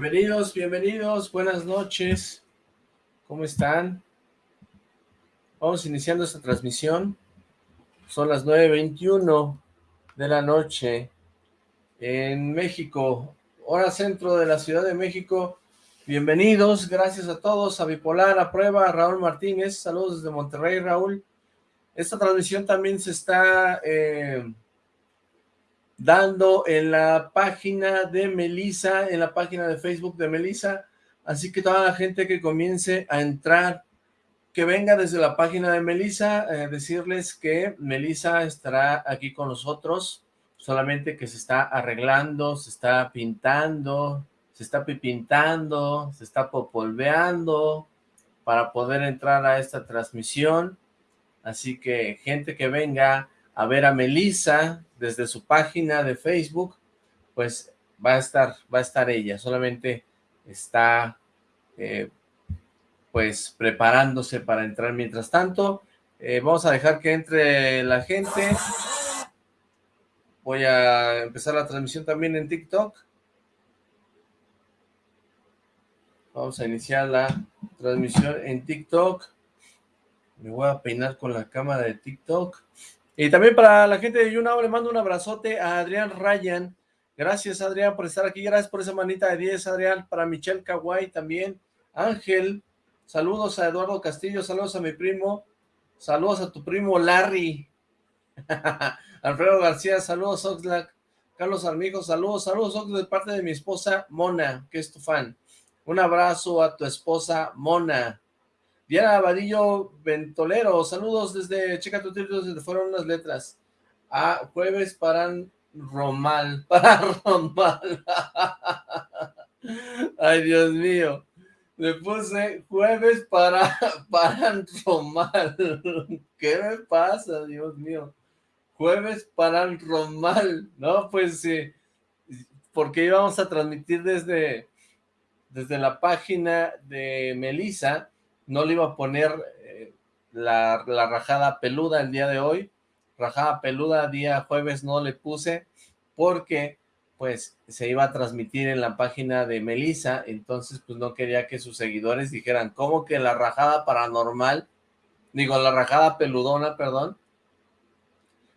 Bienvenidos, bienvenidos, buenas noches. ¿Cómo están? Vamos iniciando esta transmisión. Son las 9.21 de la noche en México, hora centro de la Ciudad de México. Bienvenidos, gracias a todos, a Bipolar, a Prueba, a Raúl Martínez, saludos desde Monterrey, Raúl. Esta transmisión también se está eh, dando en la página de Melisa, en la página de Facebook de Melisa, así que toda la gente que comience a entrar, que venga desde la página de Melisa, eh, decirles que Melisa estará aquí con nosotros, solamente que se está arreglando, se está pintando, se está pipintando, se está popolveando para poder entrar a esta transmisión, así que gente que venga a ver a Melisa desde su página de Facebook, pues va a estar, va a estar ella, solamente está eh, pues preparándose para entrar mientras tanto. Eh, vamos a dejar que entre la gente. Voy a empezar la transmisión también en TikTok. Vamos a iniciar la transmisión en TikTok. Me voy a peinar con la cámara de TikTok. Y también para la gente de YouNow le mando un abrazote a Adrián Ryan. Gracias, Adrián, por estar aquí. Gracias por esa manita de 10, Adrián. Para Michelle Kawai también. Ángel, saludos a Eduardo Castillo, saludos a mi primo. Saludos a tu primo Larry. Alfredo García, saludos Oxlack. Carlos Armijo, saludos, saludos Oxlack de parte de mi esposa Mona, que es tu fan. Un abrazo a tu esposa Mona. Diana Vadillo Ventolero, saludos desde Checa tu desde fueron unas letras. Ah, jueves para Romal, para Romal. Ay, Dios mío. Le puse jueves para, para Romal. ¿Qué me pasa, Dios mío? Jueves para Romal. No, pues sí. Porque íbamos a transmitir desde, desde la página de Melissa no le iba a poner eh, la, rajada peluda el día de hoy, rajada peluda día jueves no le puse, porque pues se iba a transmitir en la página de Melissa, entonces pues no quería que sus seguidores dijeran, ¿cómo que la rajada paranormal? Digo, la rajada peludona, perdón,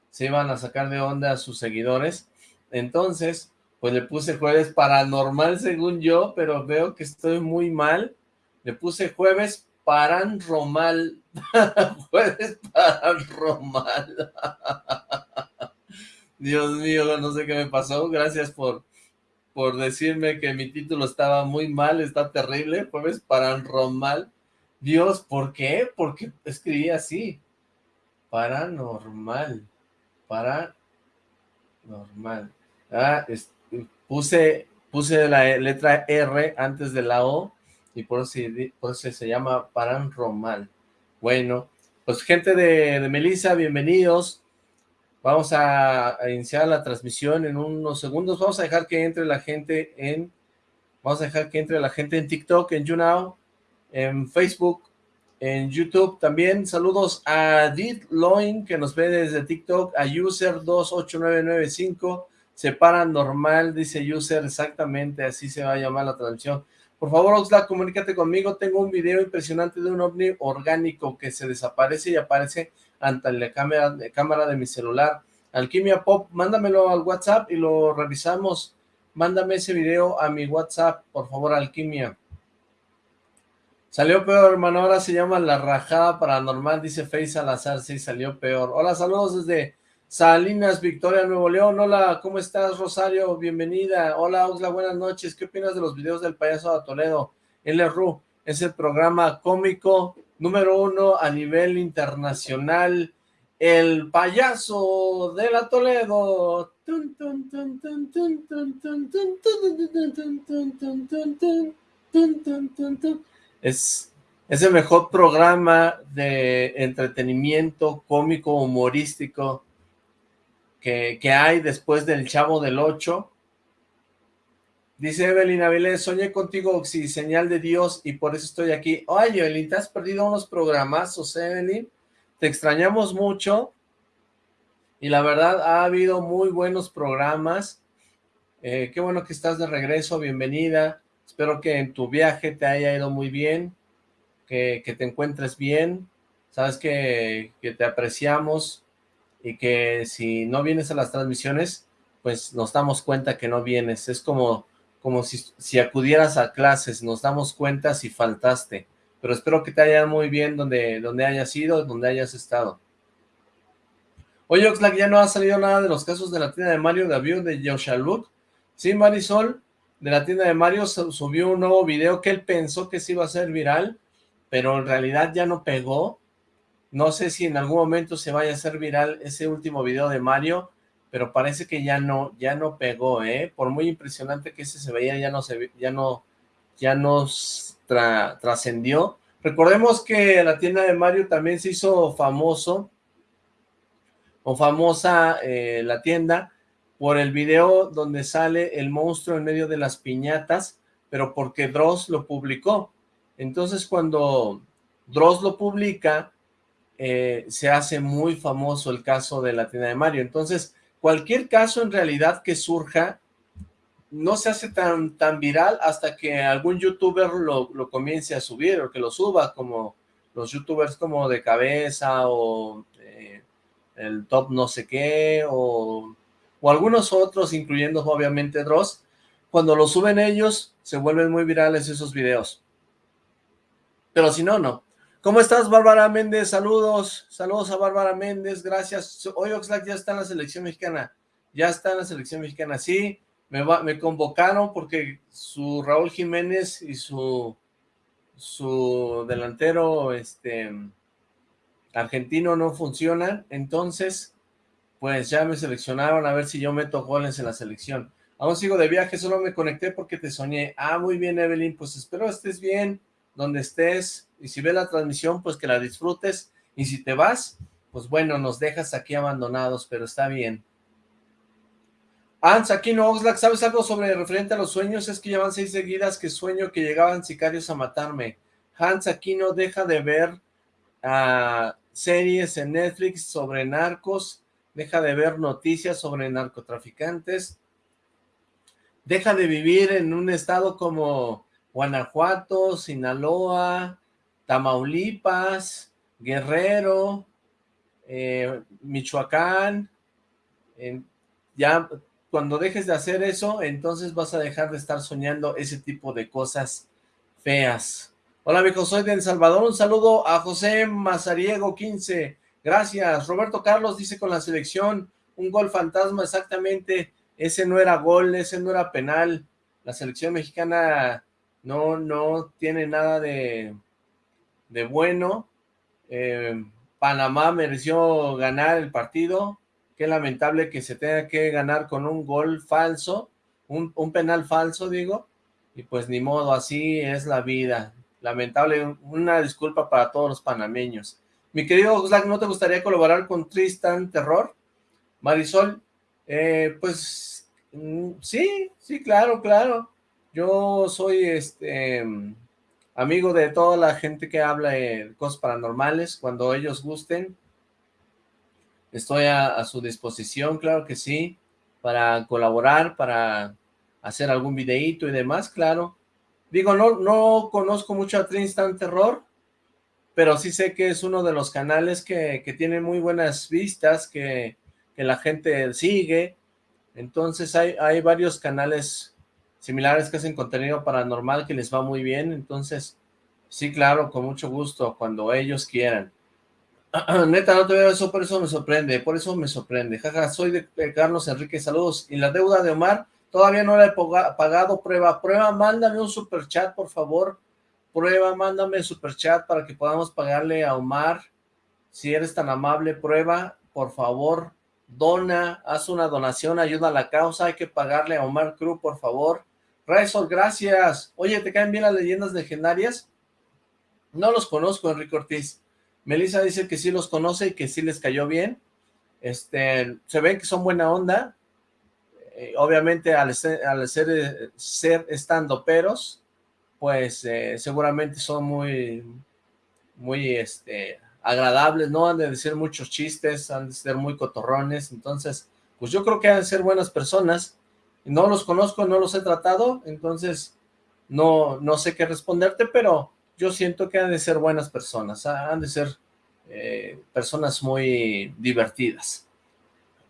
se iban a sacar de onda a sus seguidores, entonces pues le puse jueves paranormal según yo, pero veo que estoy muy mal, le puse jueves Paran Romal. Puedes parar Romal. Dios mío, no sé qué me pasó. Gracias por, por decirme que mi título estaba muy mal, está terrible. Jueves Paran Romal. Dios, ¿por qué? Porque escribí así. Paranormal. Para normal. Ah, puse, puse la letra R antes de la O y por eso, por se llama Paran Romal. Bueno, pues gente de, Melissa, bienvenidos. Vamos a, iniciar la transmisión en unos segundos. Vamos a dejar que entre la gente en... Vamos a dejar que entre la gente en TikTok, en YouNow, en Facebook, en YouTube también. Saludos a Did Loin, que nos ve desde TikTok, a User28995, se normal, dice User, exactamente, así se va a llamar la transmisión. Por favor, Oxlack, comunícate conmigo. Tengo un video impresionante de un ovni orgánico que se desaparece y aparece ante la cámara, de, mi celular. Alquimia Pop, mándamelo al WhatsApp y lo revisamos. Mándame ese video a mi WhatsApp, por favor, Alquimia. Salió peor, hermano, ahora se llama La Rajada Paranormal, dice Face Salazar, sí, salió peor. Hola, saludos desde Salinas, Victoria, Nuevo León. Hola, ¿cómo estás, Rosario? Bienvenida. Hola, Oxla, buenas noches. ¿Qué opinas de los videos del payaso de Toledo? LRU es el programa cómico número uno a nivel internacional. El payaso de la Toledo. Es, es el mejor programa de entretenimiento cómico humorístico que, hay después del Chavo del 8. Dice Evelyn Avilés, soñé contigo, Oxy, señal de Dios, y por eso estoy aquí. Oye, Evelyn, te has perdido unos programazos, Evelyn. Te extrañamos mucho. Y la verdad, ha habido muy buenos programas. Eh, qué bueno que estás de regreso, bienvenida. Espero que en tu viaje te haya ido muy bien, que, te encuentres bien, sabes que, que te apreciamos y que si no vienes a las transmisiones, pues nos damos cuenta que no vienes. Es como, como si, si acudieras a clases, nos damos cuenta si faltaste. Pero espero que te haya muy bien donde, donde hayas ido, donde hayas estado. Oye, Oxlack, ya no ha salido nada de los casos de la tienda de Mario David de Yoshaluk. Sí, Marisol, de la tienda de Mario subió un nuevo video que él pensó que se iba a ser viral, pero en realidad ya no pegó. No sé si en algún momento se vaya a hacer viral ese último video de Mario, pero parece que ya no, ya no pegó, ¿eh? Por muy impresionante que ese se veía, ya no se, ya no, ya no trascendió. Recordemos que la tienda de Mario también se hizo famoso o famosa eh, la tienda por el video donde sale el monstruo en medio de las piñatas, pero porque Dross lo publicó. Entonces cuando Dross lo publica, eh, se hace muy famoso el caso de la tienda de Mario. Entonces, cualquier caso en realidad que surja, no se hace tan, tan viral hasta que algún youtuber lo, lo comience a subir o que lo suba, como los youtubers como de cabeza o el top no sé qué, o, o algunos otros, incluyendo obviamente Dross, cuando lo suben ellos, se vuelven muy virales esos videos. Pero si no, no. ¿Cómo estás, Bárbara Méndez? Saludos, saludos a Bárbara Méndez, gracias. Hoy Oxlack ya está en la selección mexicana, ya está en la selección mexicana, sí, me, me convocaron porque su Raúl Jiménez y su, su delantero, este, argentino no funciona, entonces, pues ya me seleccionaron a ver si yo meto goles en la selección. Aún sigo de viaje, solo me conecté porque te soñé. Ah, muy bien, Evelyn, pues espero estés bien donde estés, y si ves la transmisión, pues que la disfrutes, y si te vas, pues bueno, nos dejas aquí abandonados, pero está bien. Hans Aquino Oxlack, ¿sabes algo sobre referente a los sueños? Es que llevan seis seguidas que sueño que llegaban sicarios a matarme. Hans Aquino deja de ver a series en Netflix sobre narcos, deja de ver noticias sobre narcotraficantes, deja de vivir en un estado como Guanajuato, Sinaloa, Tamaulipas, Guerrero, eh, Michoacán, ya cuando dejes de hacer eso, entonces vas a dejar de estar soñando ese tipo de cosas feas. Hola amigos, soy de El Salvador, un saludo a José Mazariego 15, gracias. Roberto Carlos dice con la selección, un gol fantasma exactamente, ese no era gol, ese no era penal, la selección mexicana no, no tiene nada de, de bueno, eh, Panamá mereció ganar el partido, qué lamentable que se tenga que ganar con un gol falso, un, un penal falso digo, y pues ni modo, así es la vida, Lamentable, una disculpa para todos los panameños. Mi querido Oxlack, ¿no te gustaría colaborar con Tristan Terror? Marisol, eh, pues mm, sí, sí, claro, claro. Yo soy este amigo de toda la gente que habla de cosas paranormales, cuando ellos gusten. Estoy a su disposición, claro que sí, para colaborar, para hacer algún videíto y demás, claro. Digo, no, no conozco mucho a Tristan Terror, pero sí sé que es uno de los canales que, tiene muy buenas vistas, que, la gente sigue. Entonces hay varios canales similares que hacen contenido paranormal que les va muy bien. Entonces, sí, claro, con mucho gusto, cuando ellos quieran. Neta, no te veo eso, por eso me sorprende, por eso me sorprende. Jaja, soy de Carlos Enrique, saludos. Y la deuda de Omar, Todavía no le he pagado prueba. Prueba, mándame un super chat, por favor. Prueba, mándame super chat para que podamos pagarle a Omar. Si eres tan amable, prueba, por favor, dona, haz una donación, ayuda a la causa. Hay que pagarle a Omar Cruz, por favor. Raisol, gracias. Oye, ¿te caen bien las leyendas legendarias? No los conozco, Enrique Ortiz. Melissa dice que sí los conoce y que sí les cayó bien. Este, se ven que son buena onda, eh, obviamente al ser, al ser, eh, estando peros, pues eh, seguramente son muy, muy este, agradables, ¿no? Han de decir muchos chistes, han de ser muy cotorrones, entonces, pues yo creo que han de ser buenas personas. No los conozco, no los he tratado, entonces no, no sé qué responderte, pero yo siento que han de ser buenas personas, han de ser eh, personas muy divertidas.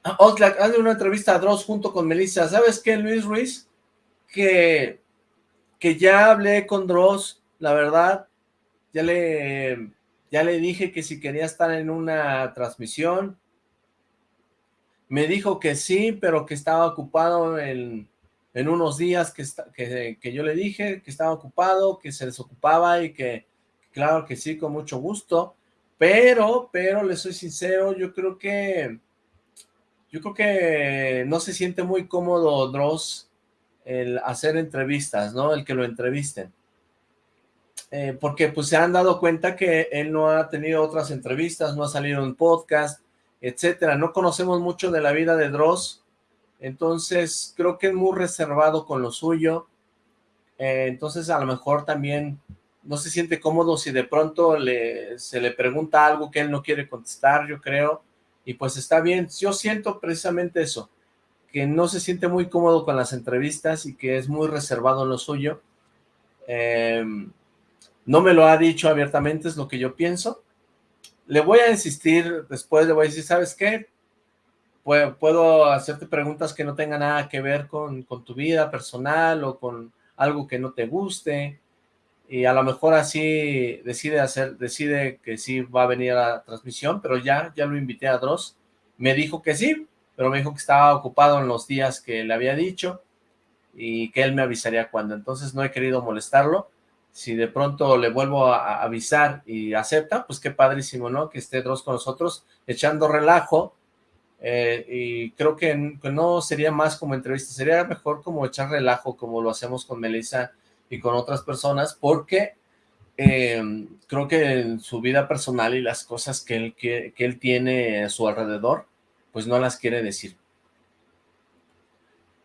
Ah, Oxlack, hazle una entrevista a Dross junto con Melissa. ¿Sabes qué, Luis Ruiz? Que, que ya hablé con Dross, la verdad, ya le, ya le dije que si quería estar en una transmisión, me dijo que sí, pero que estaba ocupado en, en unos días que, que, que, yo le dije que estaba ocupado, que se desocupaba y que claro que sí, con mucho gusto, pero, pero le soy sincero, yo creo que, yo creo que no se siente muy cómodo Dross el hacer entrevistas, ¿no? El que lo entrevisten. Eh, porque pues se han dado cuenta que él no ha tenido otras entrevistas, no ha salido en podcast, etcétera. No conocemos mucho de la vida de Dross, entonces creo que es muy reservado con lo suyo. Eh, entonces a lo mejor también no se siente cómodo si de pronto le, se le pregunta algo que él no quiere contestar, yo creo, y pues está bien. Yo siento precisamente eso, que no se siente muy cómodo con las entrevistas y que es muy reservado en lo suyo. Em, no me lo ha dicho abiertamente, es lo que yo pienso. Le voy a insistir, después le voy a decir, ¿sabes qué? Puedo, hacerte preguntas que no tengan nada que ver con, con tu vida personal o con algo que no te guste, y a lo mejor así decide hacer, decide que sí va a venir a la transmisión, pero ya, ya lo invité a Dross, me dijo que sí, pero me dijo que estaba ocupado en los días que le había dicho, y que él me avisaría cuando, entonces no he querido molestarlo, si de pronto le vuelvo a, avisar y acepta, pues qué padrísimo, ¿no? Que esté Dross con nosotros, echando relajo, eh, y creo que, no sería más como entrevista, sería mejor como echar relajo, como lo hacemos con Melissa y con otras personas, porque eh, creo que en su vida personal y las cosas que él, que, él tiene a su alrededor, pues no las quiere decir.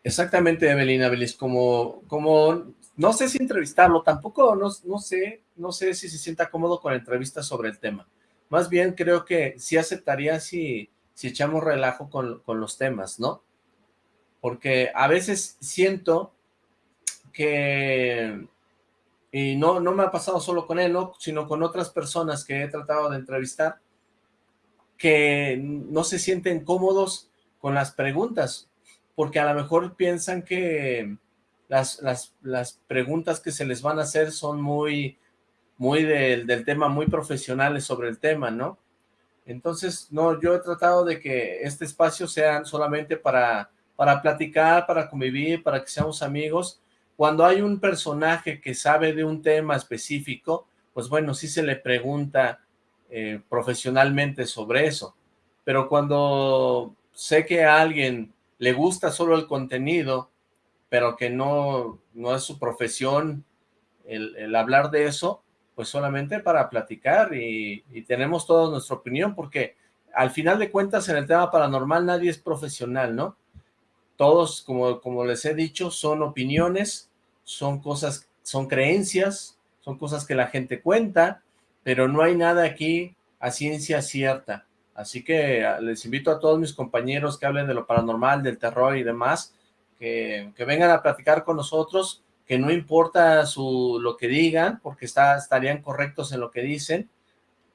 Exactamente, Evelina Belis, como, como, no sé si entrevistarlo, tampoco, no, no sé, no sé si se sienta cómodo con entrevistas sobre el tema. Más bien creo que sí aceptaría si, si echamos relajo con, con los temas, ¿no? Porque a veces siento que, y no, no me ha pasado solo con él, sino con otras personas que he tratado de entrevistar, que no se sienten cómodos con las preguntas, porque a lo mejor piensan que las, las, las preguntas que se les van a hacer son muy, muy del, del tema, muy profesionales sobre el tema, ¿no? Entonces, no, yo he tratado de que este espacio sea solamente para, para platicar, para convivir, para que seamos amigos, cuando hay un personaje que sabe de un tema específico, pues bueno, sí se le pregunta eh, profesionalmente sobre eso. Pero cuando sé que a alguien le gusta solo el contenido, pero que no, no es su profesión el, hablar de eso, pues solamente para platicar y, tenemos toda nuestra opinión, porque al final de cuentas en el tema paranormal nadie es profesional, ¿no? Todos, como, como les he dicho, son opiniones, son cosas, son creencias, son cosas que la gente cuenta, pero no hay nada aquí a ciencia cierta. Así que ah, les invito a todos mis compañeros que hablen de lo paranormal, del terror y demás, que, vengan a platicar con nosotros, que no importa su, lo que digan, porque estarían correctos en lo que dicen,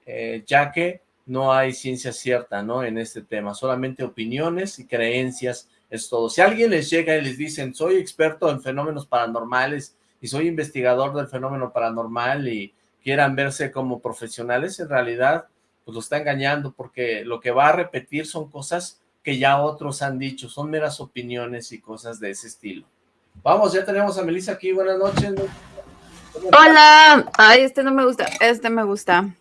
eh, ya que no hay ciencia cierta, ¿no? En este tema, solamente opiniones y creencias es todo. Si alguien les llega y les dicen, soy experto en fenómenos paranormales y soy investigador del fenómeno paranormal y quieran verse como profesionales, en realidad, pues lo está engañando porque lo que va a repetir son cosas que ya otros han dicho, son meras opiniones y cosas de ese estilo. Vamos, ya tenemos a Melissa aquí, buenas noches. Hola, ay, este no me gusta, este me gusta.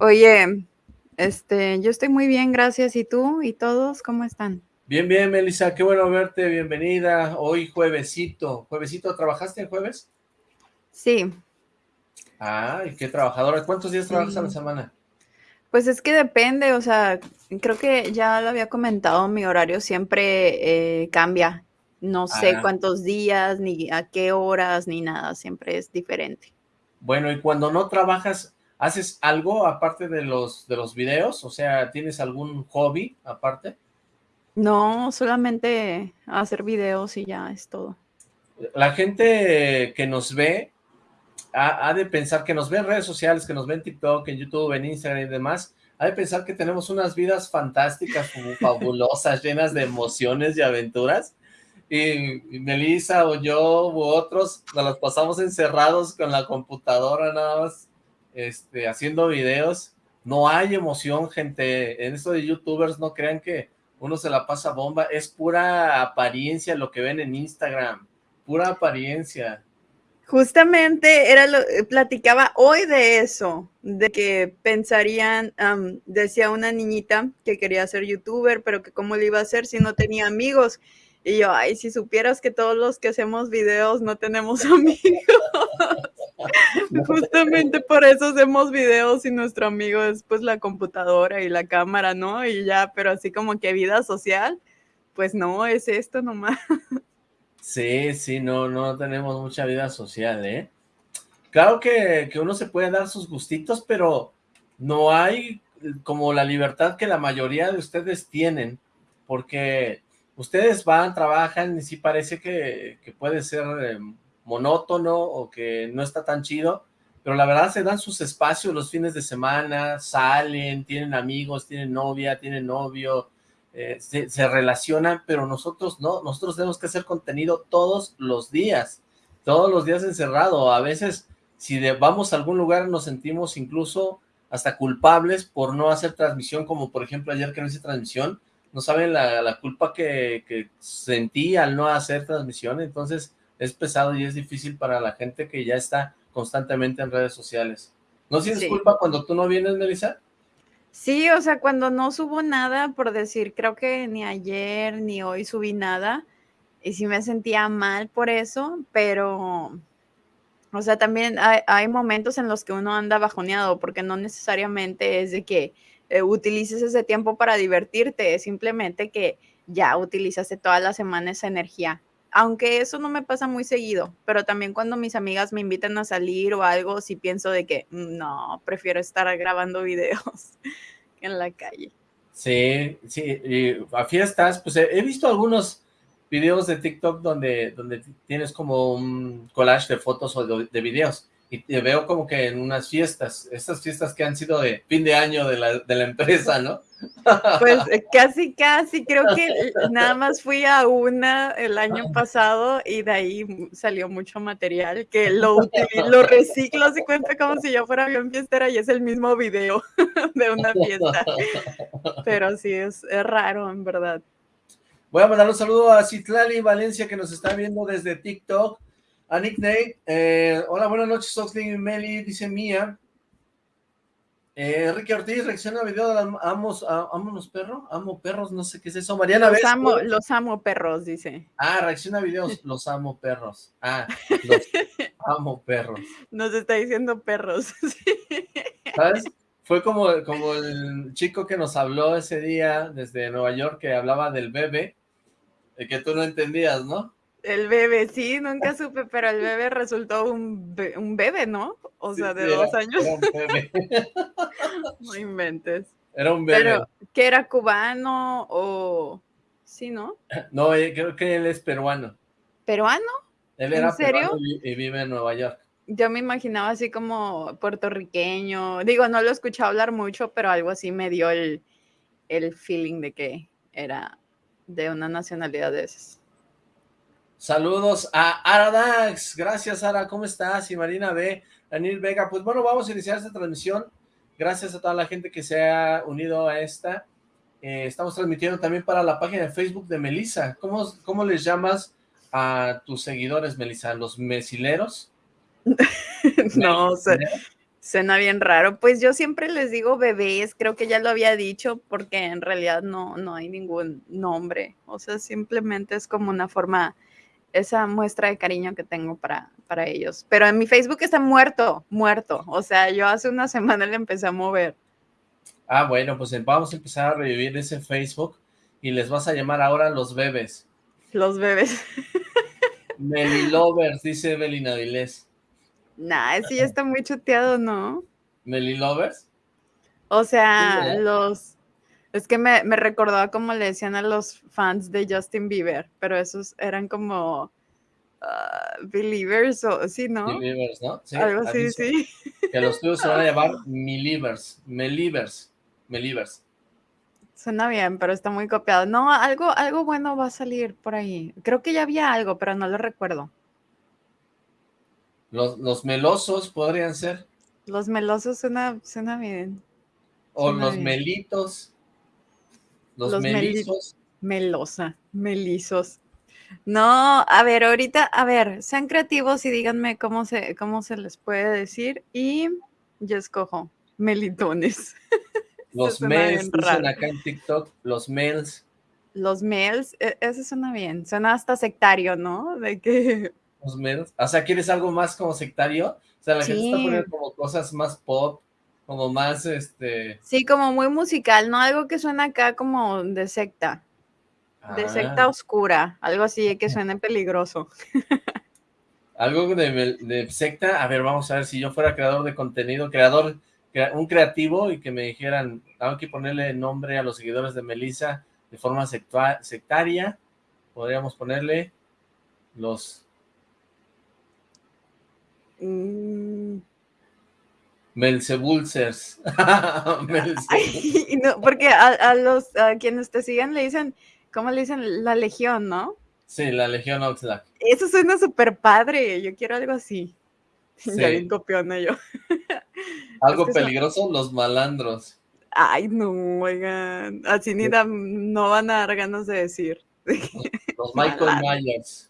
Oye, este, yo estoy muy bien, gracias, ¿y tú? ¿Y todos cómo están? Bien, bien, Melissa, qué bueno verte, bienvenida. Hoy juevesito. ¿Juevesito trabajaste el jueves? Sí. Ay, qué trabajadora. ¿Cuántos días trabajas a la semana? Pues es que depende, o sea, creo que ya lo había comentado, mi horario siempre eh, cambia. No sé ah. cuántos días, ni a qué horas, ni nada, siempre es diferente. Bueno, y cuando no trabajas, ¿haces algo aparte de los, de los videos? O sea, ¿tienes algún hobby aparte? No, solamente hacer videos y ya es todo. la gente que nos ve ha, de pensar que nos ve en redes sociales, que nos ve en TikTok, en YouTube, en Instagram y demás, ha de pensar que tenemos unas vidas fantásticas, fabulosas, llenas de emociones y aventuras, y, Melissa o yo u otros nos las pasamos encerrados con la computadora nada más, este, haciendo videos, no hay emoción, gente, en esto de youtubers no crean que uno se la pasa bomba, es pura apariencia lo que ven en Instagram, pura apariencia. Justamente era lo, eh, platicaba hoy de eso, de que pensarían, decía una niñita que quería ser youtuber, pero que cómo le iba a hacer si no tenía amigos. Y yo, ay, si supieras que todos los que hacemos videos no tenemos amigos. Justamente por eso hacemos videos y nuestro amigo es pues la computadora y la cámara, ¿no? Y ya, pero así como que vida social, pues no, es esto nomás. Sí, sí, no, no tenemos mucha vida social, ¿eh? Claro que, que uno se puede dar sus gustitos, pero no hay como la libertad que la mayoría de ustedes tienen, porque ustedes van, trabajan y sí parece que, que puede ser eh, monótono o que no está tan chido, pero la verdad se dan sus espacios los fines de semana, salen, tienen amigos, tienen novia, tienen novio, eh, se, relacionan, pero nosotros no, nosotros tenemos que hacer contenido todos los días, todos los días encerrado, a veces si vamos a algún lugar nos sentimos incluso hasta culpables por no hacer transmisión, como por ejemplo ayer que no hice transmisión, no saben la, culpa que, que, sentí al no hacer transmisión, entonces es pesado y es difícil para la gente que ya está constantemente en redes sociales. ¿No sientes culpa cuando tú no vienes, Melissa? Sí, o sea, cuando no subo nada, por decir, creo que ni ayer ni hoy subí nada, y sí me sentía mal por eso, pero, o sea, también hay, momentos en los que uno anda bajoneado, porque no necesariamente es de que eh, utilices ese tiempo para divertirte, es simplemente que ya utilizaste toda la semana esa energía. Aunque eso no me pasa muy seguido, pero también cuando mis amigas me invitan a salir o algo, sí pienso de que mm, no, prefiero estar grabando videos en la calle. Sí, sí, y a fiestas, pues he, visto algunos videos de TikTok donde, donde tienes como un collage de fotos o de videos y te veo como que en unas fiestas, estas fiestas que han sido de fin de año de la, de la empresa, ¿no? Pues eh, casi, casi, creo que nada más fui a una el año pasado y de ahí salió mucho material que lo, lo reciclo, se cuenta como si yo fuera avión fiestera y es el mismo video de una fiesta. Pero sí, es, es raro, en verdad. Voy a mandar un saludo a Citlali Valencia que nos está viendo desde TikTok. A Nick Nate, eh, hola, buenas noches, Oxley y Meli, dice Mía. Eh, Ricky Ortiz reacciona a video de amos, amo los perros, amo perros, no sé qué es eso. Mariana, los amo, los amo perros, dice. Ah, reacciona a videos, los amo perros. Ah, los amo perros. Nos está diciendo perros. ¿Sabes? Fue como, como el chico que nos habló ese día desde Nueva York que hablaba del bebé, de que tú no entendías, ¿no? El bebé, sí, nunca supe, pero el bebé resultó un, un bebé, ¿no? O sea, de dos años. Era un bebé. no inventes. Era un bebé. Pero, ¿que era cubano o...? Sí, ¿no? No, eh, creo que él es peruano. ¿Peruano? Él era ¿En serio? y vive en Nueva York. Yo me imaginaba así como puertorriqueño. Digo, no lo escuché hablar mucho, pero algo así me dio el, el feeling de que era de una nacionalidad de esas. Saludos a Aradax, gracias Ara, ¿cómo estás? Y Marina B, Daniel Vega, pues bueno, vamos a iniciar esta transmisión, gracias a toda la gente que se ha unido a esta, eh, estamos transmitiendo también para la página de Facebook de Melissa, ¿cómo, cómo les llamas a tus seguidores, Melissa? ¿Los mesileros? no. Suena bien raro. Pues yo siempre les digo bebés, creo que ya lo había dicho, porque en realidad no, no hay ningún nombre. O sea, simplemente es como una forma esa muestra de cariño que tengo para, para ellos. Pero en mi Facebook está muerto, muerto. O sea, yo hace una semana le empecé a mover. Ah, bueno, pues em, vamos a empezar a revivir ese Facebook y les vas a llamar ahora los bebés. Los bebés. Meli Lovers, dice Belina Vilés. Nah, ese ya está muy chuteado, ¿no? ¿Meli Lovers? O sea, los es que me, me, recordaba como le decían a los fans de Justin Bieber, pero esos eran como believers o sí, ¿no? Believers, ¿no? Sí, Algo así, sí. Que los tuyos se van a llamar Milivers, Melivers, Melivers. Suena bien, pero está muy copiado. No, algo, algo bueno va a salir por ahí. Creo que ya había algo, pero no lo recuerdo. Los, melosos podrían ser. Los melosos suena, suena bien. O los melitos. Los, melizos. melosa, melizos. No, a ver, ahorita, a ver, sean creativos y díganme cómo se, cómo se les puede decir. Y yo escojo melitones. Los mails, dicen acá en TikTok, los mails. Los mails, eso suena bien, suena hasta sectario, ¿no? De que... Los mails, o sea, ¿quieres algo más como sectario? O sea, la gente está poniendo como cosas más pop, como más, este... Sí, como muy musical, ¿no? Algo que suena acá como de secta. De ah. secta oscura, algo así que suene peligroso. algo de, de secta, a ver, vamos a ver, si yo fuera creador de contenido, creador un creativo y que me dijeran, tengo que ponerle nombre a los seguidores de Melissa de forma sectaria, podríamos ponerle los... Mm. Melzebulsers. no, porque a, los a quienes te siguen le dicen, ¿cómo le dicen? La Legión, ¿no? Sí, la Legión Outlaw. Eso suena súper padre, yo quiero algo así. Ya bien copiona yo. Algo peligroso, los malandros. Ay, no, oigan. Así ni no van a dar ganas de decir. Los, Michael Myers.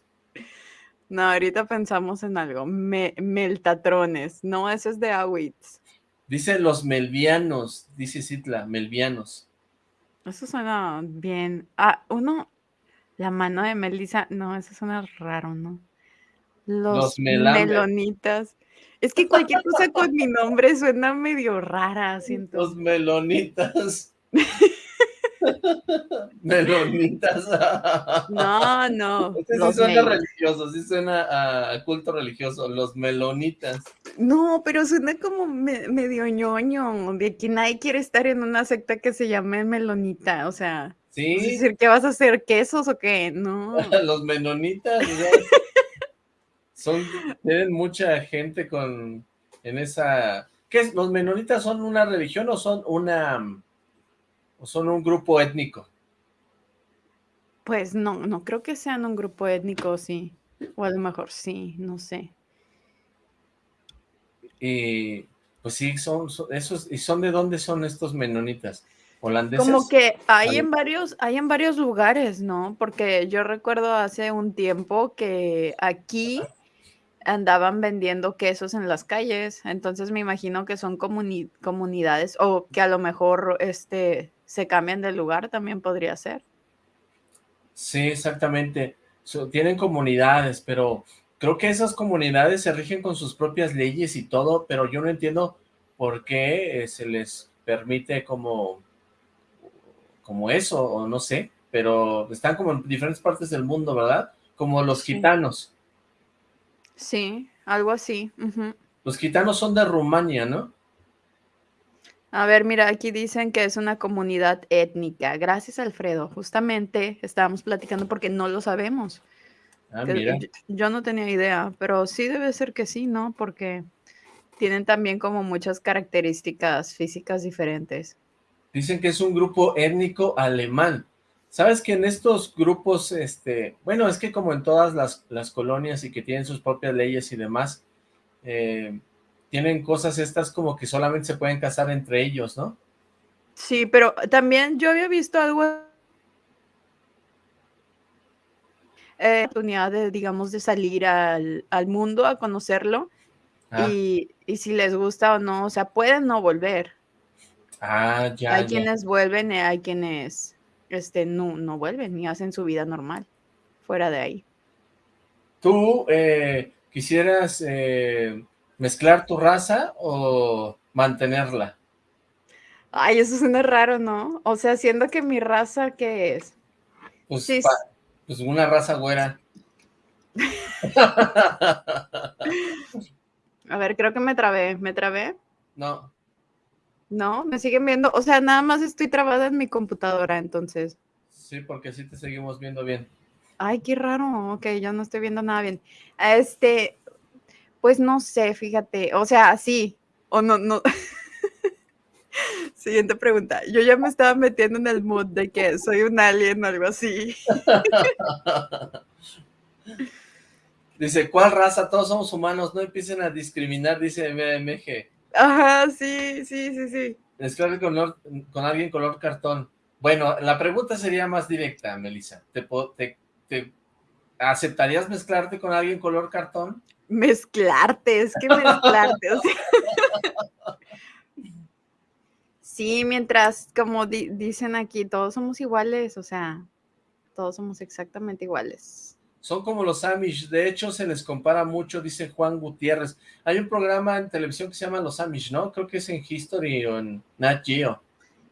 No, ahorita pensamos en algo. meltatrones. No, eso es de Awitz. Dice los melvianos, dice Citla, melvianos. Eso suena bien. Ah, uno, la mano de Melissa, no, eso suena raro, ¿no? Los, melonitas. Es que cualquier cosa con mi nombre suena medio rara, siento. Los melonitas. melonitas. no, no. Este sí suena religioso, sí suena a culto religioso, los melonitas. No, pero suena como medio ñoño, de que nadie quiere estar en una secta que se llame melonita, o sea. Sí. Es decir, ¿qué vas a hacer? ¿Quesos o qué? No. los melonitas, son, tienen mucha gente con, en esa, ¿qué es? ¿Los menonitas son una religión o son una, o son un grupo étnico? Pues no, no creo que sean un grupo étnico, sí, o a lo mejor sí, no sé. Y pues sí, son, esos, ¿y son de dónde son estos menonitas? ¿Holandeses? Como que hay en varios, hay en varios lugares, ¿no? Porque yo recuerdo hace un tiempo que aquí andaban vendiendo quesos en las calles, entonces me imagino que son comunidades o que a lo mejor este, se cambian de lugar, también podría ser. Sí, exactamente. tienen comunidades, pero creo que esas comunidades se rigen con sus propias leyes y todo, pero yo no entiendo por qué eh, se les permite como, como eso, o no sé, pero están como en diferentes partes del mundo, ¿verdad? Como los gitanos. Sí, algo así. Los gitanos son de Rumania, ¿no? A ver, mira, aquí dicen que es una comunidad étnica. Gracias, Alfredo. Justamente estábamos platicando porque no lo sabemos. Ah, mira. Yo no tenía idea, pero sí debe ser que sí, ¿no? Porque tienen también como muchas características físicas diferentes. Dicen que es un grupo étnico alemán. Sabes que en estos grupos, este, bueno, es que como en todas las, colonias y que tienen sus propias leyes y demás, eh, tienen cosas estas como que solamente se pueden casar entre ellos, ¿no? Sí, pero también yo había visto algo eh, oportunidad de, digamos, de salir al, mundo a conocerlo ah. y, si les gusta o no, o sea, pueden no volver. Ah, ya. Hay quienes vuelven y hay quienes este, no, no vuelven y hacen su vida normal fuera de ahí. ¿Tú eh, quisieras eh, mezclar tu raza o mantenerla? Ay, eso suena raro, ¿no? O sea, siendo que mi raza, ¿qué es? Pues, pues una raza güera. A ver, creo que me trabé. ¿Me trabé? No. No, me siguen viendo. O sea, nada más estoy trabada en mi computadora, entonces. Sí, porque sí te seguimos viendo bien. Ay, qué raro. Ok, yo no estoy viendo nada bien. Este, pues no sé, fíjate. O sea, sí. O no, no. Siguiente pregunta. Yo ya me estaba metiendo en el mood de que soy un alien o algo así. Dice, ¿cuál raza? Todos somos humanos, no empiecen a discriminar, dice MMG. Ajá, sí, sí, sí, sí. Mezclar con, con alguien color cartón. Bueno, la pregunta sería más directa, Melissa. ¿Te, aceptarías mezclarte con alguien color cartón? Mezclarte, es que mezclarte, Sí, mientras, como dicen aquí, todos somos iguales, o sea, todos somos exactamente iguales. Son como los Amish, de hecho se les compara mucho, dice Juan Gutiérrez. Hay un programa en televisión que se llama Los Amish, ¿no? Creo que es en History o en Nat Geo.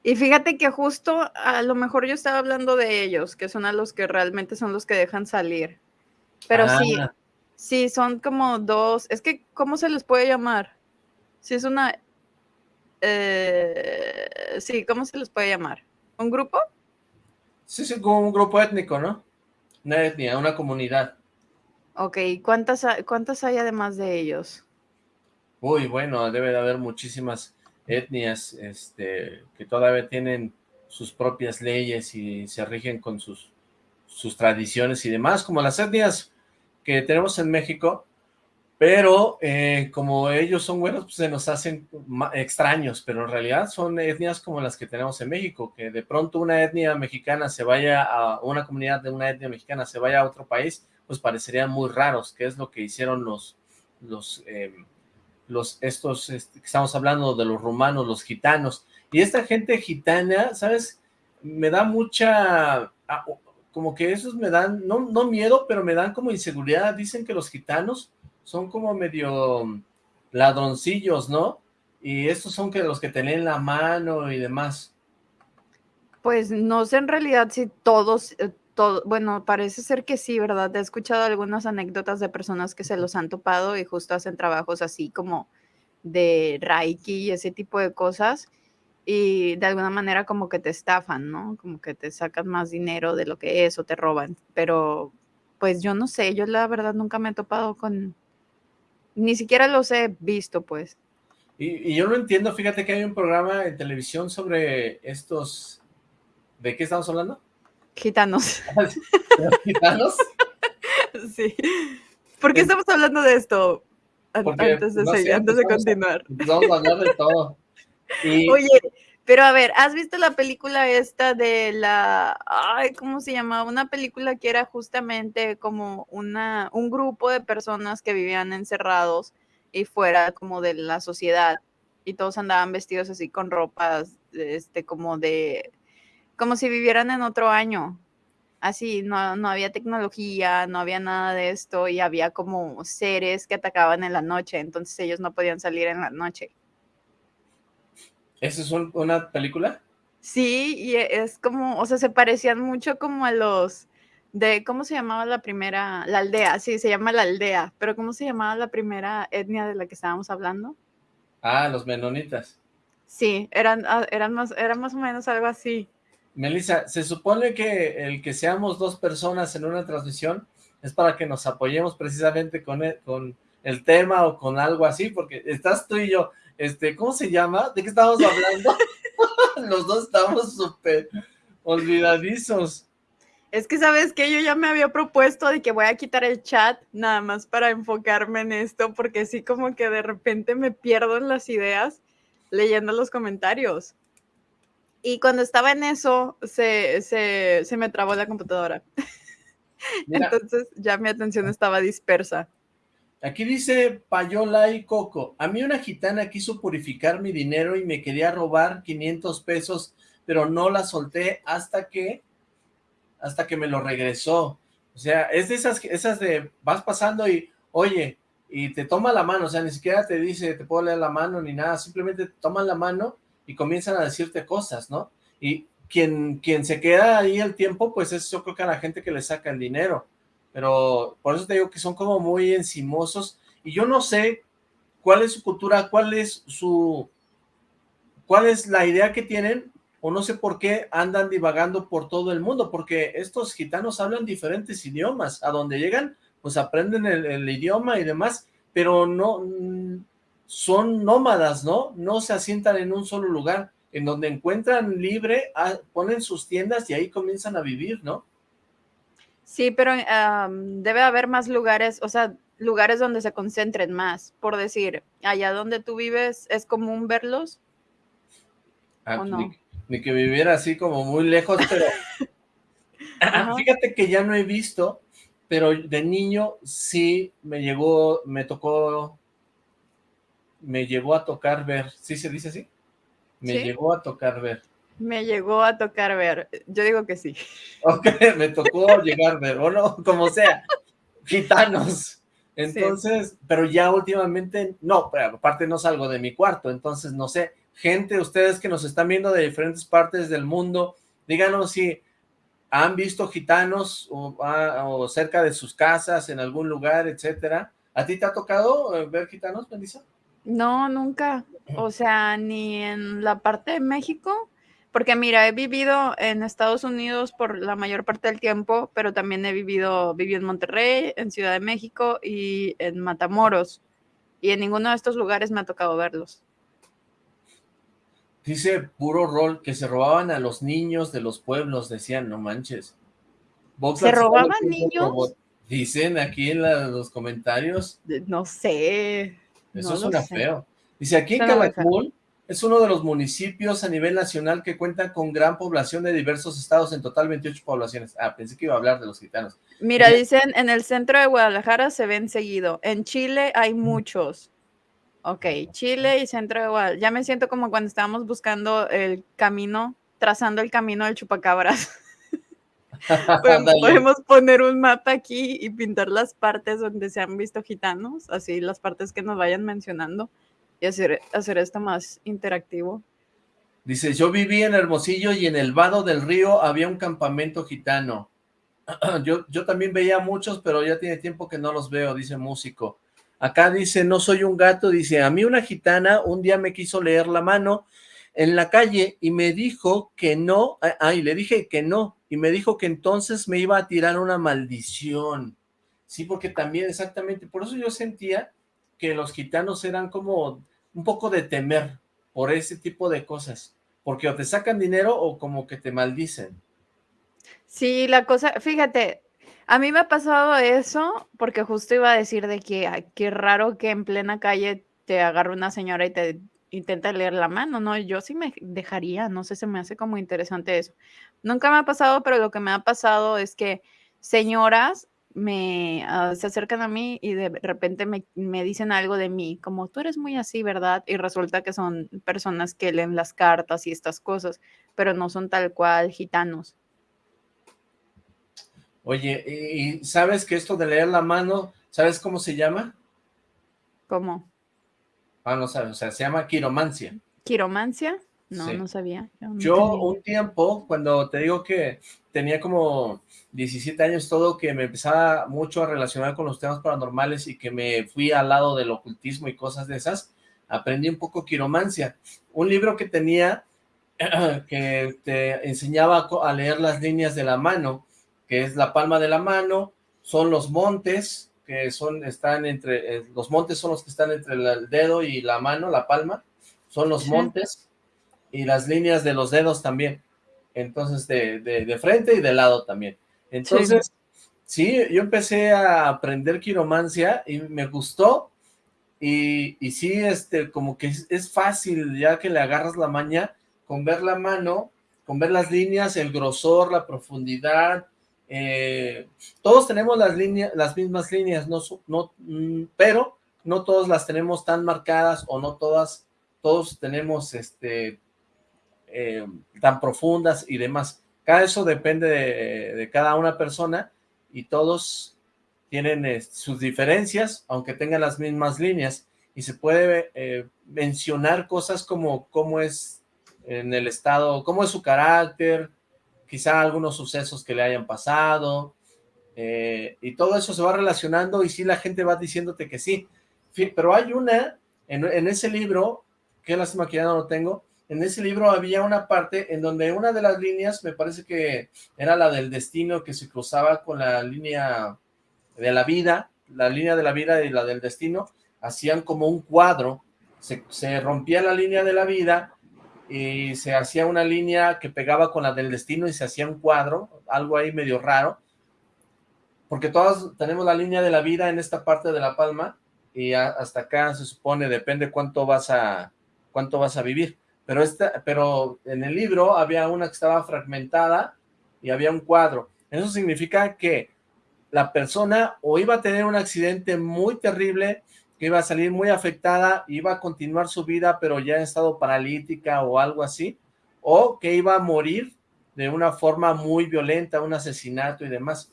Y fíjate que justo a lo mejor yo estaba hablando de ellos, que son a los que realmente son los que dejan salir. Pero sí, ah. sí, son como dos, es que, ¿cómo se les puede llamar? Si es una eh, sí, ¿cómo se les puede llamar? ¿Un grupo? Sí, sí, como un grupo étnico, ¿no? Una etnia, una comunidad. Ok, ¿cuántas, cuántas hay además de ellos? Uy, bueno, debe de haber muchísimas etnias este, que todavía tienen sus propias leyes y se rigen con sus, sus tradiciones y demás, como las etnias que tenemos en México, pero eh, como ellos son buenos, pues se nos hacen extraños, pero en realidad son etnias como las que tenemos en México, que de pronto una etnia mexicana se vaya a, una comunidad de una etnia mexicana se vaya a otro país, pues parecerían muy raros, que es lo que hicieron los, los, em, los estos, este, que estamos hablando de los rumanos, los gitanos, y esta gente gitana, ¿sabes? Me da mucha, como que esos me dan, no, no miedo, pero me dan como inseguridad, dicen que los gitanos son como medio ladroncillos, ¿no? Y estos son que los que tienen la mano y demás. Pues no sé en realidad si todos, eh, todo, bueno, parece ser que sí, ¿verdad? He escuchado algunas anécdotas de personas que se los han topado y justo hacen trabajos así como de Reiki y ese tipo de cosas y de alguna manera como que te estafan, ¿no? Como que te sacan más dinero de lo que es o te roban, pero pues yo no sé, yo la verdad nunca me he topado con, ni siquiera los he visto, pues. Y, yo no entiendo, fíjate que hay un programa en televisión sobre estos... ¿De qué estamos hablando? Gitanos. ¿Gitanos? sí. ¿Por qué estamos hablando de esto? antes de, seguir, antes de continuar. Vamos a hablar de todo. Oye, pero a ver, ¿has visto la película esta de la, ay, ¿cómo se llamaba? Una película que era justamente como una, un grupo de personas que vivían encerrados y fuera como de la sociedad y todos andaban vestidos así con ropas, este, como de, como si vivieran en otro año. Así, no, no había tecnología, no había nada de esto y había como seres que atacaban en la noche, entonces ellos no podían salir en la noche. ¿Esa es una película? Sí, y es como, o sea, se parecían mucho como a los de, ¿cómo se llamaba la primera? La aldea, sí, se llama la aldea, pero ¿cómo se llamaba la primera etnia de la que estábamos hablando? Ah, los menonitas. Sí, eran, ah, eran, más, eran más o menos algo así. Melissa, se supone que el que seamos dos personas en una transmisión es para que nos apoyemos precisamente con el, con el tema o con algo así, porque estás tú y yo, este, ¿cómo se llama? ¿De qué estamos hablando? Los dos estamos súper olvidadizos. Es que, ¿sabes que Yo ya me había propuesto de que voy a quitar el chat nada más para enfocarme en esto, porque sí como que de repente me pierdo en las ideas leyendo los comentarios. Y cuando estaba en eso, se, se me trabó la computadora. Entonces ya mi atención estaba dispersa. Aquí dice Payola y Coco, a mí una gitana quiso purificar mi dinero y me quería robar 500 pesos, pero no la solté hasta que, hasta que me lo regresó. O sea, es de esas, esas de, vas pasando y, oye, y te toma la mano, o sea, ni siquiera te dice, te puedo leer la mano ni nada, simplemente te toman la mano y comienzan a decirte cosas, ¿no? Y quien, quien se queda ahí el tiempo, pues es yo creo que a la gente que le saca el dinero pero por eso te digo que son como muy encimosos, y yo no sé cuál es su cultura, cuál es su, cuál es la idea que tienen, o no sé por qué andan divagando por todo el mundo, porque estos gitanos hablan diferentes idiomas, a donde llegan, pues aprenden el, idioma y demás, pero no, son nómadas, ¿no? No se asientan en un solo lugar, en donde encuentran libre, ah, ponen sus tiendas y ahí comienzan a vivir, ¿no? Sí, pero debe haber más lugares, o sea, lugares donde se concentren más, por decir, allá donde tú vives, ¿es común verlos? Ah, ni, que viviera así como muy lejos, pero fíjate que ya no he visto, pero de niño sí me llegó, me tocó, me llegó a tocar ver, ¿sí se dice así? Me llegó a tocar ver. Me llegó a tocar ver, yo digo que sí. Ok, me tocó llegar ver, o no, como sea, gitanos. Entonces, pero ya últimamente, no, pero aparte no salgo de mi cuarto, entonces no sé, gente, ustedes que nos están viendo de diferentes partes del mundo, díganos si han visto gitanos ah, o, cerca de sus casas, en algún lugar, etcétera. ¿A ti te ha tocado eh, ver gitanos, Melissa? No, nunca. O sea, ni en la parte de México, porque mira, he vivido en Estados Unidos por la mayor parte del tiempo, pero también he vivido, viví en Monterrey, en Ciudad de México y en Matamoros. Y en ninguno de estos lugares me ha tocado verlos. Dice puro rol que se robaban a los niños de los pueblos, decían, no manches. ¿Se robaban niños? Dicen aquí en los comentarios. No sé. Eso suena feo. Dice, aquí en Calakmul es uno de los municipios a nivel nacional que cuenta con gran población de diversos estados, en total 28 poblaciones. Ah, pensé que iba a hablar de los gitanos. Mira, dicen, en el centro de Guadalajara se ven seguido. En Chile hay muchos. Ok, Chile y centro igual. Ya me siento como cuando estábamos buscando el camino, trazando el camino del chupacabras. podemos, poner un mapa aquí y pintar las partes donde se han visto gitanos, así las partes que nos vayan mencionando y hacer, hacer esto más interactivo. Dice, yo viví en Hermosillo y en el vado del río había un campamento gitano. yo, yo también veía muchos, pero ya tiene tiempo que no los veo, dice músico. Acá dice, no soy un gato, dice, a mí una gitana un día me quiso leer la mano en la calle y me dijo que no, ay, le dije que no, y me dijo que entonces me iba a tirar una maldición. Sí, porque también exactamente, por eso yo sentía que los gitanos eran como un poco de temer por ese tipo de cosas, porque o te sacan dinero o como que te maldicen. Sí, la cosa, fíjate, a mí me ha pasado eso, porque justo iba a decir de que qué raro que en plena calle te agarre una señora y te intenta leer la mano, ¿no? Yo sí me dejaría, no sé, se me hace como interesante eso. Nunca me ha pasado, pero lo que me ha pasado es que señoras me ah, se acercan a mí y de repente me, me, dicen algo de mí, como tú eres muy así, ¿verdad? Y resulta que son personas que leen las cartas y estas cosas, pero no son tal cual gitanos. Oye, ¿y sabes que esto de leer la mano, sabes cómo se llama? ¿Cómo? Ah, no sabes, o sea, se llama quiromancia. ¿Quiromancia? No, no sabía. Yo, un tiempo, cuando te digo que tenía como 17 años todo, que me empezaba mucho a relacionar con los temas paranormales y que me fui al lado del ocultismo y cosas de esas, aprendí un poco quiromancia. Un libro que tenía que te enseñaba a leer las líneas de la mano que es la palma de la mano, son los montes, que son, están entre, eh, los montes son los que están entre el dedo y la mano, la palma, son los montes, y las líneas de los dedos también, entonces de, de, frente y de lado también. Entonces, sí. yo empecé a aprender quiromancia y me gustó, y, y sí, este, como que es, fácil ya que le agarras la maña, con ver la mano, con ver las líneas, el grosor, la profundidad, eh, todos tenemos las líneas, las mismas líneas, no, no, mm, pero no todas las tenemos tan marcadas o no todas, todos tenemos este eh, tan profundas y demás. Cada eso depende de, cada una persona y todos tienen eh, sus diferencias, aunque tengan las mismas líneas, y se puede mencionar cosas como cómo es en el estado, cómo es su carácter, quizá algunos sucesos que le hayan pasado, eh, y todo eso se va relacionando y sí la gente va diciéndote que sí, pero hay una, en, ese libro, que lástima que ya no lo tengo, en ese libro había una parte en donde una de las líneas, me parece que era la del destino que se cruzaba con la línea de la vida, la línea de la vida y la del destino, hacían como un cuadro, se, rompía la línea de la vida y se hacía una línea que pegaba con la del destino y se hacía un cuadro, algo ahí medio raro, porque todos tenemos la línea de la vida en esta parte de la palma y hasta acá se supone, depende cuánto vas a, cuánto vas a vivir. Pero, esta, pero en el libro había una que estaba fragmentada y había un cuadro. Eso significa que la persona o iba a tener un accidente muy terrible, que iba a salir muy afectada, iba a continuar su vida, pero ya en estado paralítica o algo así, o que iba a morir de una forma muy violenta, un asesinato y demás.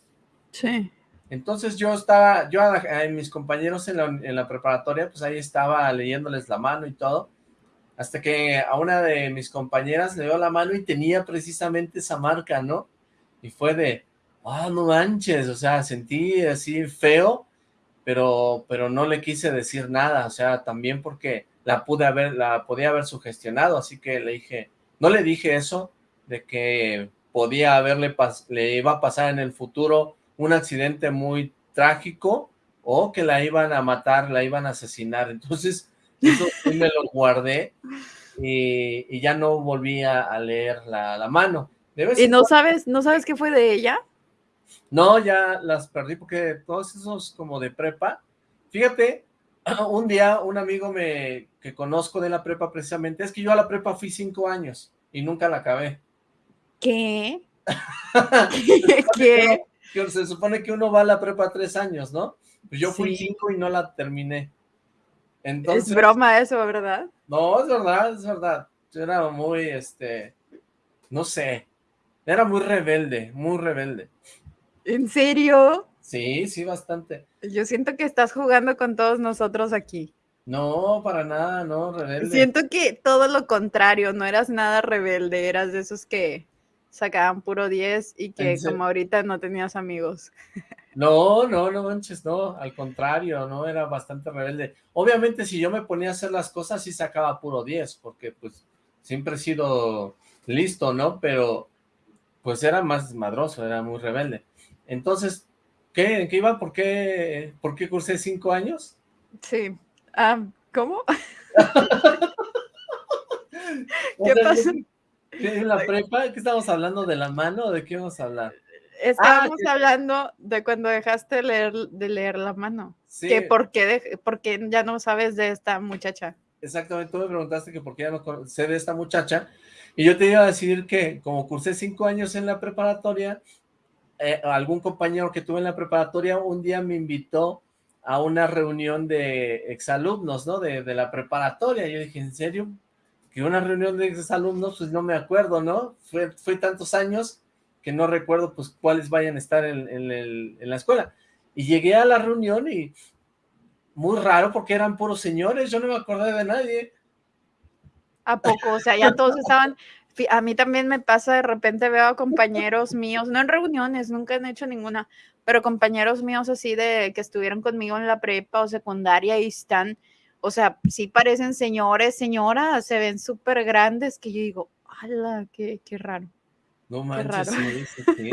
Sí. Entonces yo estaba, yo a, mis compañeros en la, en la, preparatoria, pues ahí estaba leyéndoles la mano y todo, hasta que a una de mis compañeras le dio la mano y tenía precisamente esa marca, ¿no? Y fue de, ah, no manches, o sea, sentí así feo, pero, pero no le quise decir nada, o sea, también porque la pude haber, la podía haber sugestionado, así que le dije, no le dije eso, de que podía haberle, le iba a pasar en el futuro un accidente muy trágico o que la iban a matar, la iban a asesinar. Entonces, eso sí me lo guardé y, ya no volví a, leer la, mano. ¿Y no sabes, no sabes qué fue de ella? No, ya las perdí porque todos esos como de prepa, fíjate, un día un amigo me que conozco de la prepa precisamente, es que yo a la prepa fui cinco años y nunca la acabé. ¿Qué? ¿Qué? se supone que uno va a la prepa tres años, ¿no? Pues yo fui cinco y no la terminé. Entonces, es broma eso, ¿verdad? No, es verdad, es verdad. Yo era muy, este, no sé, era muy rebelde, muy rebelde. ¿En serio? Sí, sí, bastante. Yo siento que estás jugando con todos nosotros aquí. No, para nada, no, rebelde. Siento que todo lo contrario, no eras nada rebelde, eras de esos que sacaban puro 10 y que como ahorita no tenías amigos. No, no, no manches, no, al contrario, no, era bastante rebelde. Obviamente si yo me ponía a hacer las cosas sí sacaba puro 10, porque pues siempre he sido listo, ¿no? Pero pues era más desmadroso, era muy rebelde. Entonces, ¿qué, qué iba? ¿Por qué, ¿Por qué cursé cinco años? Sí. Ah, ¿Cómo? ¿Qué pasó? ¿En la prepa? ¿Qué estamos hablando? ¿De la mano o de qué vamos a hablar? Estábamos ah, hablando de cuando dejaste de leer, de leer la mano. Sí. Que por qué, ya no sabes de esta muchacha. Exactamente, tú me preguntaste que por qué ya no sé de esta muchacha. Y yo te iba a decir que como cursé cinco años en la preparatoria, eh, algún compañero que tuve en la preparatoria un día me invitó a una reunión de exalumnos, ¿no? De, de la preparatoria. Yo dije, ¿en serio? que una reunión de exalumnos, pues no me acuerdo, ¿no? Fue, fue tantos años que no recuerdo pues cuáles vayan a estar en, en, la escuela. Y llegué a la reunión y muy raro porque eran puros señores, yo no me acordé de nadie. ¿A poco? O sea, ya todos estaban... A mí también me pasa, de repente veo a compañeros míos, no en reuniones, nunca han hecho ninguna, pero compañeros míos así de que estuvieron conmigo en la prepa o secundaria y están o sea, sí parecen señores, señoras, se ven súper grandes, que yo digo, ¡hala! Qué, qué raro! No manches, sí, sí, sí.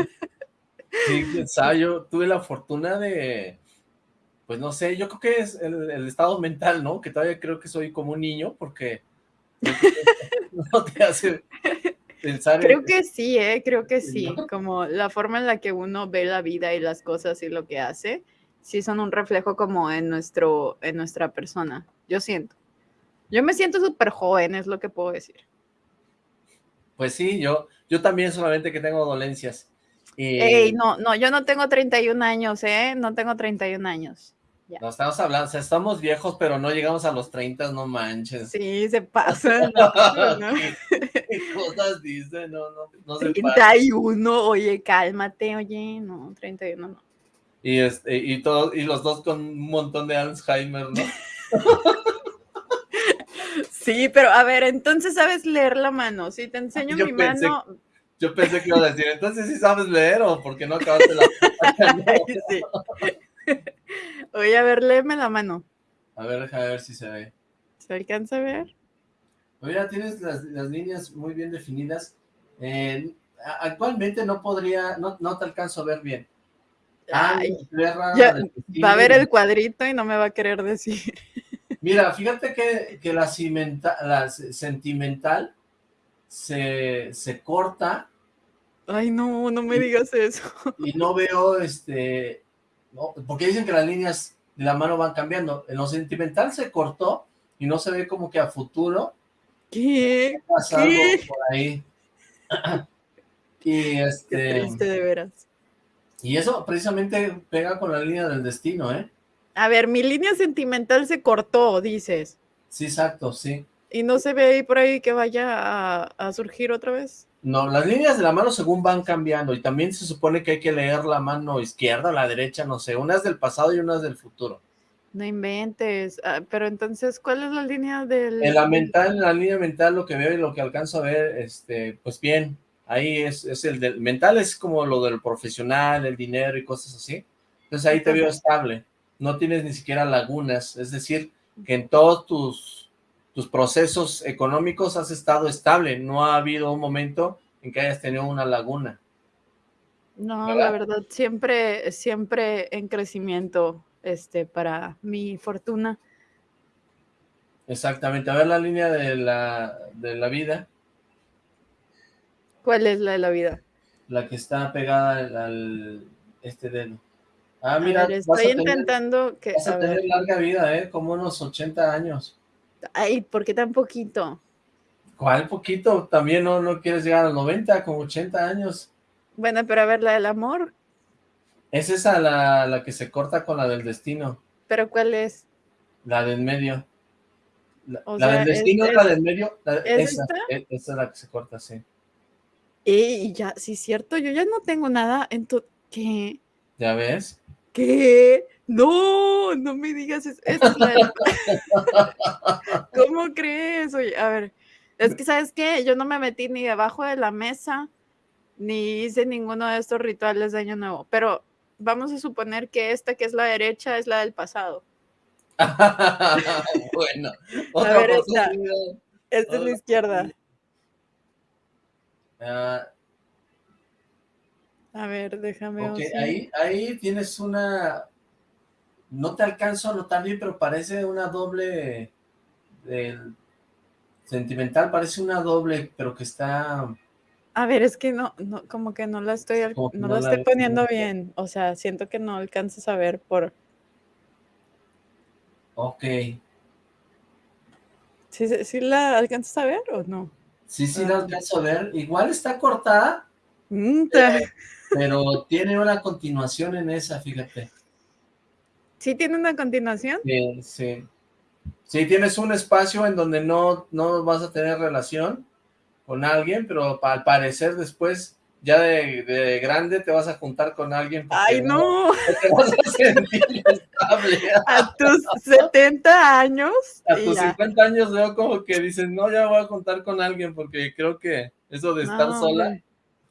sí, yo tuve la fortuna de, pues no sé, yo creo que es el, estado mental, ¿no? Que todavía creo que soy como un niño, porque no te hace pensar Creo que sí, ¿eh? Creo que sí, como la forma en la que uno ve la vida y las cosas y lo que hace, sí son un reflejo como en, nuestro, en nuestra persona yo siento. Yo me siento súper joven, es lo que puedo decir. Pues sí, yo, yo también solamente que tengo dolencias. Ey, no, no, yo no tengo 31 años, ¿eh? No tengo 31 años. No estamos hablando, o sea, estamos viejos, pero no llegamos a los 30, no manches. Sí, se pasa. ¿no? ¿Qué, cosas dicen? No, no, no se 31, oye, cálmate, oye, no, 31 no. Y, este, y, todos, y los dos con un montón de Alzheimer, ¿no? Sí, pero a ver, entonces sabes leer la mano. Si te enseño mi mano. Yo pensé que iba a decir, entonces sí sabes leer o porque no acabaste la. sí. Oye, a ver, léeme la mano. A ver, déjame ver si se ve. ¿Se alcanza a ver? Mira, tienes las, líneas muy bien definidas. Eh, actualmente no podría, no, no te alcanzo a ver bien. Ah, va a ver el cuadrito y no me va a querer decir. Mira, fíjate que, que la, la sentimental se, se corta. Ay, no, no me digas eso. Y no veo, este, porque dicen que las líneas de la mano van cambiando. En lo sentimental se cortó y no se ve como que a futuro. ¿Qué? ¿Qué? por ahí. y este... Qué triste de veras. Y eso precisamente pega con la línea del destino, ¿eh? A ver, mi línea sentimental se cortó, dices. Sí, exacto, sí. ¿Y no se ve ahí por ahí que vaya a, surgir otra vez? No, las líneas de la mano según van cambiando y también se supone que hay que leer la mano izquierda, la derecha, no sé, unas del pasado y unas del futuro. No inventes, ah, pero entonces, ¿cuál es la línea del...? En la mental, en la línea mental lo que veo y lo que alcanzo a ver, este, pues bien, ahí es, es el del mental, es como lo del profesional, el dinero y cosas así. Entonces ahí te veo estable, no tienes ni siquiera lagunas, es decir, que en todos tus, tus procesos económicos has estado estable, no ha habido un momento en que hayas tenido una laguna. No, la verdad, siempre, siempre en crecimiento, este, para mi fortuna. Exactamente, a ver la línea de la, de la vida. ¿Cuál es la de la vida? La que está pegada al, este dedo. Ah, mira, estoy intentando que... Vas a, tener larga vida, ¿eh? Como unos 80 años. Ay, ¿por qué tan poquito? ¿Cuál poquito? También no, no quieres llegar a los 90, como 80 años. Bueno, pero a ver, la del amor. Es esa la, la que se corta con la del destino. ¿Pero cuál es? La del medio. La, del destino es, la del medio. ¿es esa, e, esa es la que se corta, sí. Y ya, sí, cierto, yo ya no tengo nada en tu... ¿Qué? ¿Ya ves? ¿Qué? No, no me digas eso. ¿Cómo crees? Oye, a ver, es que, ¿sabes qué? Yo no me metí ni debajo de la mesa, ni hice ninguno de estos rituales de Año Nuevo, pero vamos a suponer que esta que es la derecha es la del pasado. bueno. A ver, esta, esta es la izquierda. Ah. A ver, déjame Ok, ahí, ahí tienes una... No te alcanzo a notar bien, pero parece una doble... Del sentimental, parece una doble, pero que está... A ver, es que no, no como que no la estoy, no, la estoy poniendo bien. O sea, siento que no alcanzas a ver por... Ok. ¿Sí, sí la alcanzas a ver o no? Sí, sí, la alcanzo a ver. Igual está cortada, pero tiene una continuación en esa, fíjate. ¿Sí tiene una continuación? Sí, sí. Sí, tienes un espacio en donde no, no vas a tener relación con alguien, pero al parecer después ya de, grande te vas a juntar con alguien. ¡Ay, no! Te vas a sentir estable. A tus 70 años. A tus 50 años veo como que dices, no, ya voy a juntar con alguien porque creo que eso de estar sola.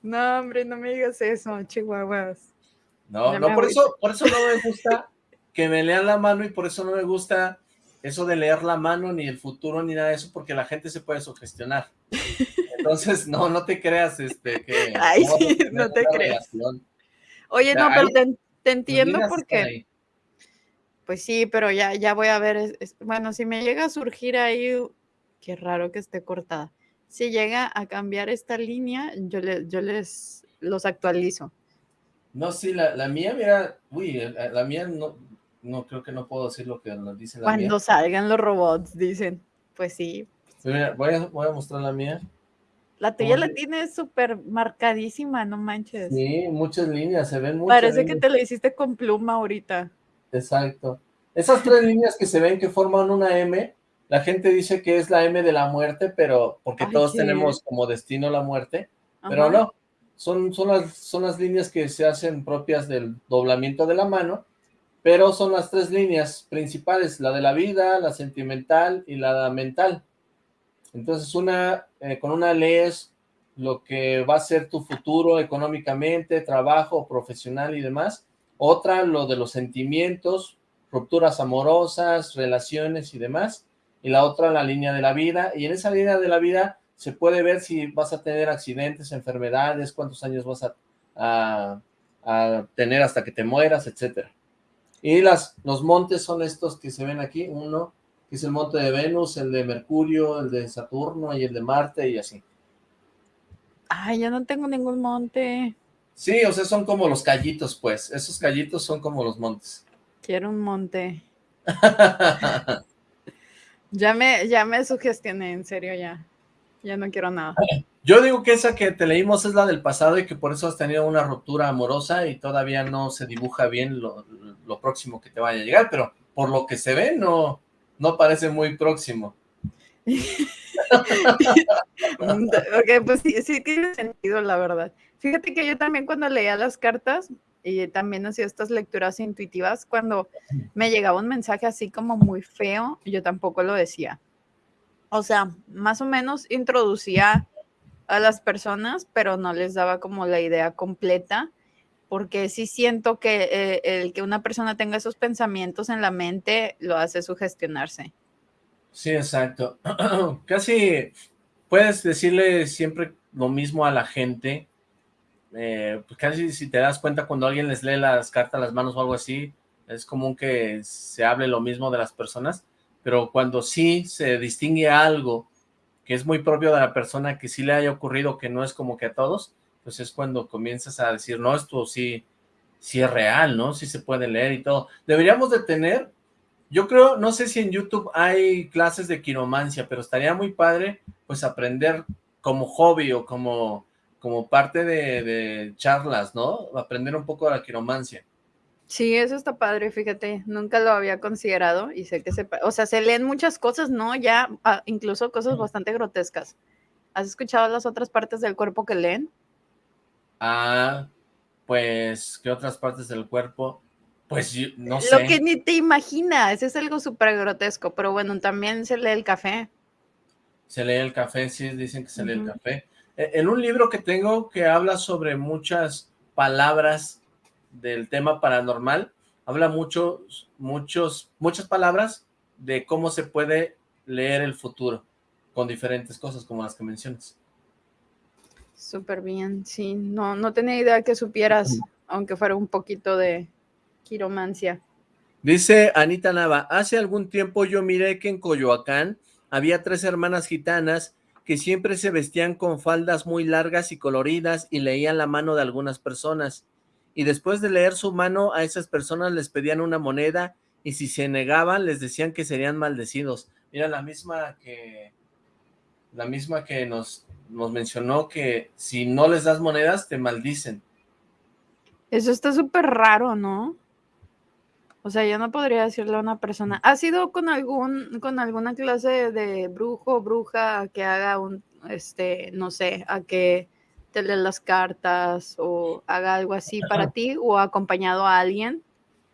No, hombre, no me digas eso, chihuahuas. No, no, por eso, por eso no me gusta que me lean la mano y por eso no me gusta eso de leer la mano, ni el futuro, ni nada de eso, porque la gente se puede sugestionar. Entonces, no, no te creas, este, que... Ay, sí, no te creas. Oye, no, pero te, entiendo porque... Pues sí, pero ya, ya voy a ver, bueno, si me llega a surgir ahí, qué raro que esté cortada. Si llega a cambiar esta línea, yo, le, yo les los actualizo. No, sí, la, la mía, mira, uy, la, mía no, no creo que no puedo decir lo que nos dice la Cuando mía. Cuando salgan los robots, dicen, pues sí. voy, a, voy a mostrar la mía. La tuya la tienes súper marcadísima, no manches. Sí, muchas líneas, se ven muchas Parece que te la hiciste con pluma ahorita. Exacto. Esas tres líneas que se ven que forman una M, la gente dice que es la M de la muerte, pero porque todos tenemos como destino la muerte, pero no, son, son, las, son las líneas que se hacen propias del doblamiento de la mano, pero son las tres líneas principales, la de la vida, la sentimental y la mental. Entonces, una, eh, con una lees lo que va a ser tu futuro económicamente, trabajo, profesional y demás. Otra, lo de los sentimientos, rupturas amorosas, relaciones y demás. Y la otra la línea de la vida, y en esa línea de la vida se puede ver si vas a tener accidentes, enfermedades, cuántos años vas a, tener hasta que te mueras, etcétera. Y las, los montes son estos que se ven aquí, uno que es el monte de Venus, el de Mercurio, el de Saturno y el de Marte y así. Ay, yo no tengo ningún monte. Sí, o sea, son como los callitos, pues. Esos callitos son como los montes. Quiero un monte. ya me, ya me sugestioné, en serio, ya. Ya no quiero nada. Yo digo que esa que te leímos es la del pasado y que por eso has tenido una ruptura amorosa y todavía no se dibuja bien lo, próximo que te vaya a llegar, pero por lo que se ve no, no parece muy próximo. ok, pues sí, sí tiene sentido, la verdad. Fíjate que yo también cuando leía las cartas y también hacía estas lecturas intuitivas, cuando me llegaba un mensaje así como muy feo, yo tampoco lo decía. O sea, más o menos introducía a las personas, pero no les daba como la idea completa, porque sí siento que eh, el que una persona tenga esos pensamientos en la mente lo hace sugestionarse. Sí, exacto. Casi puedes decirle siempre lo mismo a la gente, eh, pues casi si te das cuenta cuando alguien les lee las cartas las manos o algo así, es común que se hable lo mismo de las personas, pero cuando sí se distingue algo que es muy propio de la persona que sí le haya ocurrido, que no es como que a todos, pues es cuando comienzas a decir, no, esto sí, sí es real, ¿no? Sí se puede leer y todo. Deberíamos de tener, yo creo, no sé si en YouTube hay clases de quiromancia, pero estaría muy padre, pues aprender como hobby o como, como parte de, de charlas, ¿no? Aprender un poco de la quiromancia. Sí, eso está padre, fíjate, nunca lo había considerado y sé que se, o sea, se leen muchas cosas, ¿no? Ya, ah, incluso cosas bastante grotescas. ¿Has escuchado las otras partes del cuerpo que leen? Ah, pues, ¿qué otras partes del cuerpo? Pues, no sé. Lo que ni te imaginas, es algo súper grotesco, pero bueno, también se lee el café. Se lee el café, sí, dicen que se lee el café. E, en un libro que tengo que habla sobre muchas palabras del tema paranormal, habla mucho, muchos, muchas palabras de cómo se puede leer el futuro con diferentes cosas como las que mencionas. Súper bien, sí, no, no tenía idea que supieras, aunque fuera un poquito de quiromancia. Dice Anita Nava, hace algún tiempo yo miré que en Coyoacán había tres hermanas gitanas que siempre se vestían con faldas muy largas y coloridas y leían la mano de algunas personas y después de leer su mano a esas personas les pedían una moneda y si se negaban les decían que serían maldecidos. Mira, la misma que la misma que nos, nos mencionó que si no les das monedas te maldicen. Eso está súper raro, ¿no? O sea, yo no podría decirle a una persona, ¿has ido con algún, con alguna clase de brujo o bruja que haga un, este, no sé, a que te lee las cartas o haga algo así para ti o acompañado a alguien?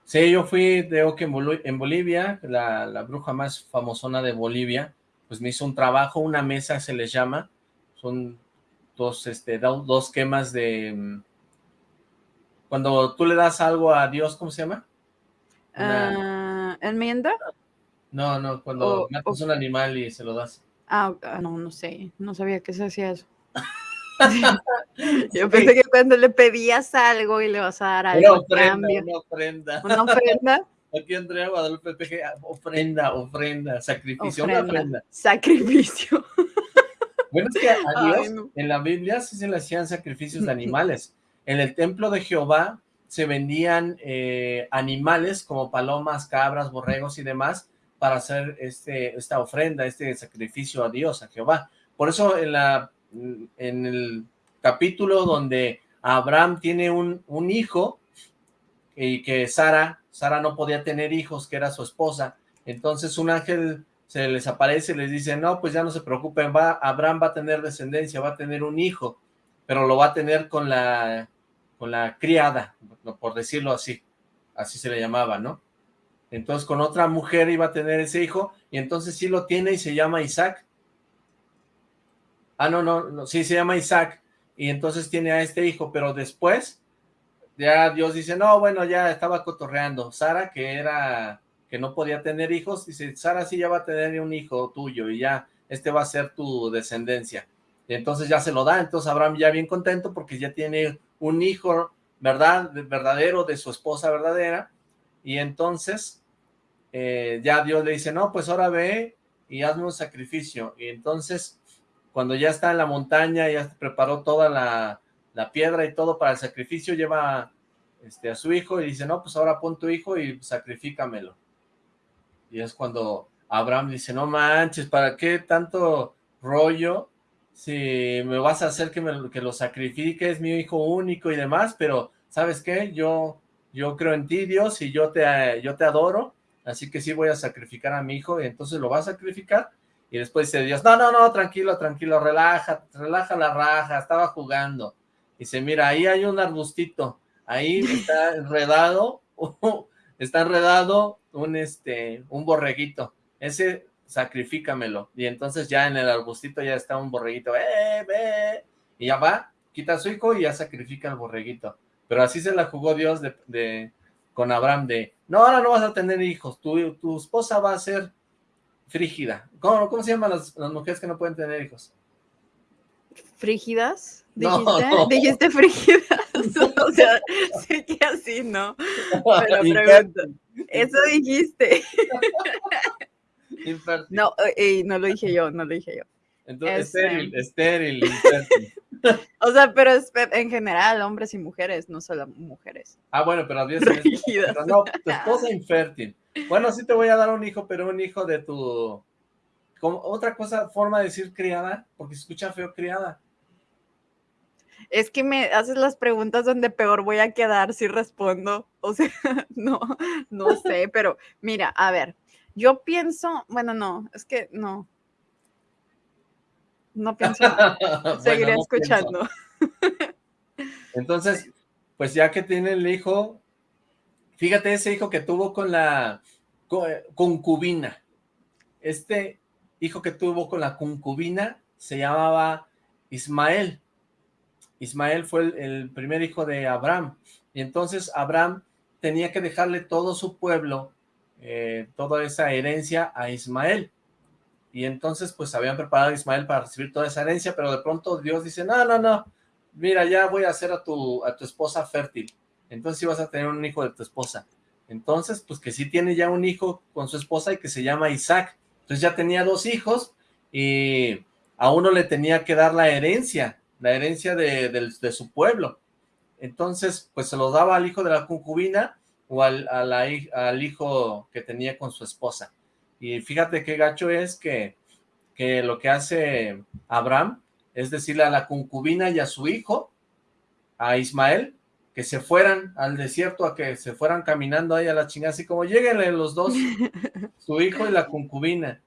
Sí, yo fui de que en Bolivia, la, la, bruja más famosona de Bolivia, pues me hizo un trabajo, una mesa se les llama, son dos, este, dos quemas de... Mm, cuando tú le das algo a Dios, ¿cómo se llama? Ah, ¿Enmienda? No, no, cuando matas un animal y se lo das. Ah, ah, no, no sé, no sabía que se hacía eso. Yo pensé que cuando le pedías algo y le vas a dar algo una ofrenda, Una ofrenda. ¿Una ofrenda? Aquí Andrea Guadalupe PG, ofrenda, ofrenda, sacrificio, ofrenda, una ofrenda. Sacrificio. Bueno, es que a Dios, en la Biblia sí se le hacían sacrificios de animales. En el templo de Jehová se vendían eh, animales como palomas, cabras, borregos y demás para hacer este, esta ofrenda, este sacrificio a Dios, a Jehová. Por eso en la en el capítulo donde Abraham tiene un, un hijo y que Sara, Sara no podía tener hijos, que era su esposa, entonces un ángel se les aparece y les dice, no, pues ya no se preocupen, va, Abraham va a tener descendencia, va a tener un hijo, pero lo va a tener con la, con la criada, por decirlo así, así se le llamaba, ¿no? Entonces con otra mujer iba a tener ese hijo, y entonces sí lo tiene y se llama Isaac, Ah, no, no, sí, se llama Isaac, y entonces tiene a este hijo, pero después, ya Dios dice, no, bueno, ya estaba cotorreando. Sara, que era, que que no podía tener hijos, dice, Sara sí ya va a tener un hijo tuyo y ya, este va a ser tu descendencia. Y entonces ya se lo da, entonces Abraham ya bien contento porque ya tiene un hijo, ¿verdad? Verdadero de su esposa verdadera. Y entonces eh, ya Dios le dice, no, pues ahora ve y hazme un sacrificio. Y entonces, cuando ya está en la montaña, ya preparó toda la, la piedra y todo para el sacrificio, lleva este, a su hijo y dice, no, pues ahora pon tu hijo y sacrifícamelo. Y es cuando Abraham dice, no manches, ¿para qué tanto rollo? Si me vas a hacer que, que lo sacrifique, es mi hijo único y demás, pero ¿sabes qué? Yo, yo creo en ti, Dios, y yo te, yo te adoro, así que sí voy a sacrificar a mi hijo, y entonces lo va a sacrificar, y después dice Dios, no, no, no, tranquilo, tranquilo, relaja, relaja la raja, estaba jugando. Dice, mira, ahí hay un arbustito, ahí está enredado, está enredado un, este, un borreguito, ese sacrifícamelo, y entonces ya en el arbustito ya está un borreguito, eh, y ya va, quita a su hijo y ya sacrifica al borreguito, pero así se la jugó Dios de, con Abraham de, no, ahora no vas a tener hijos, tu, tu esposa va a ser frígida, ¿cómo, cómo se llaman las, las mujeres que no pueden tener hijos? ¿Frígidas? ¿Dijiste? ¿Dijiste frígidas? o sea, sé que así, ¿no? Pero pregunto, eso dijiste. no, eh, no lo dije yo, no lo dije yo. Entonces, estéril, estéril, O sea, pero es en general, hombres y mujeres, no solo mujeres. Ah, bueno, pero había no, tu esposa infértil. Bueno, sí te voy a dar un hijo, pero un hijo de tu... Como otra cosa, forma de decir criada, porque se escucha feo criada. Es que me haces las preguntas donde peor voy a quedar si respondo. O sea, no, no sé, pero mira, a ver, yo pienso, bueno, no, es que no. No pienso. Seguiré escuchando. Entonces, pues ya que tiene el hijo, fíjate ese hijo que tuvo con la concubina. Este hijo que tuvo con la concubina se llamaba Ismael. Ismael fue el, primer hijo de Abraham, y entonces Abraham tenía que dejarle todo su pueblo, eh, toda esa herencia a Ismael, y entonces pues habían preparado a Ismael para recibir toda esa herencia, pero de pronto Dios dice, no, no, no, mira, ya voy a hacer a tu, a tu esposa fértil, entonces sí vas a tener un hijo de tu esposa, entonces pues que sí tiene ya un hijo con su esposa y que se llama Isaac, entonces ya tenía dos hijos, y a uno le tenía que dar la herencia, la herencia de, su pueblo. Entonces, pues se lo daba al hijo de la concubina o al, al hijo que tenía con su esposa. Y fíjate qué gacho es que, que lo que hace Abraham es decirle a la concubina y a su hijo, a Ismael, que se fueran al desierto, a que se fueran caminando ahí a la chingada, así como lleguenle los dos, su hijo y la concubina,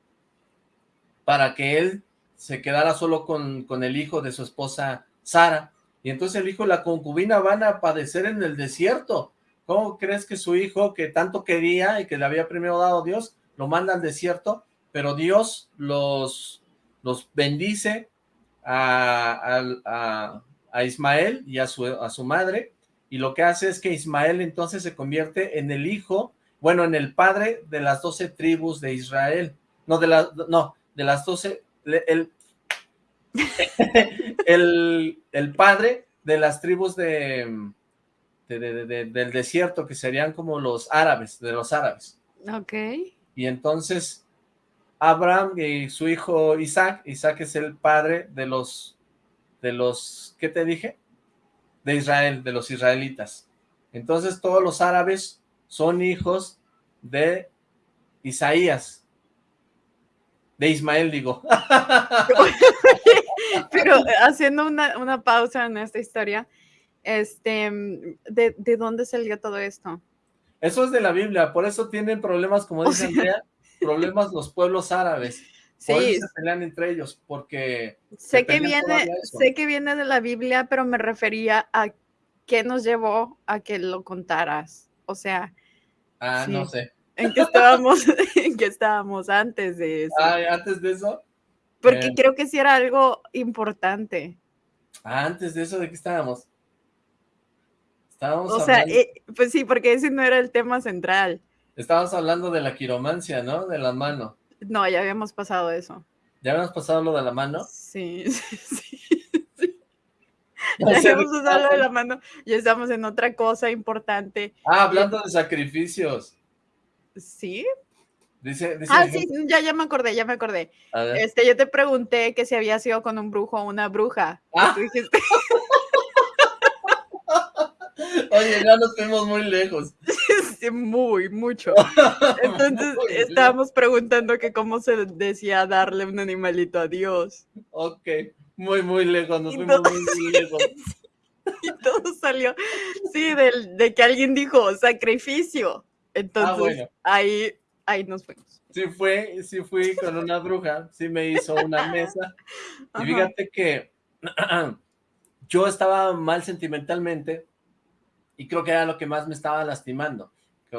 para que él se quedara solo con, con el hijo de su esposa Sara, y entonces el hijo y la concubina van a padecer en el desierto. ¿Cómo crees que su hijo, que tanto quería y que le había primero dado Dios, lo manda al desierto? Pero Dios los, los bendice a, Ismael y a su, a su madre, y lo que hace es que Ismael entonces se convierte en el hijo, bueno, en el padre de las doce tribus de Israel. No, de, la, no, de las doce el, el, padre de las tribus de, del desierto, que serían como los árabes, de los árabes. Ok. Y entonces Abraham y su hijo Isaac, Isaac es el padre de los, de los, ¿qué te dije? De Israel, de los israelitas. Entonces todos los árabes son hijos de Isaías, de Ismael, digo. Pero haciendo una, pausa en esta historia, este, ¿de, ¿de, dónde salió todo esto? Eso es de la Biblia, por eso tienen problemas, como dice Andrea, problemas los pueblos árabes. Sí. Por eso se pelean entre ellos, porque... Sé que, viene, sé que viene de la Biblia, pero me refería a qué nos llevó a que lo contaras. O sea... Ah, no sé en qué estábamos, en qué estábamos antes de eso. Ah, antes de eso. Porque eh. creo que sí era algo importante. Ah, antes de eso, ¿de qué estábamos? Estábamos O sea, eh, pues sí, porque ese no era el tema central. Estábamos hablando de la quiromancia, ¿no? De la mano. No, ya habíamos pasado eso. ¿Ya habíamos pasado lo de la mano? Sí, sí, sí. Ya habíamos pasado lo de la mano y estamos en otra cosa importante. Ah, hablando de sacrificios. ¿Sí? Dice, dice ah, sí, ya, ya me acordé, ya me acordé. Este, yo te pregunté que si había sido con un brujo o una bruja. Ah. Tú dijiste... Oye, ya nos fuimos muy lejos. Sí, muy, mucho. Entonces estábamos preguntando que cómo se decía darle un animalito a Dios. Ok, muy, muy lejos, nos fuimos muy, muy lejos. Y todo salió, sí, de, que alguien dijo sacrificio. Entonces, ah, ahí, ahí nos fuimos. Sí fue, sí fui con una bruja, sí me hizo una mesa. Y fíjate que yo estaba mal sentimentalmente y creo que era lo que más me estaba lastimando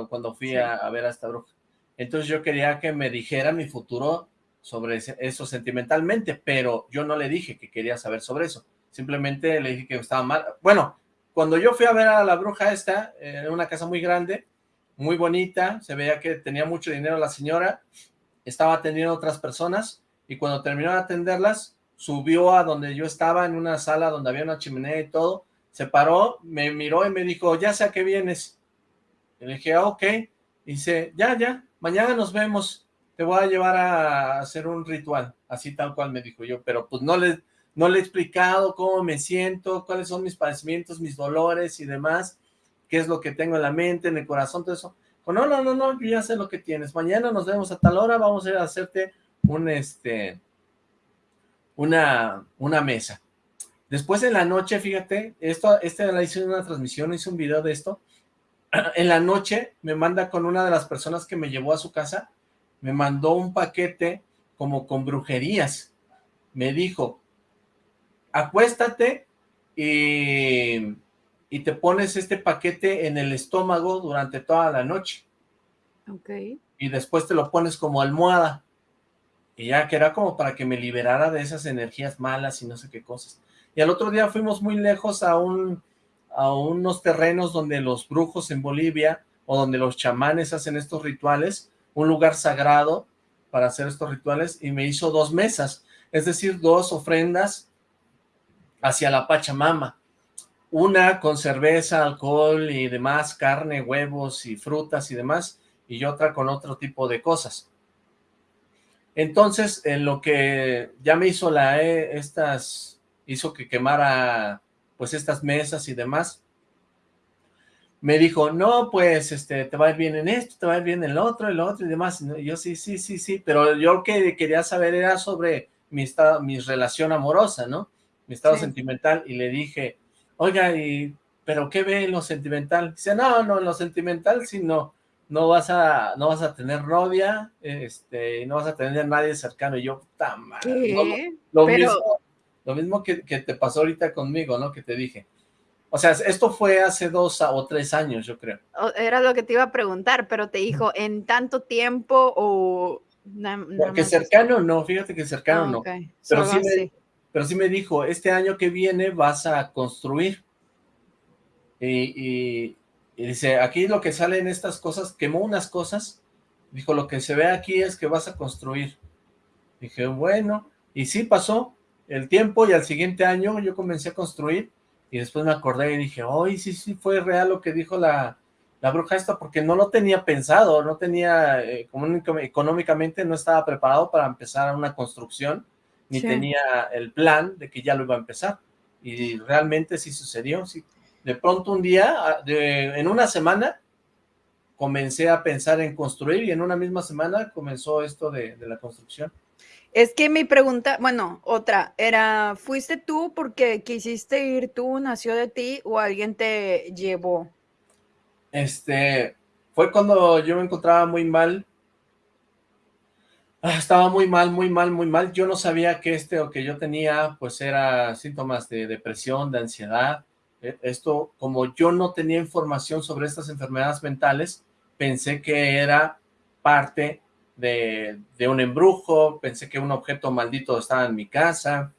cuando fui a, ver a esta bruja. Entonces yo quería que me dijera mi futuro sobre eso sentimentalmente, pero yo no le dije que quería saber sobre eso. Simplemente le dije que estaba mal. Bueno, cuando yo fui a ver a la bruja esta, en una casa muy grande, muy bonita, se veía que tenía mucho dinero la señora, estaba atendiendo a otras personas, y cuando terminó de atenderlas, subió a donde yo estaba, en una sala donde había una chimenea y todo, se paró, me miró y me dijo, ya sé a qué vienes. Y le dije, ah, ok. Y dice, ya, ya, mañana nos vemos, te voy a llevar a hacer un ritual. Así tal cual me dijo yo, pero pues no le, no le he explicado cómo me siento, cuáles son mis padecimientos, mis dolores y demás, qué es lo que tengo en la mente, en el corazón, todo eso. no, no, no, no, yo ya sé lo que tienes. Mañana nos vemos a tal hora, vamos a ir a hacerte un, este, una, una mesa. Después en la noche, fíjate, esto, este la hice una transmisión, hice un video de esto. En la noche me manda con una de las personas que me llevó a su casa, me mandó un paquete como con brujerías. Me dijo, acuéstate y, y te pones este paquete en el estómago durante toda la noche. Ok. Y después te lo pones como almohada. Y ya que era como para que me liberara de esas energías malas y no sé qué cosas. Y al otro día fuimos muy lejos a, un, a unos terrenos donde los brujos en Bolivia o donde los chamanes hacen estos rituales, un lugar sagrado para hacer estos rituales, y me hizo dos mesas, es decir, dos ofrendas hacia la Pachamama. Una con cerveza, alcohol y demás, carne, huevos y frutas y demás, y otra con otro tipo de cosas. Entonces, en lo que ya me hizo la, eh, estas hizo que quemara pues estas mesas y demás. Me dijo, no, pues, este, te va a ir bien en esto, te va a ir bien en el otro, el otro y demás. Y yo, sí, sí, sí, sí, pero yo lo que quería saber era sobre mi estado, mi relación amorosa, ¿no? Mi estado sentimental, y le dije, oiga, y, ¿pero qué ve en lo sentimental? Dice, no, no, en lo sentimental, sí, no, no vas a, no vas a tener novia, este, no vas a tener nadie cercano, y yo, puta madre, lo, mismo, lo mismo que, te pasó ahorita conmigo, ¿no? Que te dije. O sea, esto fue hace dos o tres años, yo creo. Era lo que te iba a preguntar, pero te dijo, ¿en tanto tiempo o...? que cercano no, fíjate que cercano ah, no. Pero sí, me, pero sí me dijo, este año que viene vas a construir. Y, dice, aquí lo que sale en estas cosas, quemó unas cosas, dijo, lo que se ve aquí es que vas a construir. Dije, bueno, y sí pasó, el tiempo y al siguiente año yo comencé a construir y después me acordé y dije, hoy sí, sí, fue real lo que dijo la, la bruja esta, porque no lo tenía pensado, no tenía, eh, económicamente no estaba preparado para empezar una construcción, ni tenía el plan de que ya lo iba a empezar, y realmente sí sucedió, sí. De pronto un día, ah, en una semana, comencé a pensar en construir, y en una misma semana comenzó esto de la construcción. Es que mi pregunta, bueno, otra, era, ¿fuiste tú porque quisiste ir tú, nació de ti o alguien te llevó? Este, fue cuando yo me encontraba muy mal, ah, estaba muy mal, muy mal, muy mal, yo no sabía que este o que yo tenía, pues era síntomas de depresión, de ansiedad, e, esto, como yo no tenía información sobre estas enfermedades mentales, pensé que era parte de, un embrujo, pensé que un objeto maldito estaba en mi casa,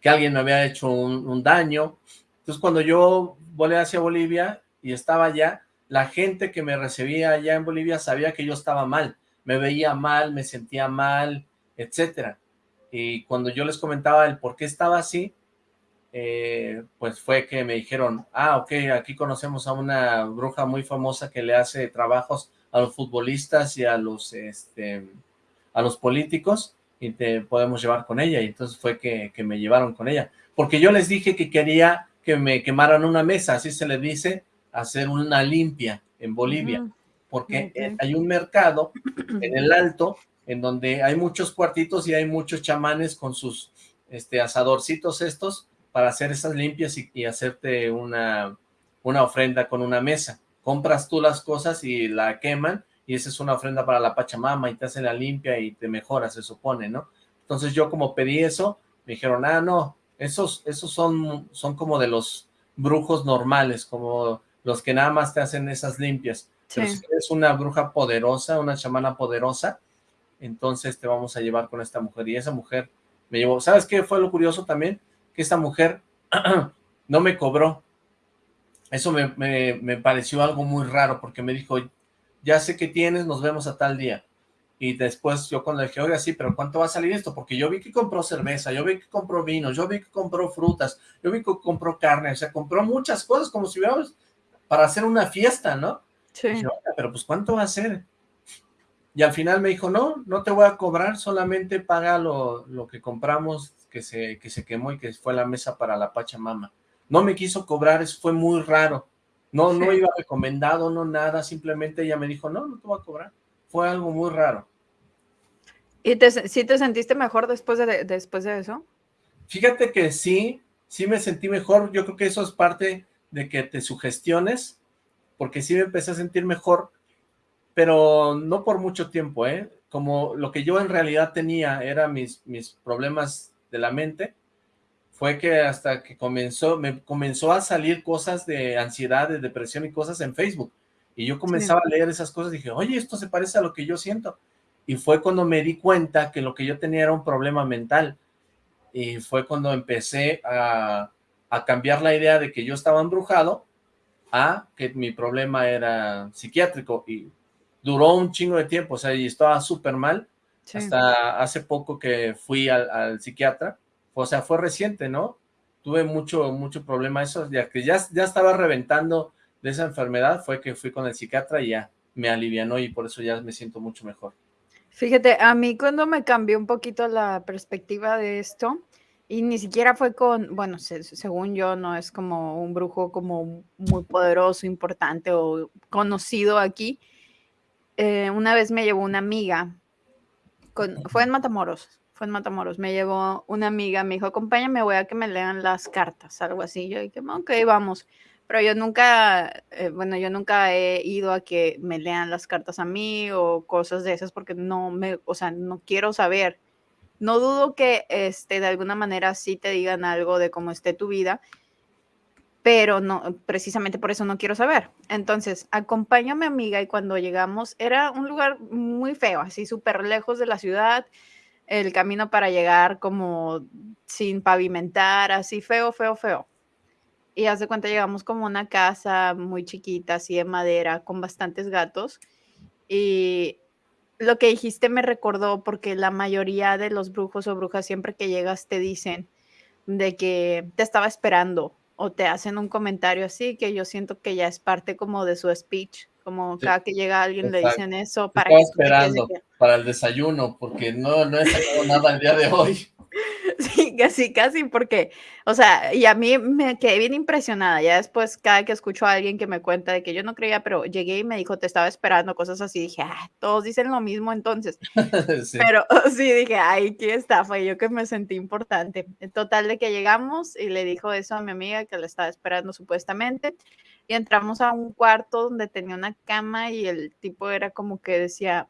que alguien me había hecho un, daño. Entonces cuando yo volé hacia Bolivia y estaba allá, la gente que me recibía allá en Bolivia sabía que yo estaba mal, me veía mal, me sentía mal, etcétera. Y cuando yo les comentaba el por qué estaba así, eh, pues fue que me dijeron, ah, ok, aquí conocemos a una bruja muy famosa que le hace trabajos a los futbolistas y a los, este, a los políticos, y te podemos llevar con ella, y entonces fue que, me llevaron con ella, porque yo les dije que quería que me quemaran una mesa, así se le dice, hacer una limpia en Bolivia, porque hay un mercado en el alto, en donde hay muchos cuartitos y hay muchos chamanes con sus este, asadorcitos estos, para hacer esas limpias y, hacerte una, una ofrenda con una mesa. Compras tú las cosas y la queman, y esa es una ofrenda para la Pachamama y te hace la limpia y te mejora, se supone, ¿no? Entonces yo como pedí eso, me dijeron, ah, no, esos, esos son, son como de los brujos normales, como los que nada más te hacen esas limpias. Pero si eres una bruja poderosa, una chamana poderosa, entonces te vamos a llevar con esta mujer. Y esa mujer me llevó, ¿sabes qué fue lo curioso también? Que esta mujer no me cobró. Eso me, me, me pareció algo muy raro, porque me dijo, ya sé que tienes, nos vemos a tal día. Y después yo cuando dije, oiga, sí, pero ¿cuánto va a salir esto? Porque yo vi que compró cerveza, yo vi que compró vino, yo vi que compró frutas, yo vi que compró carne, o sea, compró muchas cosas como si hubiéramos para hacer una fiesta, ¿no? Sí. pero pues ¿cuánto va a ser? Y al final me dijo, no, no te voy a cobrar, solamente paga lo, lo que compramos que se, que se quemó y que fue la mesa para la Pachamama. No me quiso cobrar, eso fue muy raro. No, no iba recomendado, no nada, simplemente ella me dijo, no, no te voy a cobrar. Fue algo muy raro. ¿Y te, sí te sentiste mejor después de, después de eso? Fíjate que sí, sí me sentí mejor. Yo creo que eso es parte de que te sugestiones, porque sí me empecé a sentir mejor, pero no por mucho tiempo, ¿eh? Como lo que yo en realidad tenía era mis, mis problemas de la mente, fue que hasta que comenzó, me comenzó a salir cosas de ansiedad, de depresión y cosas en Facebook. Y yo comenzaba a leer esas cosas y dije, oye, esto se parece a lo que yo siento. Y fue cuando me di cuenta que lo que yo tenía era un problema mental. Y fue cuando empecé a, a cambiar la idea de que yo estaba embrujado a que mi problema era psiquiátrico. Y duró un chingo de tiempo, o sea, y estaba súper mal. Hasta hace poco que fui al, al psiquiatra o sea, fue reciente, ¿no? Tuve mucho, mucho problema eso, ya que ya, estaba reventando de esa enfermedad, fue que fui con el psiquiatra y ya me alivianó y por eso ya me siento mucho mejor. Fíjate, a mí cuando me cambió un poquito la perspectiva de esto, y ni siquiera fue con, bueno, según yo, no es como un brujo como muy poderoso, importante o conocido aquí. Eh, una vez me llevó una amiga, fue en Matamoros, fue en Matamoros, me llevó una amiga, me dijo, acompáñame, voy a que me lean las cartas, algo así. Yo dije, ok, vamos. Pero yo nunca, eh, bueno, yo nunca he ido a que me lean las cartas a mí o cosas de esas porque no me, o sea, no quiero saber. No dudo que este, de alguna manera sí te digan algo de cómo esté tu vida, pero no, precisamente por eso no quiero saber. Entonces, acompaño a mi amiga y cuando llegamos era un lugar muy feo, así súper lejos de la ciudad, el camino para llegar como sin pavimentar, así feo, feo, feo. Y hace cuenta llegamos como una casa muy chiquita, así de madera, con bastantes gatos. Y lo que dijiste me recordó porque la mayoría de los brujos o brujas siempre que llegas te dicen de que te estaba esperando o te hacen un comentario así que yo siento que ya es parte como de su speech como cada que llega alguien le dicen eso para que esperando para el desayuno, porque no, no he sacado nada el día de hoy. Sí, casi, casi, porque, o sea, y a mí me quedé bien impresionada. Ya después, cada que escucho a alguien que me cuenta de que yo no creía, pero llegué y me dijo, te estaba esperando, cosas así, dije, ah, todos dicen lo mismo entonces. Pero sí, dije, ay, qué estafa, y yo que me sentí importante. En total de que llegamos y le dijo eso a mi amiga que le estaba esperando supuestamente y entramos a un cuarto donde tenía una cama y el tipo era como que decía,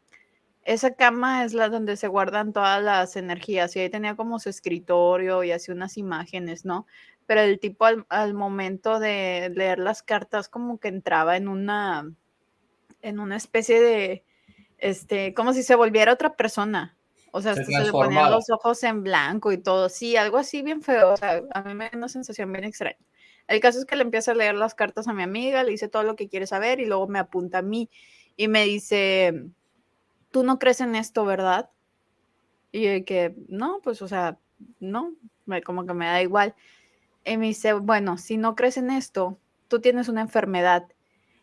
esa cama es la donde se guardan todas las energías y ahí tenía como su escritorio y así unas imágenes, ¿no? Pero el tipo al, momento de leer las cartas como que entraba en una, en una especie de, este, como si se volviera otra persona. O sea, se, le ponían los ojos en blanco y todo, sí, algo así bien feo. O sea, a mí me da una sensación bien extraña. El caso es que le empieza a leer las cartas a mi amiga, le dice todo lo que quiere saber y luego me apunta a mí y me dice, tú no crees en esto, ¿verdad? Y yo que, no, pues, o sea, no, como que me da igual. Y me dice, bueno, si no crees en esto, tú tienes una enfermedad.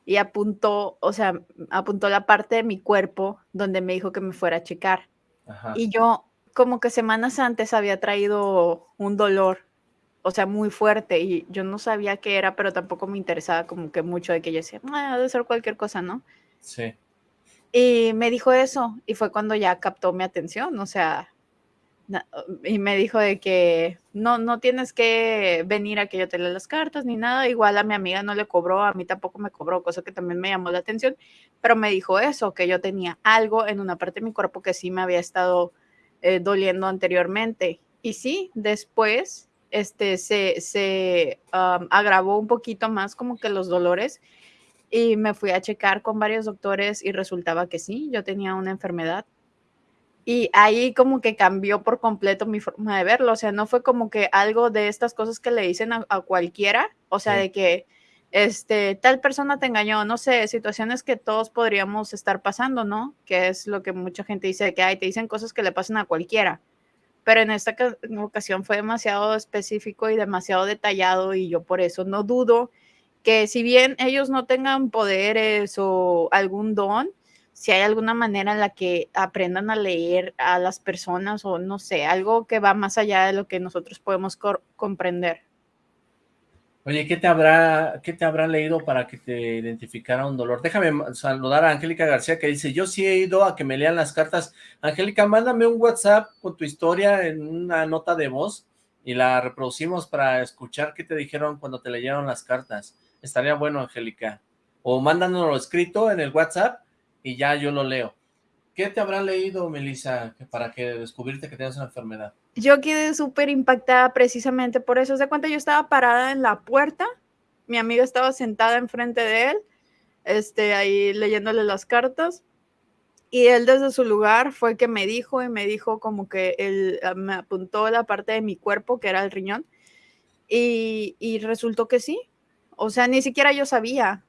Y apuntó, o sea, apuntó la parte de mi cuerpo donde me dijo que me fuera a checar. Y yo, como que semanas antes había traído un dolor, o sea, muy fuerte, y yo no sabía qué era, pero tampoco me interesaba como que mucho de que yo decía, ah, debe ser cualquier cosa, ¿no? Sí. Y me dijo eso, y fue cuando ya captó mi atención, o sea, y me dijo de que no, no tienes que venir a que yo te lea las cartas ni nada, igual a mi amiga no le cobró, a mí tampoco me cobró, cosa que también me llamó la atención, pero me dijo eso, que yo tenía algo en una parte de mi cuerpo que sí me había estado eh, doliendo anteriormente. Y sí, después este, se, se agravó un poquito más como que los dolores y me fui a checar con varios doctores y resultaba que sí, yo tenía una enfermedad. Y ahí como que cambió por completo mi forma de verlo, o sea, no fue como que algo de estas cosas que le dicen a, cualquiera, o sea, de que este, tal persona te engañó, no sé, situaciones que todos podríamos estar pasando, ¿no? Que es lo que mucha gente dice, que hay, te dicen cosas que le pasan a cualquiera. Pero en esta ocasión fue demasiado específico y demasiado detallado y yo por eso no dudo que si bien ellos no tengan poderes o algún don, si hay alguna manera en la que aprendan a leer a las personas o no sé, algo que va más allá de lo que nosotros podemos comprender. Oye, ¿qué te habrá, qué te leído para que te identificara un dolor? Déjame saludar a Angélica García que dice, yo sí he ido a que me lean las cartas. Angélica, mándame un WhatsApp con tu historia en una nota de voz y la reproducimos para escuchar qué te dijeron cuando te leyeron las cartas. Estaría bueno, Angélica. O mándanoslo escrito en el WhatsApp y ya yo lo leo. ¿Qué te habrá leído, Melissa, para que descubrirte que tienes una enfermedad? Yo quedé súper impactada precisamente por eso. Se cuenta, yo estaba parada en la puerta, mi amiga estaba sentada enfrente de él, este, ahí leyéndole las cartas, y él desde su lugar fue que me dijo y me dijo como que él ah, me apuntó la parte de mi cuerpo, que era el riñón, y, y resultó que sí, o sea, ni siquiera yo sabía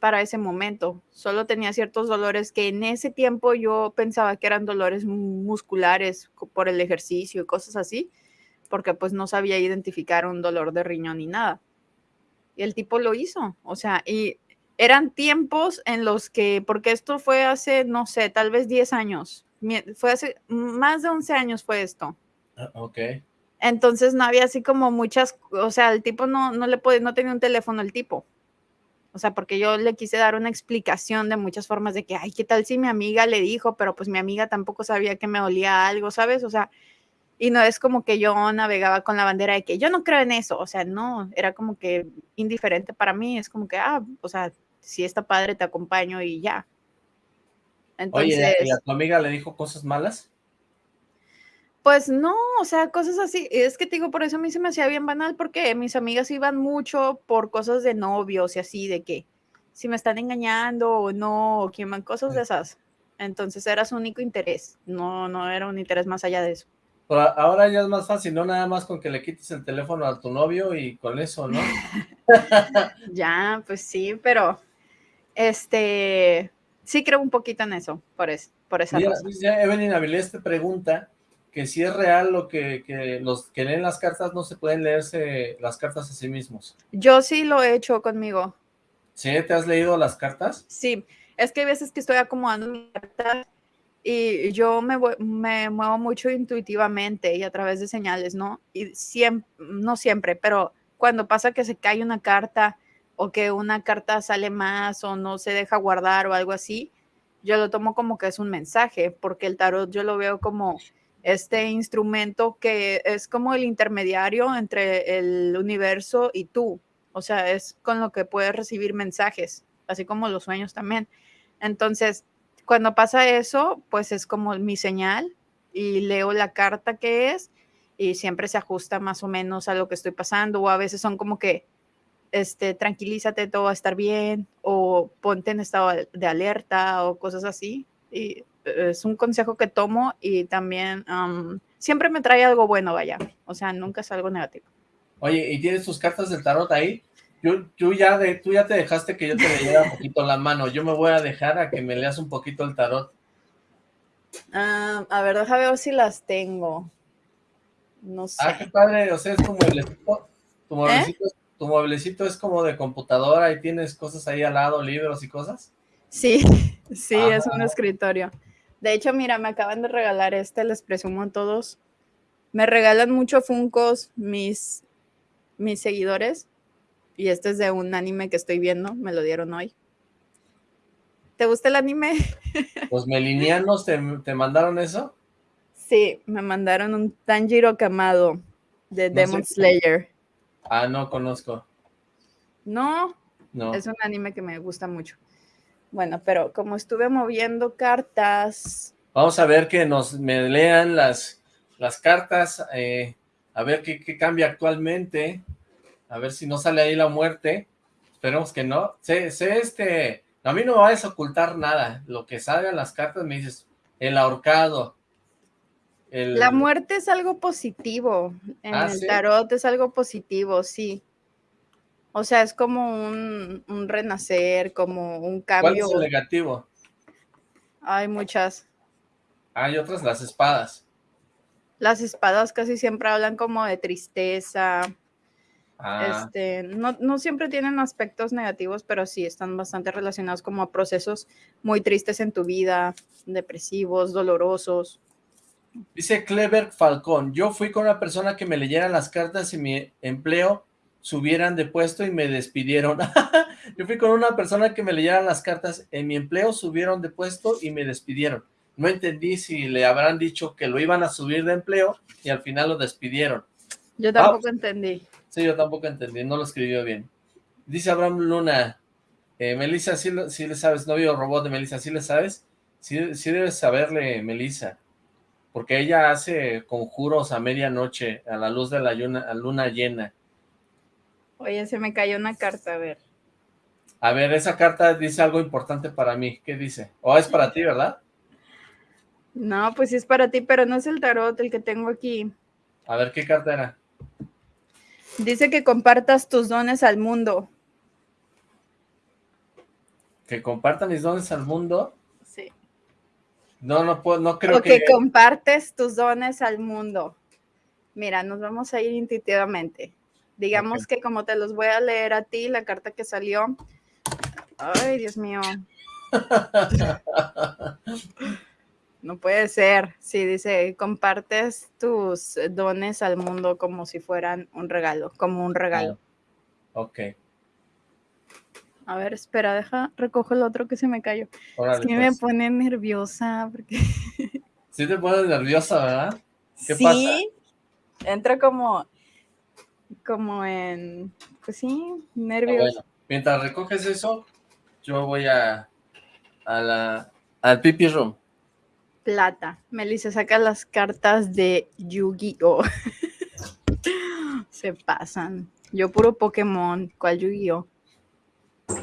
para ese momento. Solo tenía ciertos dolores que en ese tiempo yo pensaba que eran dolores musculares por el ejercicio y cosas así, porque pues no sabía identificar un dolor de riñón ni nada. Y el tipo lo hizo, o sea, y eran tiempos en los que, porque esto fue hace, no sé, tal vez 10 años, fue hace más de 11 años fue esto. Ah, ok. Entonces no había así como muchas, o sea, el tipo no, no le podía, no tenía un teléfono el tipo. O sea, porque yo le quise dar una explicación de muchas formas de que, ay, ¿qué tal si mi amiga le dijo? Pero pues mi amiga tampoco sabía que me olía algo, ¿sabes? O sea, y no es como que yo navegaba con la bandera de que yo no creo en eso. O sea, no, era como que indiferente para mí. Es como que, ah, o sea, si está padre, te acompaño y ya. Entonces, Oye, ¿y a tu amiga le dijo cosas malas? Pues no, o sea, cosas así. Es que te digo, por eso a mí se me hacía bien banal, porque mis amigas iban mucho por cosas de novios y así, de que si me están engañando o no, o van cosas de esas. Entonces era su único interés, no, no era un interés más allá de eso. Pero ahora ya es más fácil, ¿no? Nada más con que le quites el teléfono a tu novio y con eso, ¿no? ya, pues sí, pero este, sí creo un poquito en eso, por, eso, por esa Mira, razón. Evelyn Avilés te pregunta que si es real lo que, los que leen las cartas no se pueden leerse las cartas a sí mismos. Yo sí lo he hecho conmigo. ¿Sí? ¿Te has leído las cartas? Sí, es que hay veces que estoy acomodando mi carta y yo me, me muevo mucho intuitivamente y a través de señales, ¿no? Y siempre, no siempre, pero cuando pasa que se cae una carta o que una carta sale más o no se deja guardar o algo así, yo lo tomo como que es un mensaje, porque el tarot yo lo veo como este instrumento que es como el intermediario entre el universo y tú. O sea, es con lo que puedes recibir mensajes, así como los sueños también. Entonces, cuando pasa eso, pues es como mi señal y leo la carta que es y siempre se ajusta más o menos a lo que estoy pasando o a veces son como que este tranquilízate todo va a estar bien o ponte en estado de alerta o cosas así y es un consejo que tomo y también siempre me trae algo bueno, vaya, o sea, nunca es algo negativo. Oye, ¿y tienes tus cartas del tarot ahí? Yo, tú, ya de, tú ya te dejaste que yo te leyera un poquito la mano. Yo me voy a dejar a que me leas un poquito el tarot. Ah, a ver, déjame ver si las tengo. No sé. Ah, qué padre. O sea, es como. Tu mueblecito, ¿Eh? tu mueblecito es como de computadora y tienes cosas ahí al lado, libros y cosas. Sí, sí, es un escritorio. De hecho, mira, me acaban de regalar este, les presumo a todos. Me regalan mucho Funcos mis, mis seguidores. Y este es de un anime que estoy viendo, me lo dieron hoy. ¿Te gusta el anime? ¿Los melinianos te, te mandaron eso? Sí, me mandaron un Tanjiro Kamado de Demon Slayer. Ah, no conozco. No, no, es un anime que me gusta mucho. Bueno, pero como estuve moviendo cartas... Vamos a ver que nos me lean las, las cartas, eh, a ver qué, qué, cambia actualmente, a ver si no sale ahí la muerte, esperemos que no. Sé, sé este, a mí no me va a ocultar nada, lo que salga en las cartas me dices, el ahorcado. La muerte es algo positivo, en ah, el tarot es algo positivo, sí. O sea, es como un, renacer, como un cambio. ¿Cuál es el negativo? Hay muchas. Hay otras, las espadas. Las espadas casi siempre hablan como de tristeza. Ah. Este, no, no, siempre tienen aspectos negativos, pero sí están bastante relacionados como a procesos muy tristes en tu vida, depresivos, dolorosos. Dice Clever Falcón, yo fui con una persona que me leyera las cartas y mi empleo subieran de puesto y me despidieron. Yo fui con una persona que me leyera las cartas, en mi empleo subieron de puesto y me despidieron. No entendí si le habrán dicho que lo iban a subir de empleo y al final lo despidieron. Yo tampoco ah, entendí. Sí, yo tampoco entendí, no lo escribió bien. Dice Abraham Luna, eh, Melissa, ¿sí, le sabes, novio robot de Melissa, ¿sí le sabes? Sí, sí debes saberle, Melissa, porque ella hace conjuros a medianoche, a la luz de la luna llena. Oye, se me cayó una carta, a ver. A ver, esa carta dice algo importante para mí. ¿Qué dice? ¿O es para ti, verdad? No, pues sí es para ti, pero no es el tarot el que tengo aquí. A ver, ¿qué carta era? Dice que compartas tus dones al mundo. ¿Que comparta mis dones al mundo? Sí. No, no puedo, no creo o que... que compartes tus dones al mundo. Mira, nos vamos a ir intuitivamente. Digamos que como te los voy a leer a ti, la carta que salió. Ay, Dios mío. No puede ser. Sí, dice, compartes tus dones al mundo como si fueran un regalo, como un regalo. Ok. A ver, espera, deja, recojo el otro que se me cayó. es que me pues. pone nerviosa. Porque... Sí te pones nerviosa, ¿verdad? ¿Qué sí, entra como, como en, pues sí, nervios. bueno, mientras recoges eso, yo voy a, a la, al pipi room. Plata. Melissa saca las cartas de Yu-Gi-Oh! Se pasan. Yo puro Pokémon. ¿Cuál Yu-Gi-Oh?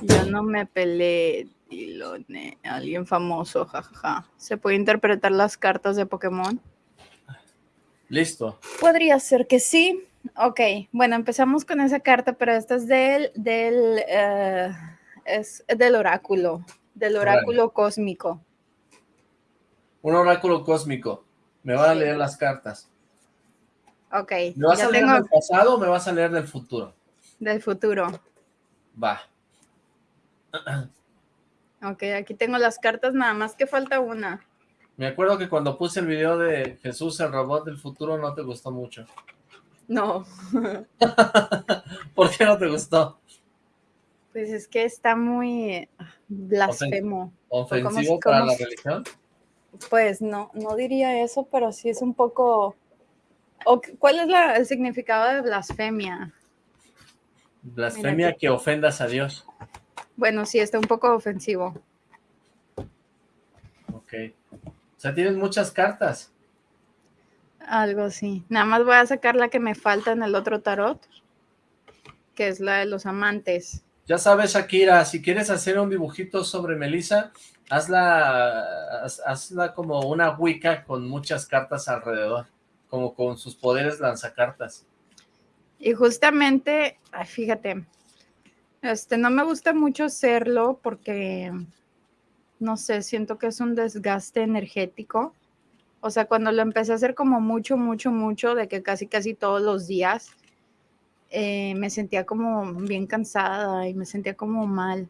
Yo no me peleé. Dilone. Alguien famoso, jajaja. ¿Se puede interpretar las cartas de Pokémon? Listo. Podría ser que sí. Ok, bueno, empezamos con esa carta, pero esta es del, del, eh, es del oráculo, del oráculo cósmico. Un oráculo cósmico. Me van a leer las cartas. Ok. ¿Me vas a leer del pasado o me vas a leer del futuro? Del futuro. Va. Ok, aquí tengo las cartas, nada más que falta una. Me acuerdo que cuando puse el video de Jesús, el robot del futuro, no te gustó mucho. No. ¿Por qué no te gustó? Pues es que está muy ah, blasfemo. ¿Ofensivo para la religión? Pues no, no diría eso, pero sí es un poco... ¿Cuál es el significado de blasfemia? Blasfemia que ofendas a Dios. Bueno, sí, está un poco ofensivo. Ok. O sea, tienes muchas cartas. Algo así. Nada más voy a sacar la que me falta en el otro tarot, que es la de los amantes. Ya sabes, Shakira, si quieres hacer un dibujito sobre Melissa, hazla, hazla como una Wicca con muchas cartas alrededor, como con sus poderes lanzacartas. Y justamente, ay, fíjate, este, no me gusta mucho hacerlo porque, no sé, siento que es un desgaste energético. O sea, cuando lo empecé a hacer como mucho, mucho, mucho, de que casi, casi todos los días, eh, me sentía como bien cansada y me sentía como mal.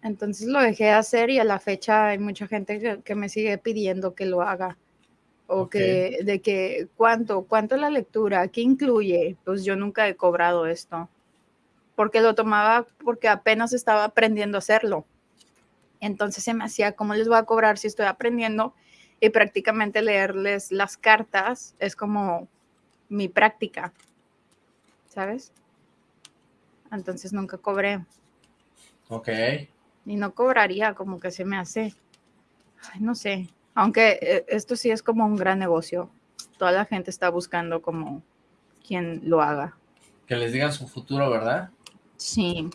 Entonces lo dejé de hacer y a la fecha hay mucha gente que, me sigue pidiendo que lo haga. O que, de que, ¿cuánto? ¿Cuánto la lectura? ¿Qué incluye? Pues yo nunca he cobrado esto. Porque lo tomaba porque apenas estaba aprendiendo a hacerlo. Entonces se me hacía, ¿cómo les voy a cobrar si estoy aprendiendo? Y prácticamente leerles las cartas es como mi práctica. ¿Sabes? Entonces nunca cobré. Ok y no cobraría, como que se me hace, no sé, aunque eh, esto sí es como un gran negocio, toda la gente está buscando como quien lo haga. Que les digan su futuro, ¿verdad? Sí.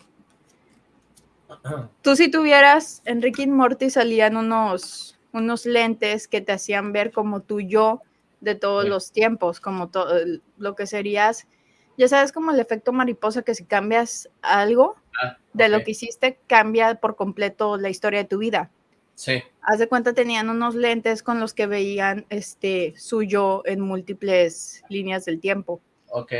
Tú si tuvieras, Enrique y Morty salían unos, unos lentes que te hacían ver como tú yo de todos los tiempos, como todo lo que serías, ya sabes como el efecto mariposa que si cambias algo, Ah, de lo que hiciste cambia por completo la historia de tu vida. Sí. Haz de cuenta tenían unos lentes con los que veían este suyo en múltiples líneas del tiempo. Ok.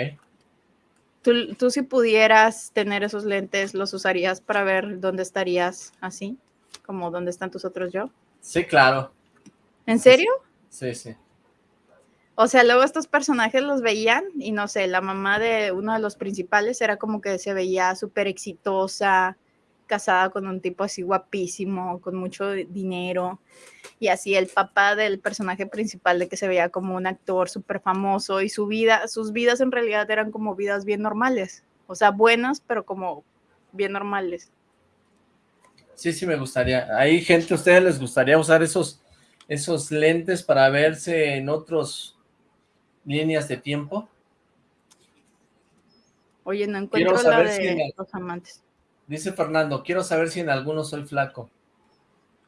¿Tú, tú si pudieras tener esos lentes, los usarías para ver dónde estarías así? Como dónde están tus otros yo. Sí, claro. ¿En serio? Sí, sí. O sea, luego estos personajes los veían y no sé, la mamá de uno de los principales era como que se veía súper exitosa, casada con un tipo así guapísimo, con mucho dinero. Y así el papá del personaje principal de que se veía como un actor súper famoso y su vida, sus vidas en realidad eran como vidas bien normales. O sea, buenas, pero como bien normales. Sí, sí me gustaría. Hay gente, ¿a ustedes les gustaría usar esos, esos lentes para verse en otros líneas de tiempo. Oye, no encuentro la de los amantes. Dice Fernando, quiero saber si en alguno soy flaco.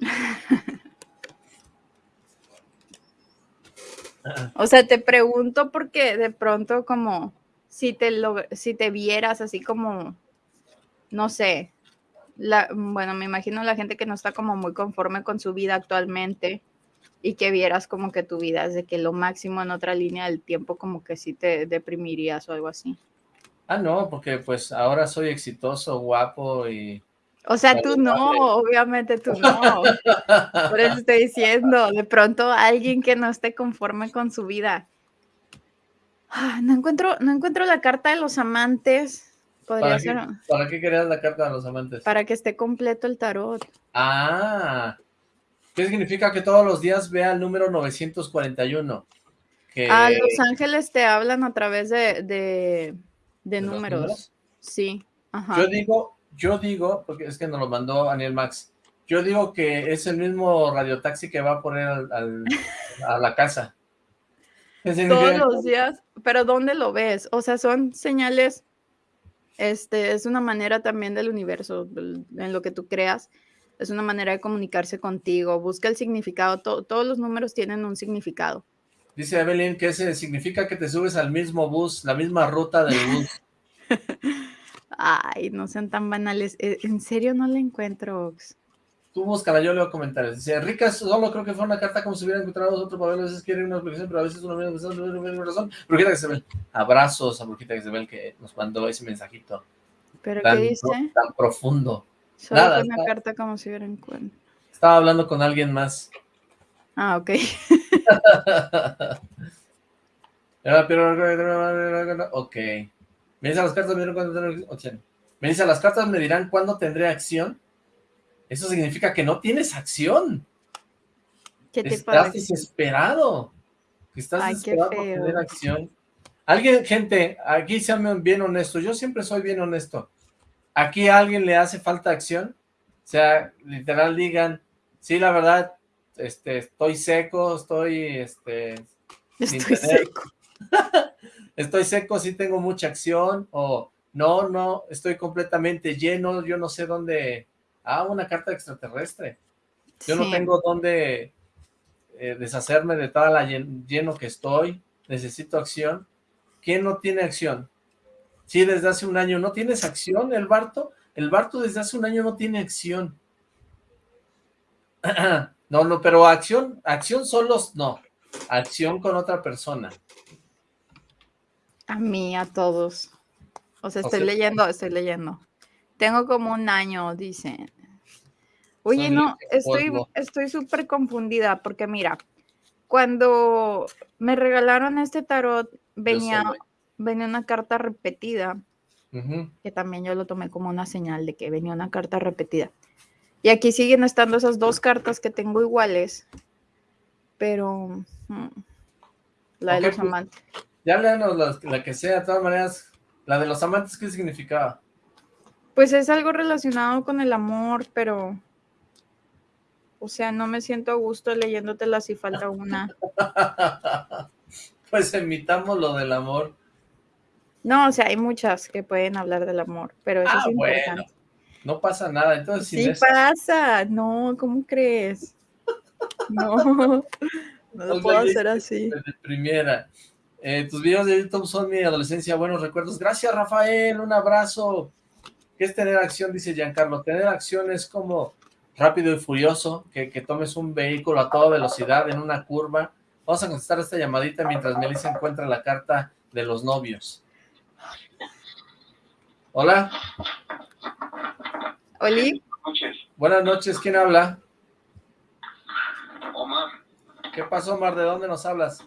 o sea, te pregunto porque de pronto como si te lo, si te vieras así como, no sé, la, bueno, me imagino la gente que no está como muy conforme con su vida actualmente, y que vieras como que tu vida es de que lo máximo en otra línea del tiempo como que sí te deprimirías o algo así. Ah, no, porque pues ahora soy exitoso, guapo y... O sea, tú no, obviamente tú no. Por eso estoy diciendo, de pronto alguien que no esté conforme con su vida. Ah, no encuentro, no encuentro la carta de los amantes. Podría ¿Para ser. Qué, ¿Para qué querías la carta de los amantes? Para que esté completo el tarot. Ah, ¿Qué significa que todos los días vea el número 941? Que... Ah, los ángeles te hablan a través de, de, números? Sí. Yo digo, yo digo, porque es que nos lo mandó Daniel Max, yo digo que es el mismo radiotaxi que va a poner a la casa. Todos los días, pero ¿dónde lo ves? O sea, son señales, este, es una manera también del universo, en lo que tú creas, es una manera de comunicarse contigo, busca el significado, todos los números tienen un significado. Dice Evelyn que ese significa que te subes al mismo bus, la misma ruta del bus. Ay, no sean tan banales, e, en serio no la encuentro, Ox. Tú búscala, yo leo comentarios. Dice, Rica, solo creo que fue una carta como si hubiera encontrado otro papel, a veces quiere una explicación, pero a veces una misma razón. Brujita que se ve. Abrazos a Brujita que se ve que nos mandó ese mensajito. ¿Pero qué dice? Tan profundo. Solo Nada, una carta como si hubiera encuentro. Estaba hablando con alguien más. Ah, ok. ok. Me dice las cartas, me dirán cuándo tendré acción. Me dice, las cartas me dirán cuándo tendré acción. Eso significa que no tienes acción. ¿Qué te Estás desesperado. Estás desesperado por tener acción. Alguien, gente, aquí sean bien honestos. Yo siempre soy bien honesto aquí a alguien le hace falta acción, o sea, literal digan, sí, la verdad, este, estoy seco, estoy, este... Estoy seco. estoy seco, sí tengo mucha acción, o no, no, estoy completamente lleno, yo no sé dónde... Ah, una carta extraterrestre. Yo no tengo dónde eh, deshacerme de toda la lleno que estoy, necesito acción. ¿Quién no tiene acción? Sí, desde hace un año. ¿No tienes acción, el Barto? El Barto desde hace un año no tiene acción. No, no, pero acción, acción solos, no. Acción con otra persona. A mí, a todos. O sea, estoy leyendo, estoy leyendo. Tengo como un año, dicen. Oye, no, estoy estoy súper confundida porque mira, cuando me regalaron este tarot, venía, venía una carta repetida, que también yo lo tomé como una señal de que venía una carta repetida. Y aquí siguen estando esas dos cartas que tengo iguales, pero mm, la de los pues, amantes. Ya léanos la, la, que sea, de todas maneras, la de los amantes, ¿qué significaba? Pues es algo relacionado con el amor, pero... O sea, no me siento a gusto leyéndotela si falta una. pues emitamos lo del amor. No, o sea, hay muchas que pueden hablar del amor, pero eso ah, es importante. no pasa nada, entonces... Sí pasa, no, ¿cómo crees? No, no lo puedo hacer así. Primera. Eh, tus videos de YouTube son mi adolescencia, buenos recuerdos. Gracias, Rafael, un abrazo. ¿Qué es tener acción? Dice Giancarlo. Tener acción es como rápido y furioso, que, tomes un vehículo a toda velocidad en una curva. Vamos a contestar esta llamadita mientras Melissa encuentra la carta de los novios. Hola. Oli. Buenas noches. Buenas noches, ¿quién habla? Omar. ¿Qué pasó, Omar? ¿De dónde nos hablas?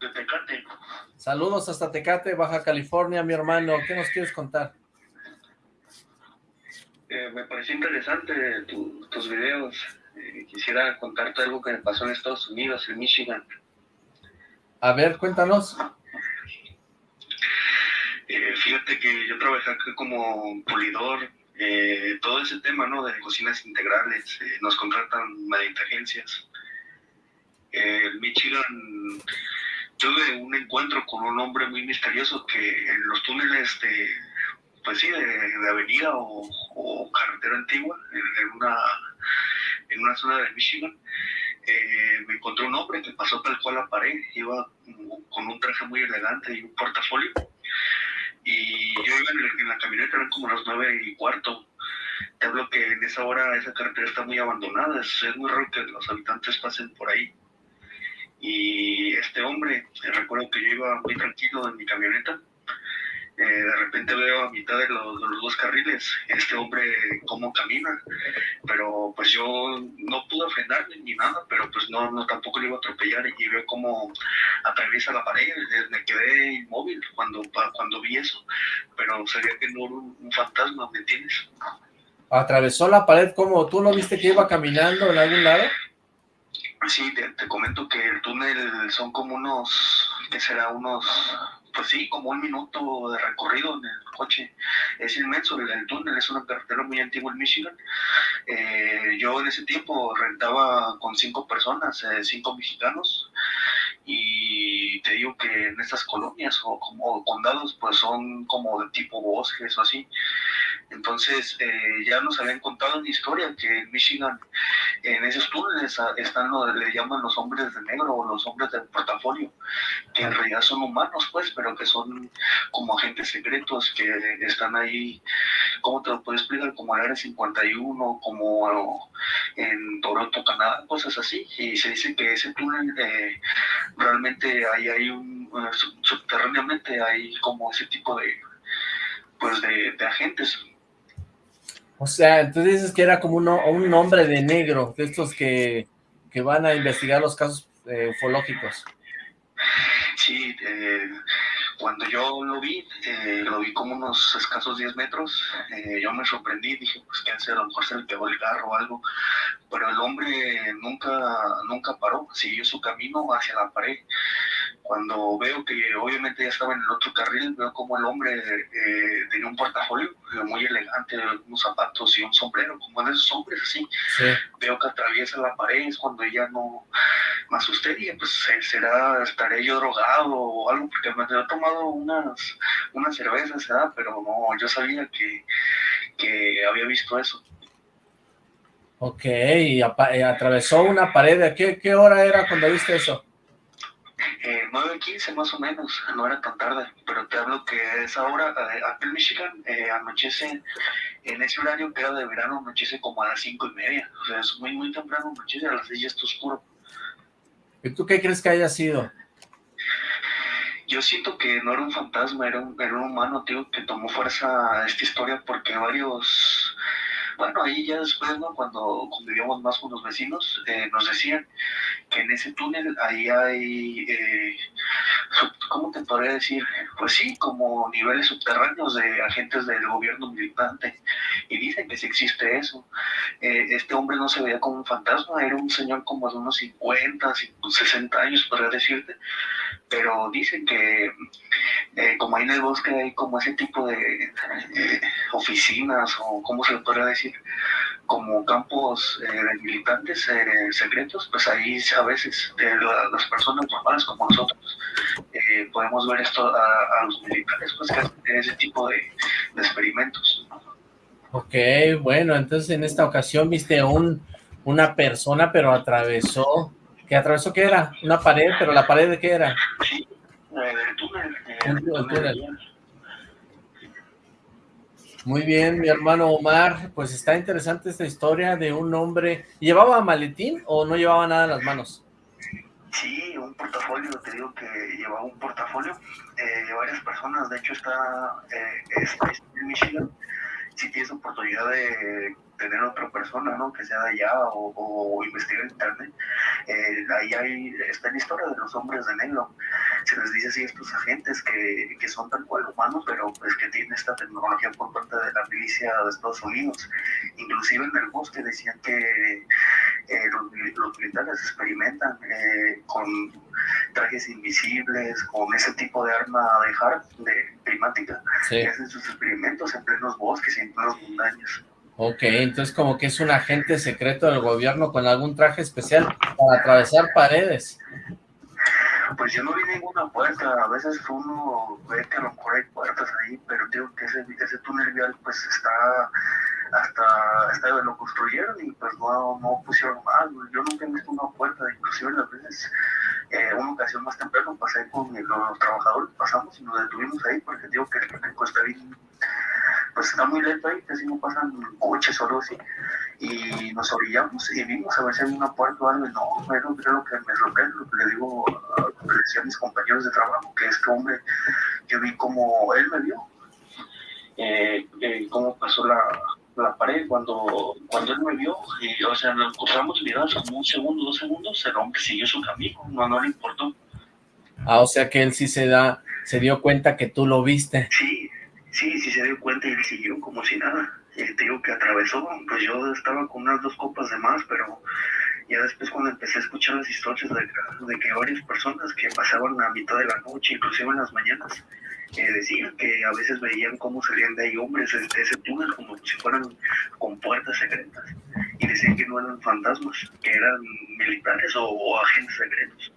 De Tecate. Saludos hasta Tecate, Baja California, mi hermano. ¿Qué nos quieres contar? Eh, me pareció interesante tus videos. Eh, quisiera contarte algo que me pasó en Estados Unidos, en Michigan. A ver, cuéntanos. Eh, fíjate que yo trabajé aquí como pulidor, todo ese tema ¿no? de cocinas integrales, nos contratan mediante agencias. en Michigan tuve un encuentro con un hombre muy misterioso que en los túneles de pues sí, de, avenida o, carretera antigua, en, una, en una zona de Michigan, eh, me encontré un hombre que pasó tal cual la pared, iba con un traje muy elegante y un portafolio, y yo iba en, la camioneta, eran como las nueve y cuarto, te hablo que en esa hora esa carretera está muy abandonada, es, es muy raro que los habitantes pasen por ahí. Y este hombre, recuerdo que yo iba muy tranquilo en mi camioneta, eh, de repente veo a mitad de los, dos carriles este hombre cómo camina, pero pues yo no pude frenarle ni nada, pero pues no, no tampoco le iba a atropellar y veo cómo atraviesa la pared, eh, me quedé inmóvil cuando, cuando vi eso, pero sabía que no era un, fantasma, ¿me entiendes? ¿Atravesó la pared como tú lo viste que iba caminando en algún lado? Sí, te, te comento que el túnel son como unos, ¿qué será? Unos pues sí, como un minuto de recorrido en el coche. Es inmenso el, túnel, es una carretera muy antigua en Michigan. Eh, yo en ese tiempo rentaba con cinco personas, eh, cinco mexicanos, y te digo que en estas colonias o como condados, pues son como de tipo bosques o así. Entonces, eh, ya nos habían contado una historia que en Michigan, en esos túneles están lo le llaman los hombres de negro o los hombres del portafolio, que en realidad son humanos, pues, pero que son como agentes secretos que están ahí, ¿cómo te lo puedo explicar? Como en Área 51, como en Toronto, Canadá, cosas así. Y se dice que ese túnel eh, realmente hay, hay un, eh, subterráneamente hay como ese tipo de, pues, de agentes o sea, entonces dices que era como un hombre de negro, de estos que, van a investigar los casos eh, ufológicos. Sí, eh, cuando yo lo vi, eh, lo vi como unos escasos 10 metros, yo me sorprendí, dije, pues qué hace, a lo mejor se le pegó el carro o algo, pero el hombre nunca, nunca paró, siguió su camino hacia la pared, cuando veo que obviamente ya estaba en el otro carril, veo como el hombre eh, tenía un portafolio eh, muy elegante, unos zapatos y un sombrero, como de esos hombres así. Veo que atraviesa la pared, es cuando ella no me asusté y pues será, estaré yo drogado o algo, porque me había tomado unas, unas cervezas, ¿verdad? pero no, yo sabía que, que había visto eso. Ok, y atravesó una pared, ¿a qué, qué hora era cuando viste eso? Eh, 9.15 más o menos, no era tan tarde, pero te hablo que es ahora, aquí en Michigan, eh, anochece en ese horario que era de verano, anochece como a las cinco y media, o sea, es muy, muy temprano, anochece a las 6 ya está oscuro. ¿Y tú qué crees que haya sido? Yo siento que no era un fantasma, era un, era un humano, tío, que tomó fuerza a esta historia porque varios bueno, ahí ya después, ¿no? Cuando convivíamos más con los vecinos, eh, nos decían que en ese túnel ahí hay, eh, ¿cómo te podría decir? Pues sí, como niveles subterráneos de agentes del gobierno militante. Y dicen que sí existe eso. Eh, este hombre no se veía como un fantasma, era un señor como de unos 50, 60 años, podría decirte. Pero dicen que como ahí en el bosque hay como ese tipo de oficinas o cómo se podría decir como campos eh, de militantes eh, secretos, pues ahí a veces eh, las personas normales como nosotros podemos ver esto a, los militares, pues que hacen ese tipo de, experimentos. Ok, bueno, entonces en esta ocasión viste un, una persona, pero atravesó, ¿qué atravesó qué era? Una pared, pero la pared de qué era? Sí, del túnel. El túnel. Muy bien, mi hermano Omar, pues está interesante esta historia de un hombre. ¿Llevaba maletín o no llevaba nada en las manos? Sí, un portafolio, te digo que llevaba un portafolio eh, de varias personas, de hecho está, eh, en Michigan, si tienes oportunidad de tener otra persona, ¿no? Que sea de allá o, investigar en internet. Eh, ahí hay, está la historia de los hombres de negro. Se les dice así a estos agentes que, que son tal cual humanos, pero pues que tienen esta tecnología por parte de la milicia de Estados Unidos. Inclusive en el bosque decían que eh, los, militares experimentan eh, con trajes invisibles, con ese tipo de arma de hard, de climática, hacen sus experimentos en plenos bosques y en plenos montañas. Ok, entonces como que es un agente secreto del gobierno con algún traje especial para atravesar paredes. Pues yo no vi ninguna puerta, a veces uno ve que a lo mejor hay puertas ahí, pero digo que ese, túnel vial pues está hasta, hasta lo construyeron y pues no, no pusieron más, yo nunca he visto una puerta, inclusive las veces, eh, una ocasión más temprano pasé con los, trabajadores, pasamos y nos detuvimos ahí porque digo que el está bien pues está muy lento ahí, casi no pasan coches o algo así. Y nos orillamos y vimos a ver si había una puerta o algo. Y no, bueno, creo que me sorprende lo que le digo, que le decía a mis compañeros de trabajo, que este hombre, yo vi como él me vio, eh, eh, cómo pasó la, la pared cuando, cuando él me vio, y, o sea, nos encontramos mirados como un segundo, dos segundos, el hombre siguió su camino, no, no le importó. Ah, o sea que él sí se da, se dio cuenta que tú lo viste. Sí, Sí, sí se dio cuenta y siguió como si nada. Te digo que atravesó, pues yo estaba con unas dos copas de más, pero ya después cuando empecé a escuchar las historias de, de que varias personas que pasaban a mitad de la noche, inclusive en las mañanas, eh, decían que a veces veían cómo salían de ahí hombres de ese túnel como si fueran con puertas secretas. Y decían que no eran fantasmas, que eran militares o agentes secretos.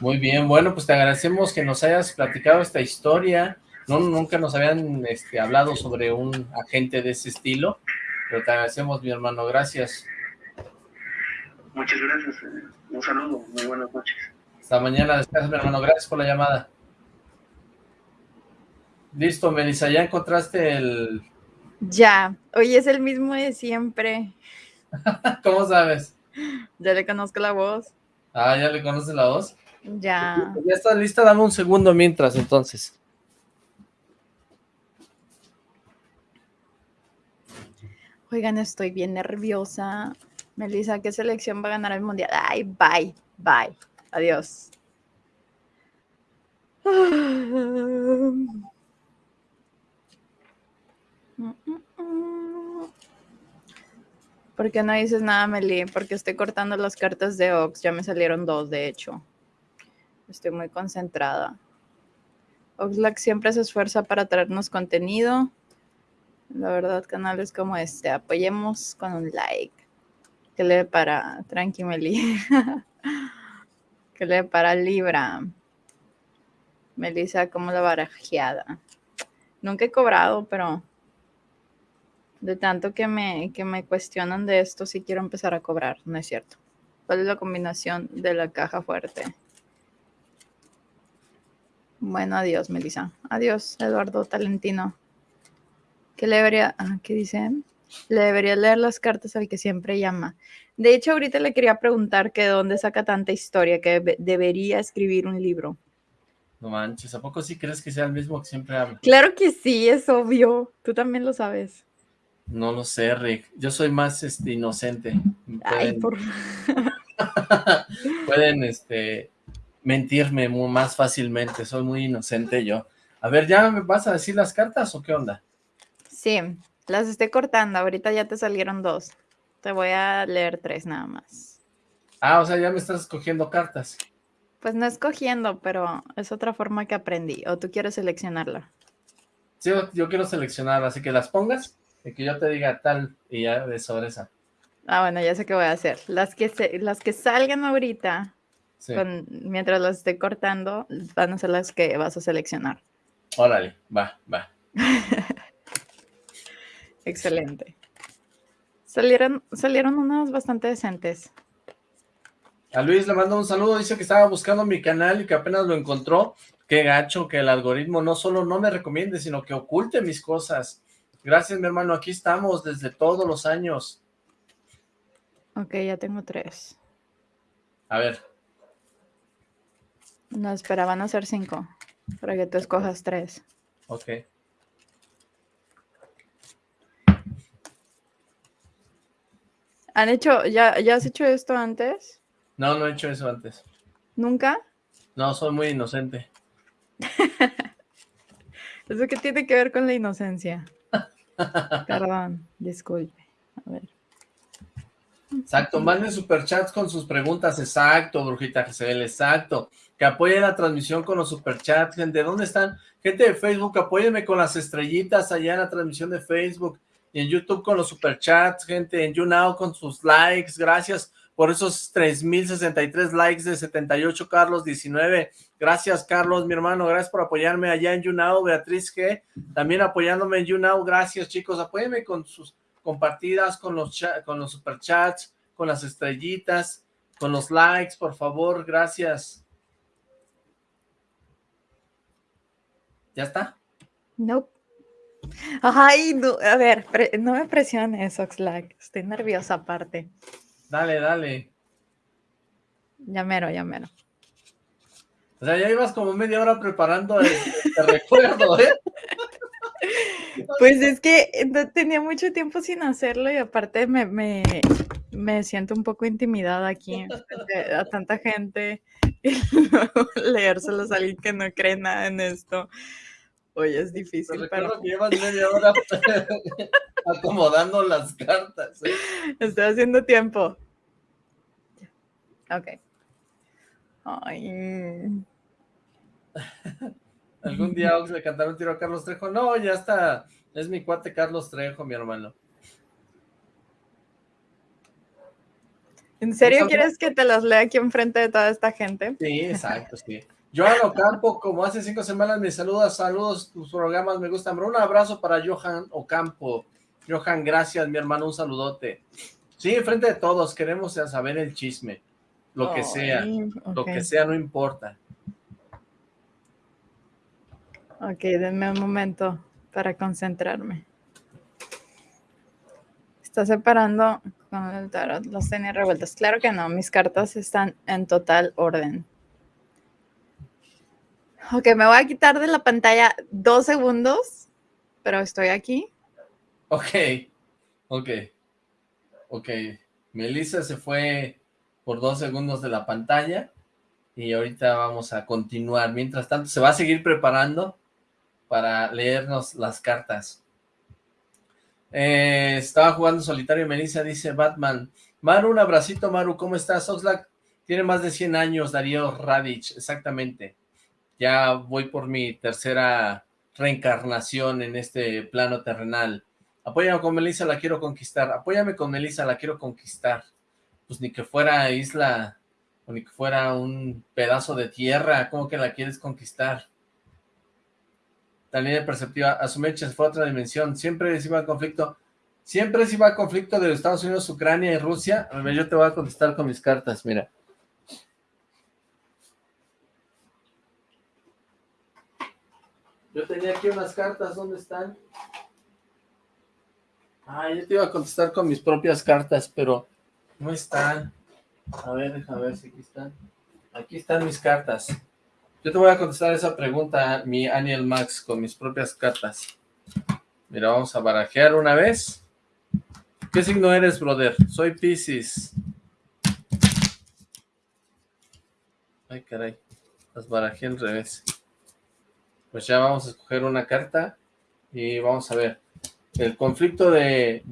Muy bien, bueno, pues te agradecemos que nos hayas platicado esta historia no, nunca nos habían este, hablado sobre un agente de ese estilo, pero te agradecemos, mi hermano, gracias. Muchas gracias, eh, un saludo, muy buenas noches. Hasta mañana, descansa, mi hermano, gracias por la llamada. Listo, Melissa, ¿ya encontraste el...? Ya, hoy es el mismo de siempre. ¿Cómo sabes? Ya le conozco la voz. Ah, ¿ya le conoces la voz? Ya. Ya está lista, dame un segundo mientras, entonces. Oigan, estoy bien nerviosa. Melissa, ¿qué selección va a ganar el mundial? Ay, bye, bye. Adiós. ¿Por qué no dices nada, Meli? Porque estoy cortando las cartas de Ox. Ya me salieron dos, de hecho. Estoy muy concentrada. Oxlack siempre se esfuerza para traernos contenido. La verdad, canales como este, apoyemos con un like. Que le para Tranqui Meli. que le para Libra. Melissa como la barajeada. Nunca he cobrado, pero de tanto que me, que me cuestionan de esto, sí quiero empezar a cobrar, no es cierto. ¿Cuál es la combinación de la caja fuerte? Bueno, adiós, Melissa. Adiós, Eduardo Talentino. ¿Qué le debería, ah, qué dice? Le debería leer las cartas al que siempre llama. De hecho, ahorita le quería preguntar que de dónde saca tanta historia, que debería escribir un libro. No manches, ¿a poco sí crees que sea el mismo que siempre habla? Claro que sí, es obvio. Tú también lo sabes. No lo sé, Rick. Yo soy más este, inocente. Ay, por... pueden este, mentirme más fácilmente, soy muy inocente yo. A ver, ¿ya me vas a decir las cartas o qué onda? Sí, las estoy cortando, ahorita ya te salieron dos. Te voy a leer tres nada más. Ah, o sea, ya me estás escogiendo cartas. Pues no escogiendo, pero es otra forma que aprendí. ¿O tú quieres seleccionarla? Sí, yo quiero seleccionarla, así que las pongas y que yo te diga tal y ya de sobre esa. Ah, bueno, ya sé qué voy a hacer. Las que, las que salgan ahorita mientras las esté cortando, van a ser las que vas a seleccionar. Órale, va, va. Excelente. Salieron, salieron unas bastante decentes. A Luis le mando un saludo, dice que estaba buscando mi canal y que apenas lo encontró. Qué gacho que el algoritmo no solo no me recomiende, sino que oculte mis cosas. Gracias, mi hermano, aquí estamos desde todos los años. Ok, ya tengo tres. A ver. No, esperaban hacer cinco, para que tú escojas tres. Ok. ¿Han hecho, ya, ya has hecho esto antes? No, no he hecho eso antes. ¿Nunca? No, soy muy inocente. ¿Eso qué tiene que ver con la inocencia? Perdón, disculpe. A ver. Exacto, manden superchats con sus preguntas, exacto, Brujita Giselle, exacto. Que apoyen la transmisión con los superchats, gente. ¿Dónde están? Gente de Facebook, apóyenme con las estrellitas allá en la transmisión de Facebook. En YouTube con los superchats, gente. En YouNow con sus likes. Gracias por esos 3063 likes de 78, Carlos 19. Gracias, Carlos, mi hermano. Gracias por apoyarme allá en YouNow. Beatriz G. También apoyándome en YouNow. Gracias, chicos. Apóyenme con sus compartidas, con los, con los superchats, con las estrellitas, con los likes, por favor, gracias. ¿Ya está? No. Ay, a ver, no me presiones, Oxlack. Estoy nerviosa aparte. Dale, dale. Ya mero, ya mero. O sea, ya ibas como media hora preparando el, recuerdo, ¿eh? Pues es que tenía mucho tiempo sin hacerlo y aparte me, me, siento un poco intimidada aquí a tanta gente y luego leérselos a alguien que no cree nada en esto. Oye, es difícil. Pero que llevas media hora acomodando las cartas. ¿eh? Estoy haciendo tiempo. Ok. Ay. ¿Algún día Ox le cantaron un tiro a Carlos Trejo? No, ya está. Es mi cuate Carlos Trejo, mi hermano. ¿En serio quieres que te los lea aquí enfrente de toda esta gente? Sí, exacto, sí. Johan Ocampo, como hace cinco semanas me saludas, saludos, tus programas me gustan. Un abrazo para Johan Ocampo. Johan, gracias, mi hermano, un saludote. Sí, enfrente de todos, queremos saber el chisme. Lo que sea, lo que sea, no importa. Ok, denme un momento para concentrarme. Está separando con el tarot los tenía revueltos. Claro que no, mis cartas están en total orden. Ok, me voy a quitar de la pantalla dos segundos, pero estoy aquí. Ok, ok, ok. Melissa se fue por dos segundos de la pantalla y ahorita vamos a continuar. Mientras tanto, se va a seguir preparando para leernos las cartas. Eh, estaba jugando solitario Melissa dice Batman. Maru, un abracito, Maru, ¿cómo estás? Oxlack tiene más de 100 años, Darío Radich, exactamente. Ya voy por mi tercera reencarnación en este plano terrenal. Apóyame con Melissa, la quiero conquistar. Apóyame con Melissa, la quiero conquistar. Pues ni que fuera isla, o ni que fuera un pedazo de tierra, ¿cómo que la quieres conquistar? también perceptiva, a su mecha fue otra dimensión, siempre se iba al conflicto, siempre se iba al conflicto de Estados Unidos, Ucrania y Rusia, a yo te voy a contestar con mis cartas, mira. Yo tenía aquí unas cartas, ¿dónde están? Ah, yo te iba a contestar con mis propias cartas, pero no están. A ver, déjame ver si aquí están. Aquí están mis cartas. Yo te voy a contestar esa pregunta, mi Aniel Max, con mis propias cartas. Mira, vamos a barajear una vez. ¿Qué signo eres, brother? Soy Pisces. Ay, caray. Las barajé al revés. Pues ya vamos a escoger una carta y vamos a ver. ¿El conflicto de,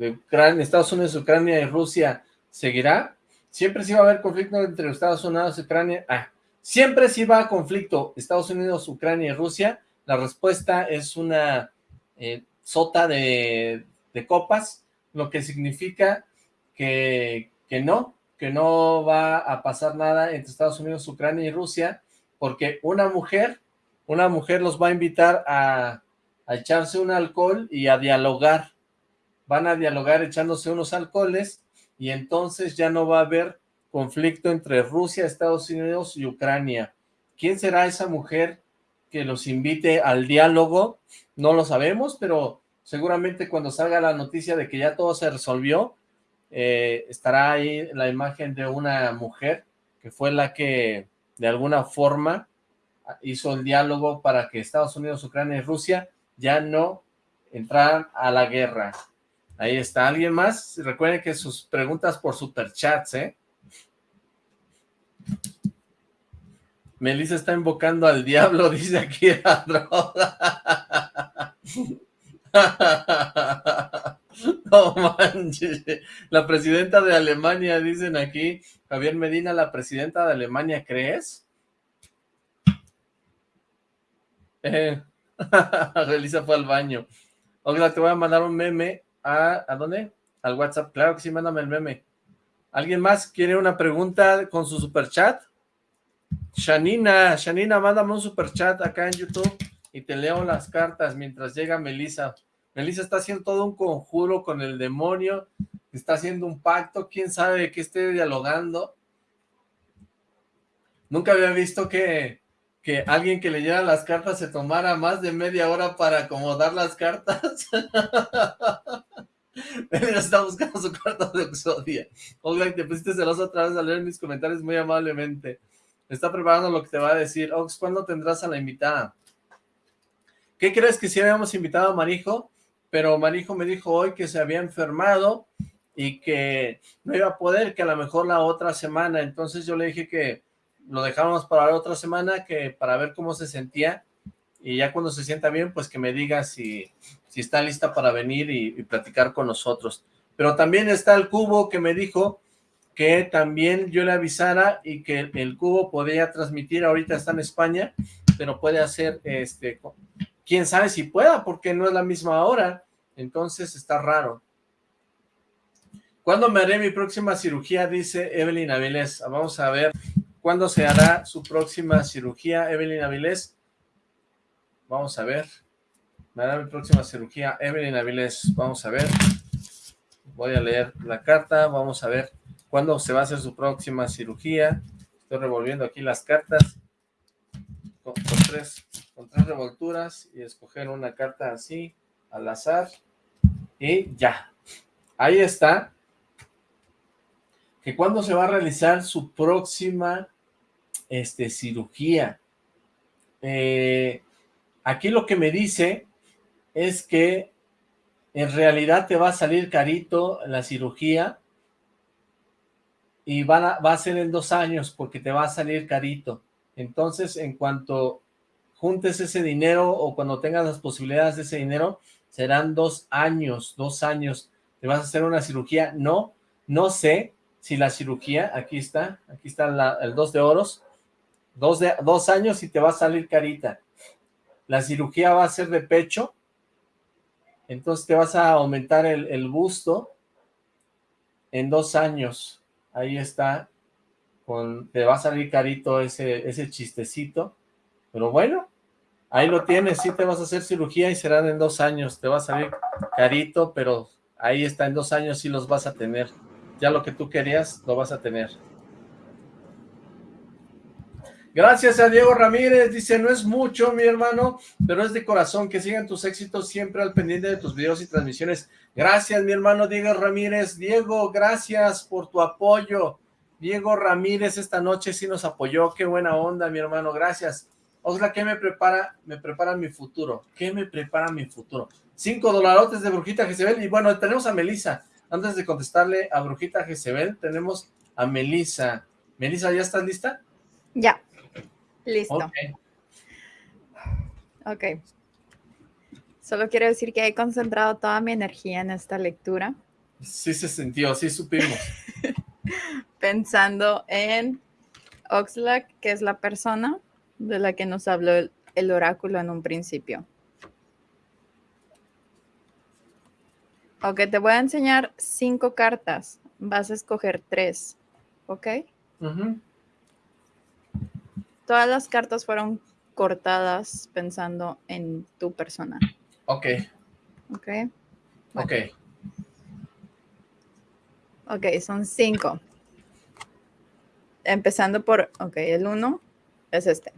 Estados Unidos, Ucrania y Rusia seguirá? Siempre sí va a haber conflicto entre Estados Unidos y Ucrania. Ah, siempre sí va a conflicto Estados Unidos, Ucrania y Rusia. La respuesta es una eh, sota de, copas, lo que significa que, que no, que no va a pasar nada entre Estados Unidos, Ucrania y Rusia, porque una mujer, una mujer los va a invitar a, echarse un alcohol y a dialogar. Van a dialogar echándose unos alcoholes y entonces ya no va a haber conflicto entre Rusia, Estados Unidos y Ucrania. ¿Quién será esa mujer que los invite al diálogo? No lo sabemos, pero seguramente cuando salga la noticia de que ya todo se resolvió, eh, estará ahí la imagen de una mujer que fue la que de alguna forma hizo el diálogo para que Estados Unidos, Ucrania y Rusia ya no entraran a la guerra. Ahí está. ¿Alguien más? Recuerden que sus preguntas por superchats, ¿eh? Melissa está invocando al diablo, dice aquí la droga. No manches. La presidenta de Alemania, dicen aquí. Javier Medina, la presidenta de Alemania, ¿crees? Eh. Elisa fue al baño. Oiga, te voy a mandar un meme a... ¿A dónde? Al WhatsApp. Claro que sí, mándame el meme. ¿Alguien más quiere una pregunta con su superchat? Shanina, Shanina, mándame un superchat acá en YouTube y te leo las cartas mientras llega Melissa. Melissa está haciendo todo un conjuro con el demonio, está haciendo un pacto, quién sabe qué esté dialogando. Nunca había visto que, que alguien que leyera las cartas se tomara más de media hora para acomodar las cartas. Está buscando su carta de Exodia. Oiga, te pusiste celoso otra vez a leer mis comentarios muy amablemente. Está preparando lo que te va a decir. Ox, ¿cuándo tendrás a la invitada? ¿Qué crees que si habíamos invitado a Marijo? Pero Marijo me dijo hoy que se había enfermado y que no iba a poder, que a lo mejor la otra semana. Entonces yo le dije que lo dejábamos para otra semana, que para ver cómo se sentía. Y ya cuando se sienta bien, pues que me diga si, si está lista para venir y, y platicar con nosotros. Pero también está el cubo que me dijo que también yo le avisara y que el cubo podía transmitir, ahorita está en España, pero puede hacer, este, quién sabe si pueda, porque no es la misma hora, entonces está raro. ¿Cuándo me haré mi próxima cirugía? Dice Evelyn Avilés. Vamos a ver cuándo se hará su próxima cirugía, Evelyn Avilés. Vamos a ver. Me hará mi próxima cirugía, Evelyn Avilés. Vamos a ver. Voy a leer la carta, vamos a ver cuándo se va a hacer su próxima cirugía. Estoy revolviendo aquí las cartas con, tres, con tres revolturas y escoger una carta así, al azar. Y ya. Ahí está. Que cuándo se va a realizar su próxima este, cirugía. Eh, aquí lo que me dice es que en realidad te va a salir carito la cirugía y va a ser en dos años porque te va a salir carito. Entonces, en cuanto juntes ese dinero o cuando tengas las posibilidades de ese dinero, serán dos años, dos años. ¿Te vas a hacer una cirugía? No, no sé si la cirugía, aquí está, aquí está el dos de oros, dos, de, dos años y te va a salir carita. La cirugía va a ser de pecho, entonces te vas a aumentar el, el busto en dos años. Ahí está, con, te va a salir carito ese, ese chistecito, pero bueno, ahí lo tienes, sí te vas a hacer cirugía y serán en dos años, te va a salir carito, pero ahí está, en dos años sí los vas a tener, ya lo que tú querías lo vas a tener. Gracias a Diego Ramírez, dice, no es mucho, mi hermano, pero es de corazón, que sigan tus éxitos siempre al pendiente de tus videos y transmisiones. Gracias, mi hermano Diego Ramírez. Diego, gracias por tu apoyo. Diego Ramírez esta noche sí nos apoyó, qué buena onda, mi hermano, gracias. Osla, ¿qué me prepara? Me prepara mi futuro. ¿Qué me prepara mi futuro? Cinco dolarotes de Brujita Jezebel, y bueno, tenemos a Melisa. Antes de contestarle a Brujita Jezebel, tenemos a Melisa. Melisa, ¿ya estás lista? Ya. Listo. ok. Solo quiero decir que he concentrado toda mi energía en esta lectura. Sí se sintió, sí supimos. Pensando en Oxlack, que es la persona de la que nos habló el, el oráculo en un principio. Ok, te voy a enseñar cinco cartas. Vas a escoger tres, ¿ok? Todas las cartas fueron cortadas pensando en tu persona. Ok. Ok. Ok. Ok, son cinco. Empezando por, ok, el uno es este.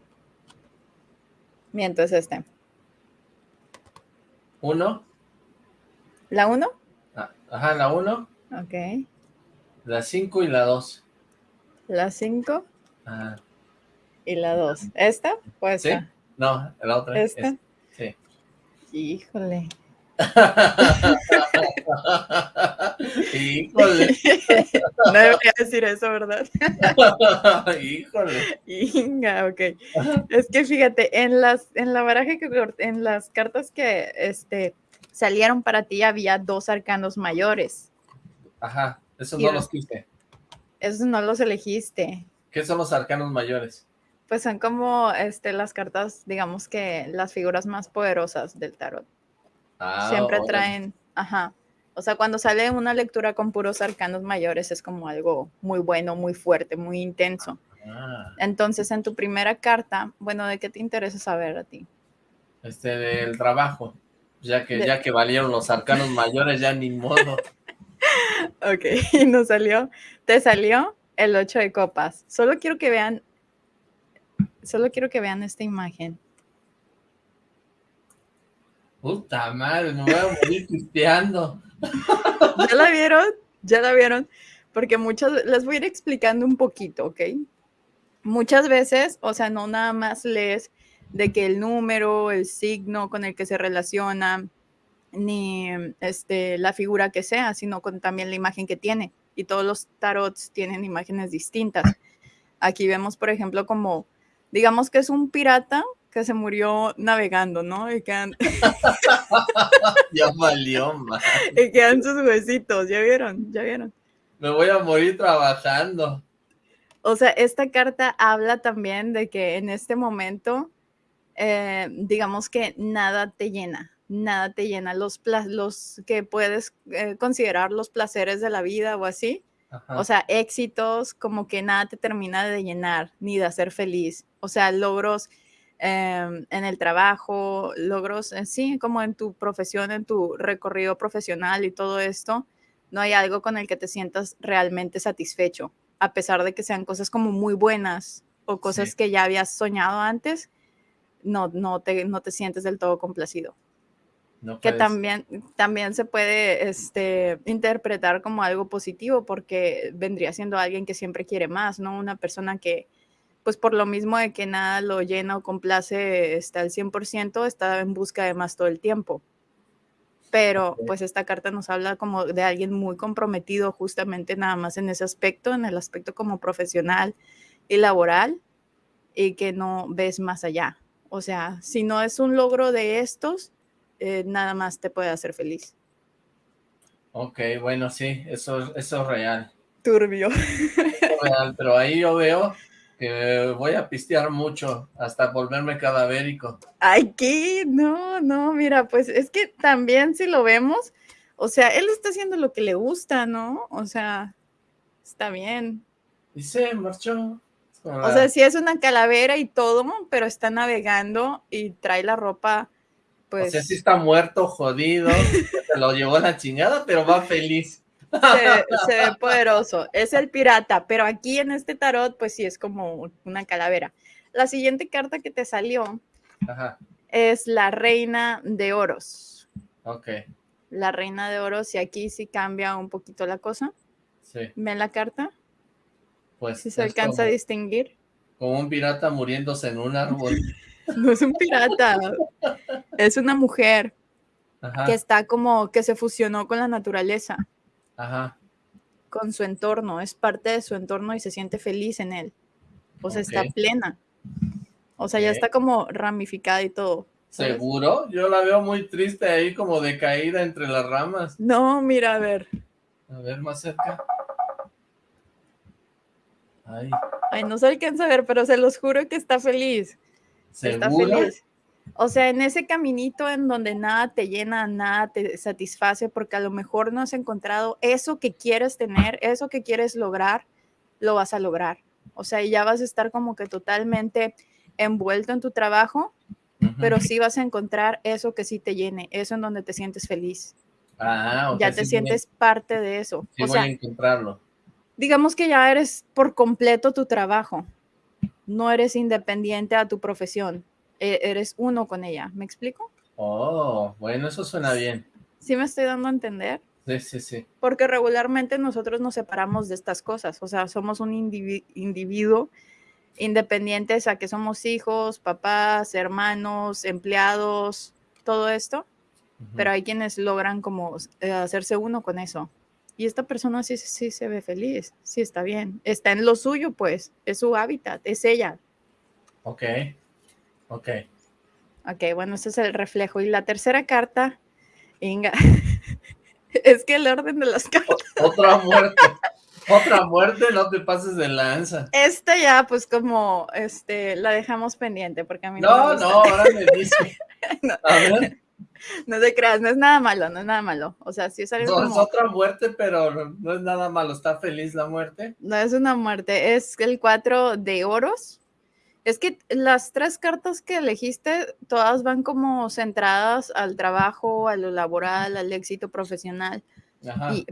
Miento, es este. ¿Uno? ¿La uno? Ah, ajá, la uno. Ok. La cinco y la dos. La cinco. Ajá. Y la dos. ¿Esta pues ¿Sí? No, la otra. ¿Esta? sí. Híjole. Híjole. no debería decir eso, ¿verdad? Híjole. Inga, ok. Es que fíjate, en las, en la baraja que en las cartas que este salieron para ti había dos arcanos mayores. Ajá, esos no los quiste. Esos no los elegiste. ¿Qué son los arcanos mayores? Pues son como este, las cartas, digamos que las figuras más poderosas del tarot. Ah, Siempre traen, ajá. O sea, cuando sale una lectura con puros arcanos mayores es como algo muy bueno, muy fuerte, muy intenso. Ah. Entonces, en tu primera carta, bueno, ¿de qué te interesa saber a ti? Este, del trabajo. Ya que, ya que valieron los arcanos mayores, ya ni modo. ok, y nos salió, te salió el 8 de copas. Solo quiero que vean Solo quiero que vean esta imagen. Puta madre, me voy a morir cristiano. ¿Ya la vieron? ¿Ya la vieron? Porque muchas, les voy a ir explicando un poquito, ¿ok? Muchas veces, o sea, no nada más lees de que el número, el signo con el que se relaciona, ni este, la figura que sea, sino con también la imagen que tiene. Y todos los tarots tienen imágenes distintas. Aquí vemos, por ejemplo, como digamos que es un pirata que se murió navegando, ¿no? Y quedan... ya valió, man. Y quedan sus huesitos, ¿ya vieron? ¿Ya vieron? Me voy a morir trabajando. O sea, esta carta habla también de que en este momento, eh, digamos que nada te llena, nada te llena. Los, los que puedes eh, considerar los placeres de la vida o así, o sea, éxitos, como que nada te termina de llenar ni de hacer feliz. O sea, logros em, en el trabajo, logros, en sí, como en tu profesión, en tu recorrido profesional y todo esto, no hay algo con el que te sientas realmente satisfecho, a pesar de que sean cosas como muy buenas o cosas que ya habías soñado antes, no, no, te, no te sientes del todo complacido que también, también se puede este, interpretar como algo positivo porque vendría siendo alguien que siempre quiere más, ¿no? Una persona que, pues por lo mismo de que nada lo llena o complace está al 100%, está en busca de más todo el tiempo. Pero pues esta carta nos habla como de alguien muy comprometido justamente nada más en ese aspecto, en el aspecto como profesional y laboral, y que no ves más allá. O sea, si no es un logro de estos, eh, nada más te puede hacer feliz. Ok, bueno, sí, eso, eso es real. Turbio. real, pero ahí yo veo que voy a pistear mucho hasta volverme cadavérico. Ay, ¿qué? No, no, mira, pues es que también si lo vemos, o sea, él está haciendo lo que le gusta, ¿no? O sea, está bien. Y se marchó. O sea, sí es una calavera y todo, pero está navegando y trae la ropa o sea, sí está muerto, jodido, se lo llevó la chingada, pero va feliz. Se, ve poderoso, es el pirata, pero aquí en este tarot, pues sí es como una calavera. La siguiente carta que te salió es la reina de oros. Ok. La reina de oros y aquí sí cambia un poquito la cosa. Sí. ¿Ven la carta? Pues si se alcanza a distinguir. Como un pirata muriéndose en un árbol. no es un pirata, es una mujer que está como que se fusionó con la naturaleza. Ajá. Con su entorno, es parte de su entorno y se siente feliz en él. O sea, está plena. O sea, ya está como ramificada y todo. ¿Seguro? Yo la veo muy triste ahí, como decaída entre las ramas. No, mira, a ver. A ver, más cerca. Ay. Ay, no se alcanza a ver, pero se los juro que está feliz. Está feliz. O sea, en ese caminito en donde nada te llena, nada te satisface, porque a lo mejor no has encontrado eso que quieres tener, eso que quieres lograr, lo vas a lograr. O sea, ya vas a estar como que totalmente envuelto en tu trabajo, pero sí vas a encontrar eso que sí te llene, eso en donde te sientes feliz. Ah, ya te sientes parte de eso. Sí voy a encontrarlo. Digamos que ya eres por completo tu trabajo. No eres independiente a tu profesión. E, eres uno con ella. ¿Me explico? Oh, bueno, eso suena bien. ¿Sí me estoy dando a entender? Sí, sí, sí. Porque regularmente nosotros nos separamos de estas cosas. O sea, somos un individuo independientes a que somos hijos, papás, hermanos, empleados, todo esto, pero hay quienes logran como eh, hacerse uno con eso. Y esta persona sí, sí se ve feliz, sí está bien, está en lo suyo pues, es su hábitat, es ella. Ok, ok. Ok, bueno, ese es el reflejo. Y la tercera carta, Inga, es que el orden de las cartas. Otra muerte. Otra muerte, no te pases de lanza. Esta ya, pues como, este, la dejamos pendiente, porque a mí no No, no, ahora me dice. no, a ver. No te creas, no es nada malo, no es nada malo. O sea, sí es algo no, es otra muerte, pero no es nada malo. ¿Está feliz la muerte? No es una muerte, es el cuatro de oros. Es que las tres cartas que elegiste, todas van como centradas al trabajo, a lo laboral, al éxito profesional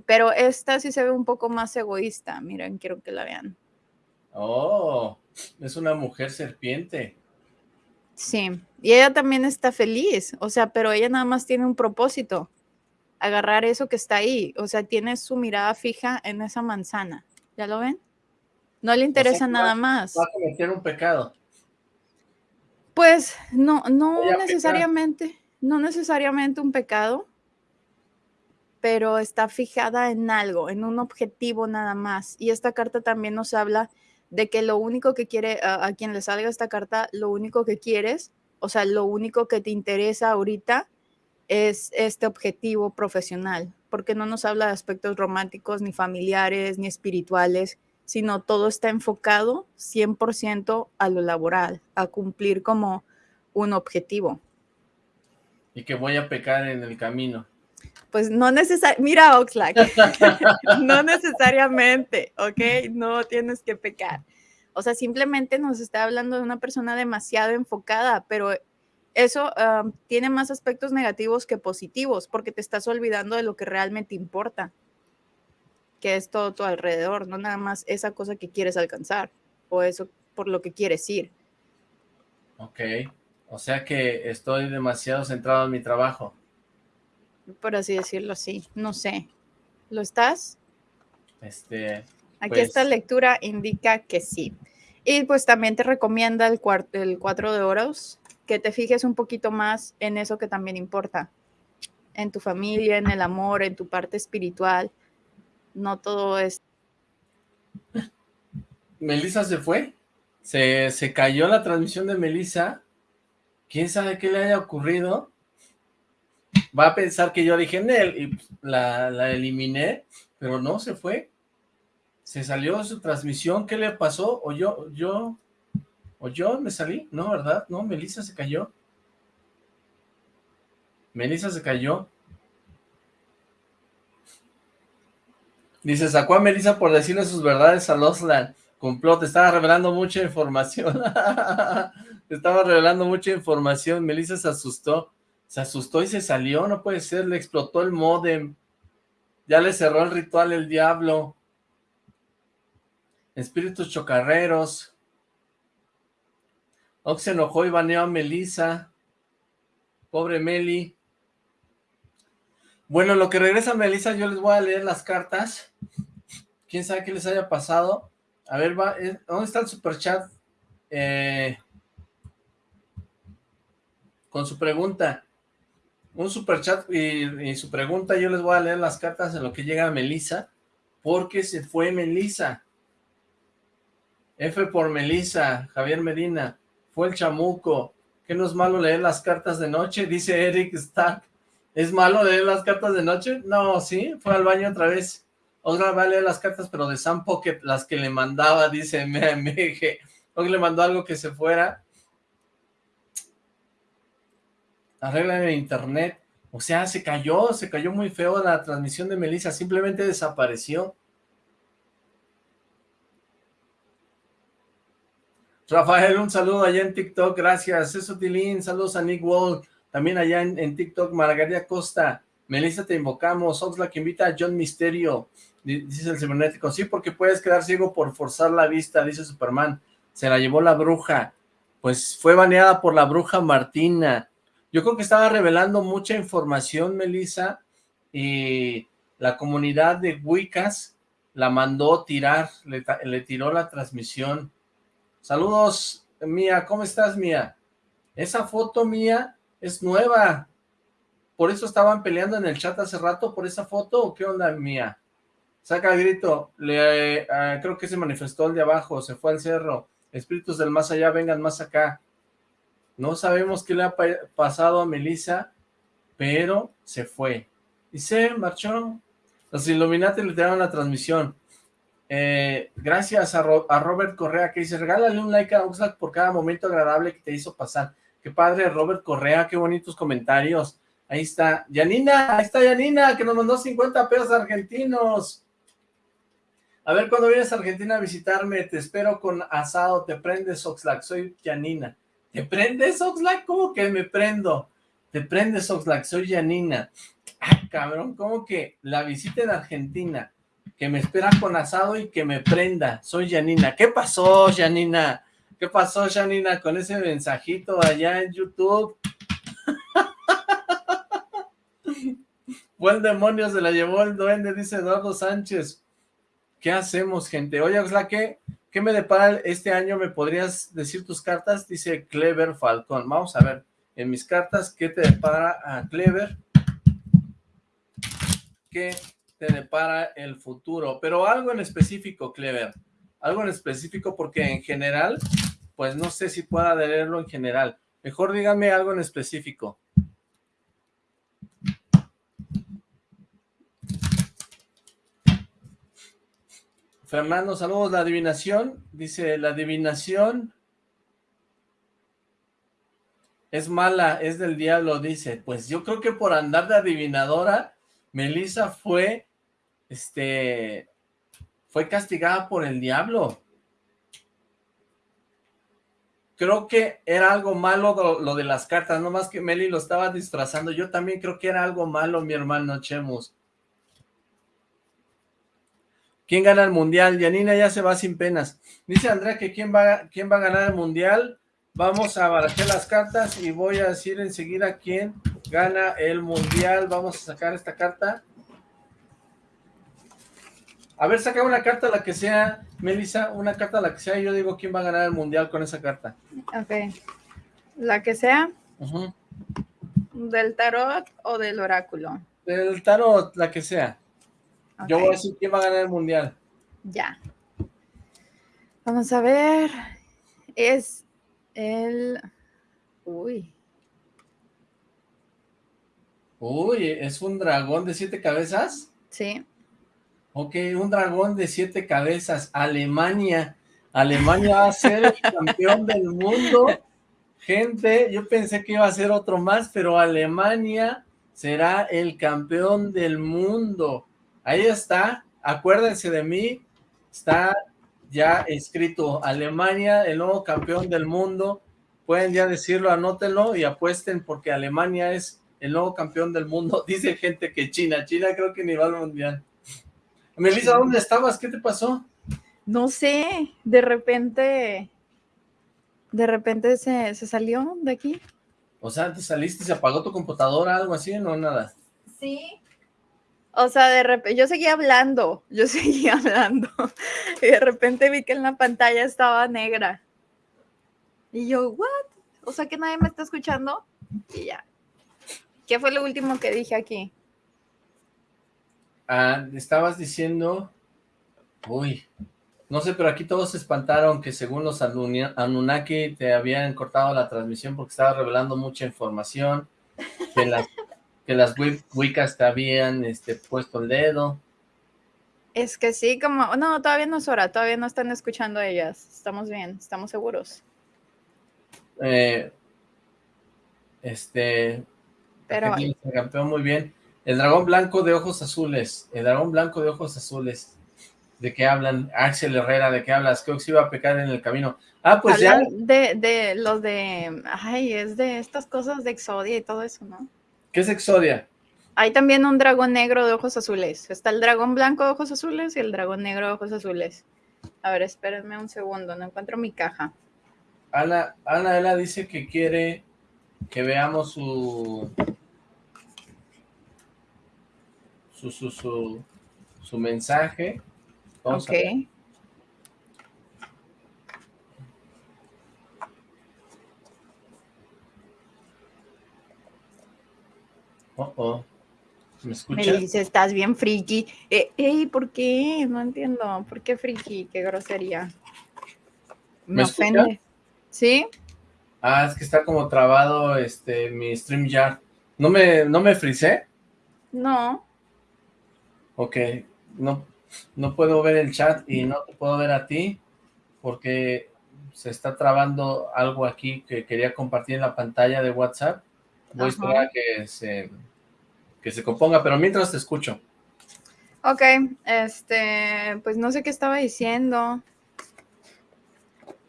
pero esta sí se ve un poco más egoísta. Miren, quiero que la vean. Oh, es una mujer serpiente. Sí, y ella también está feliz, o sea, pero ella nada más tiene un propósito, agarrar eso que está ahí, o sea, tiene su mirada fija en esa manzana, ¿ya lo ven? No le interesa nada más. Va a cometer un pecado. Pues no, no necesariamente, no necesariamente un pecado, pero está fijada en algo, en un objetivo nada más. Y esta carta también nos habla de que lo único que quiere, a, quien le salga esta carta, lo único que quieres, o sea, lo único que te interesa ahorita es este objetivo profesional, porque no nos habla de aspectos románticos, ni familiares, ni espirituales, sino todo está enfocado 100% a lo laboral, a cumplir como un objetivo. Y que voy a pecar en el camino. Pues no necesariamente, mira Oxlack, no necesariamente, ¿ok? No tienes que pecar. O sea, simplemente nos está hablando de una persona demasiado enfocada, pero eso tiene más aspectos negativos que positivos, porque te estás olvidando de lo que realmente importa, que es todo tu alrededor, no nada más esa cosa que quieres alcanzar o eso por lo que quieres ir. Ok, o sea que estoy demasiado centrado en mi trabajo por así decirlo así, no sé. ¿Lo estás? Este, Aquí esta pues lectura indica que sí. Y pues también te recomienda el, el cuatro de oros, que te fijes un poquito más en eso que también importa, en tu familia, en el amor, en tu parte espiritual. No todo es... Melissa se fue, se, se cayó la transmisión de Melissa, quién sabe qué le haya ocurrido, va a pensar que yo dije en él y la, la eliminé, pero no, se fue. Se salió su transmisión, ¿qué le pasó? ¿O yo, yo, o yo me salí? No, ¿verdad? No, Melissa se cayó. Melissa se cayó. Dice, sacó a Melissa por decirle sus verdades a Losland. Complot, estaba revelando mucha información. estaba revelando mucha información. Melissa se asustó. Se asustó y se salió, no puede ser, le explotó el modem. Ya le cerró el ritual el diablo. Espíritus chocarreros. Ox se enojó y baneó a Melissa. Pobre Meli. Bueno, lo que regresa Melissa, yo les voy a leer las cartas. Quién sabe qué les haya pasado. A ver, va, eh, ¿dónde está el superchat? Eh, con su pregunta. Un superchat y, y su pregunta, yo les voy a leer las cartas en lo que llega a Melissa, porque se fue Melissa. F por Melissa, Javier Medina, fue el chamuco. ¿Qué no es malo leer las cartas de noche? Dice Eric Stark. ¿Es malo leer las cartas de noche? No, sí, fue al baño otra vez. Otra va a leer las cartas, pero de Sam Pocket, las que le mandaba, dice MMG. Hoy le mandó algo que se fuera. Arreglan el internet. O sea, se cayó, se cayó muy feo la transmisión de Melissa, simplemente desapareció. Rafael, un saludo allá en TikTok, gracias. Eso, Tilín, saludos a Nick Wall, también allá en, TikTok, Margarita Costa. Melissa, te invocamos. Oxlack invita a John Misterio, dice el cibernético. Sí, porque puedes quedar ciego por forzar la vista, dice Superman. Se la llevó la bruja. Pues fue baneada por la bruja Martina. Yo creo que estaba revelando mucha información, Melissa, y la comunidad de Wiccas la mandó tirar, le tiró la transmisión. Saludos, Mía, ¿cómo estás, Mía? Esa foto mía es nueva. ¿Por eso estaban peleando en el chat hace rato por esa foto o qué onda, Mía? Saca el grito, le, eh, creo que se manifestó el de abajo, se fue al cerro. Espíritus del más allá, vengan más acá. No sabemos qué le ha pasado a Melissa, pero se fue. Y se marchó. Los Illuminati le tiraron la transmisión. Eh, gracias a, Robert Correa que dice, regálale un like a Oxlack por cada momento agradable que te hizo pasar. Qué padre Robert Correa, qué bonitos comentarios. Ahí está, Yanina, ahí está Yanina, que nos mandó 50 pesos argentinos. A ver, cuando vienes a Argentina a visitarme, te espero con asado, te prendes Oxlack, soy Yanina. ¿Te prendes Oxlack? ¿Cómo que me prendo? Te prendes Oxlack, soy Yanina. Ah, cabrón, ¿cómo que la visita en Argentina? Que me espera con asado y que me prenda. Soy Janina. ¿Qué pasó, Janina? ¿Qué pasó, Janina, con ese mensajito allá en YouTube? Buen demonio se la llevó el duende, dice Eduardo Sánchez. ¿Qué hacemos, gente? Oye, Oxla, ¿qué, ¿qué me depara este año? ¿Me podrías decir tus cartas? Dice Clever Falcón. Vamos a ver en mis cartas qué te depara a Clever. ¿Qué te depara el futuro, pero algo en específico, Clever, algo en específico porque en general, pues no sé si pueda leerlo en general, mejor dígame algo en específico. Fernando, saludos, la adivinación, dice, la adivinación es mala, es del diablo, dice, pues yo creo que por andar de adivinadora, Melissa fue este, fue castigada por el diablo. Creo que era algo malo lo, de las cartas, no más que Meli lo estaba disfrazando. Yo también creo que era algo malo, mi hermano Chemus. ¿Quién gana el mundial? Yanina ya se va sin penas. Dice Andrea que quién va, quién va a ganar el mundial. Vamos a barajar las cartas y voy a decir enseguida quién gana el mundial. Vamos a sacar esta carta. A ver, saca una carta, la que sea, Melissa, una carta, la que sea, y yo digo quién va a ganar el mundial con esa carta. Ok. La que sea. ¿Del tarot o del oráculo? Del tarot, la que sea. Yo voy a decir quién va a ganar el mundial. Ya. Vamos a ver. Es el... Uy. Uy, ¿es un dragón de siete cabezas? Sí. Ok, un dragón de siete cabezas, Alemania. Alemania va a ser el campeón del mundo. Gente, yo pensé que iba a ser otro más, pero Alemania será el campeón del mundo. Ahí está, acuérdense de mí, está ya escrito, Alemania, el nuevo campeón del mundo. Pueden ya decirlo, anótenlo y apuesten porque Alemania es el nuevo campeón del mundo. Dice gente que China, China creo que ni va al mundial. Melissa, ¿dónde estabas? ¿Qué te pasó? No sé, de repente De repente se, se salió de aquí. O sea, te saliste se apagó tu computadora, algo así, no nada. Sí. O sea, de repente, yo seguía hablando, yo seguía hablando. Y de repente vi que en la pantalla estaba negra. Y yo, ¿what? O sea, que nadie me está escuchando. Y ya. ¿Qué fue lo último que dije aquí? Ah, estabas diciendo... Uy, no sé, pero aquí todos se espantaron que según los Anunnaki te habían cortado la transmisión porque estaba revelando mucha información, que las, que las Wiccas te habían este, puesto el dedo. Es que sí, como, no, todavía no es hora, todavía no están escuchando ellas, estamos bien, estamos seguros. Eh, este, pero... campeón muy bien. El dragón blanco de ojos azules, el dragón blanco de ojos azules. ¿De qué hablan? Axel Herrera, ¿de qué hablas? que se iba a pecar en el camino. Ah, pues ya. De, de los de, ay, es de estas cosas de Exodia y todo eso, ¿no? ¿Qué es Exodia? Hay también un dragón negro de ojos azules. Está el dragón blanco de ojos azules y el dragón negro de ojos azules. A ver, espérenme un segundo, no encuentro mi caja. Ana, Ana, ella dice que quiere que veamos su... Su, su, su, su mensaje ok. Oh, oh. ¿Me escuchas? Me dice, estás bien friki. Eh, ey, ¿por qué? No entiendo. ¿Por qué friki? Qué grosería. Me, ofende. ¿Sí? Ah, es que está como trabado este mi StreamYard. ¿No me, no me frisé? No. Ok. No, no puedo ver el chat y no te puedo ver a ti porque se está trabando algo aquí que quería compartir en la pantalla de WhatsApp. Voy a esperar que se, que se componga, pero mientras te escucho. Ok, este, pues no sé qué estaba diciendo.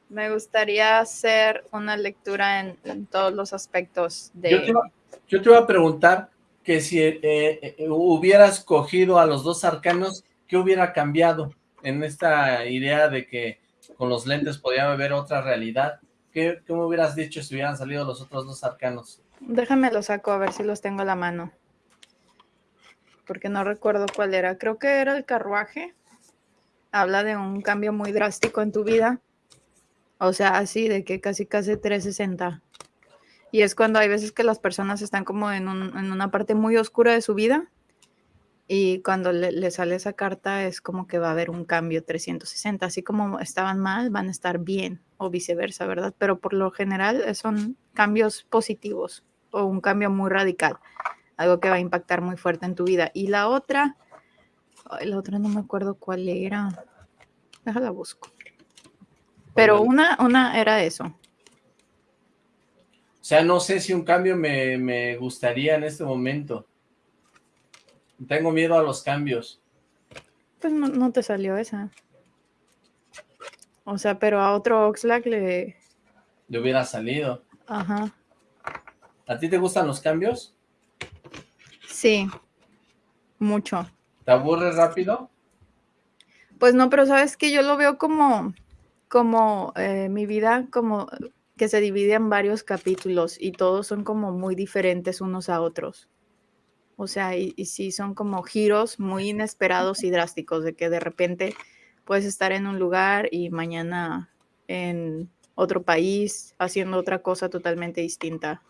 Me gustaría hacer una lectura en, todos los aspectos de... Yo te, iba, a preguntar que si eh, eh, hubieras cogido a los dos arcanos ¿qué hubiera cambiado en esta idea de que con los lentes podía ver otra realidad? ¿Qué, me hubieras dicho si hubieran salido los otros dos arcanos? Déjame los saco a ver si los tengo a la mano. Porque no recuerdo cuál era. Creo que era el carruaje. Habla de un cambio muy drástico en tu vida. O sea, así de que casi casi 360. Y es cuando hay veces que las personas están como en, en una parte muy oscura de su vida y cuando le, sale esa carta es como que va a haber un cambio 360, así como estaban mal, van a estar bien o viceversa, ¿verdad? Pero por lo general eh, son cambios positivos o un cambio muy radical, algo que va a impactar muy fuerte en tu vida. Y la otra, la otra no me acuerdo cuál era, déjala busco. Pero una, una era eso. O sea, no sé si un cambio me, me gustaría en este momento. Tengo miedo a los cambios. Pues no, te salió esa. O sea, pero a otro Oxlack le... Le hubiera salido. Ajá. ¿A ti te gustan los cambios? Sí, mucho. ¿Te aburres rápido? Pues no, pero sabes que yo lo veo como, como eh, mi vida, como que se divide en varios capítulos y todos son como muy diferentes unos a otros. O sea, y, sí son como giros muy inesperados y drásticos, de que de repente puedes estar en un lugar y mañana en otro país haciendo otra cosa totalmente distinta.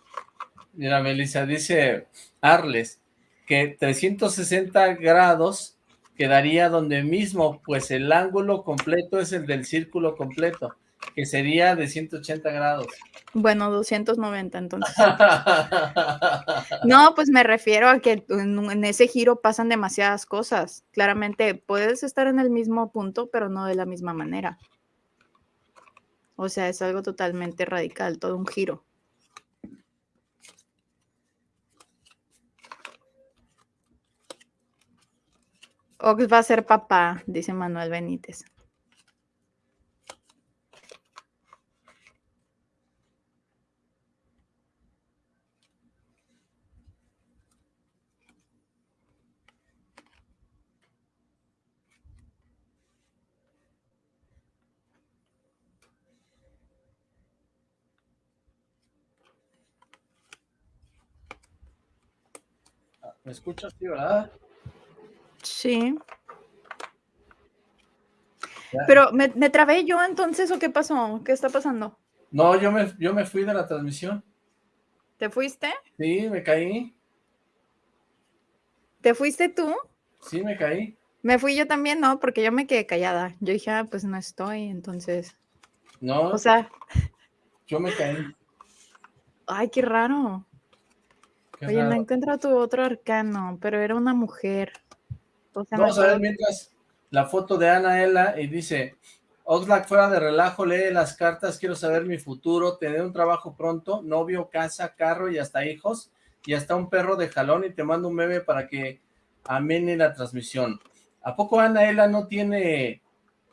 Mira, Melissa, dice Arles que 360 grados quedaría donde mismo, pues el ángulo completo es el del círculo completo que sería de 180 grados. Bueno, 290 entonces. no, pues me refiero a que en, ese giro pasan demasiadas cosas. Claramente puedes estar en el mismo punto, pero no de la misma manera. O sea, es algo totalmente radical, todo un giro. Ox va a ser papá, dice Manuel Benítez. ¿Me escuchas, tío, verdad? Sí. Pero, ¿me, ¿me, trabé yo entonces o qué pasó? ¿Qué está pasando? No, yo me, yo me fui de la transmisión. ¿Te fuiste? Sí, me caí. ¿Te fuiste tú? Sí, me caí. Me fui yo también, no, porque yo me quedé callada. Yo dije, ah, pues no estoy, entonces. No. O sea. Yo me caí. Ay, qué raro. Oye, no encuentro tu otro arcano, pero era una mujer. Vamos a ver mientras la foto de Ana Ela y dice, Oxlack fuera de relajo, lee las cartas, quiero saber mi futuro, tener un trabajo pronto, novio, casa, carro y hasta hijos, y hasta un perro de jalón y te mando un meme para que amene la transmisión. ¿A poco Anaela no tiene,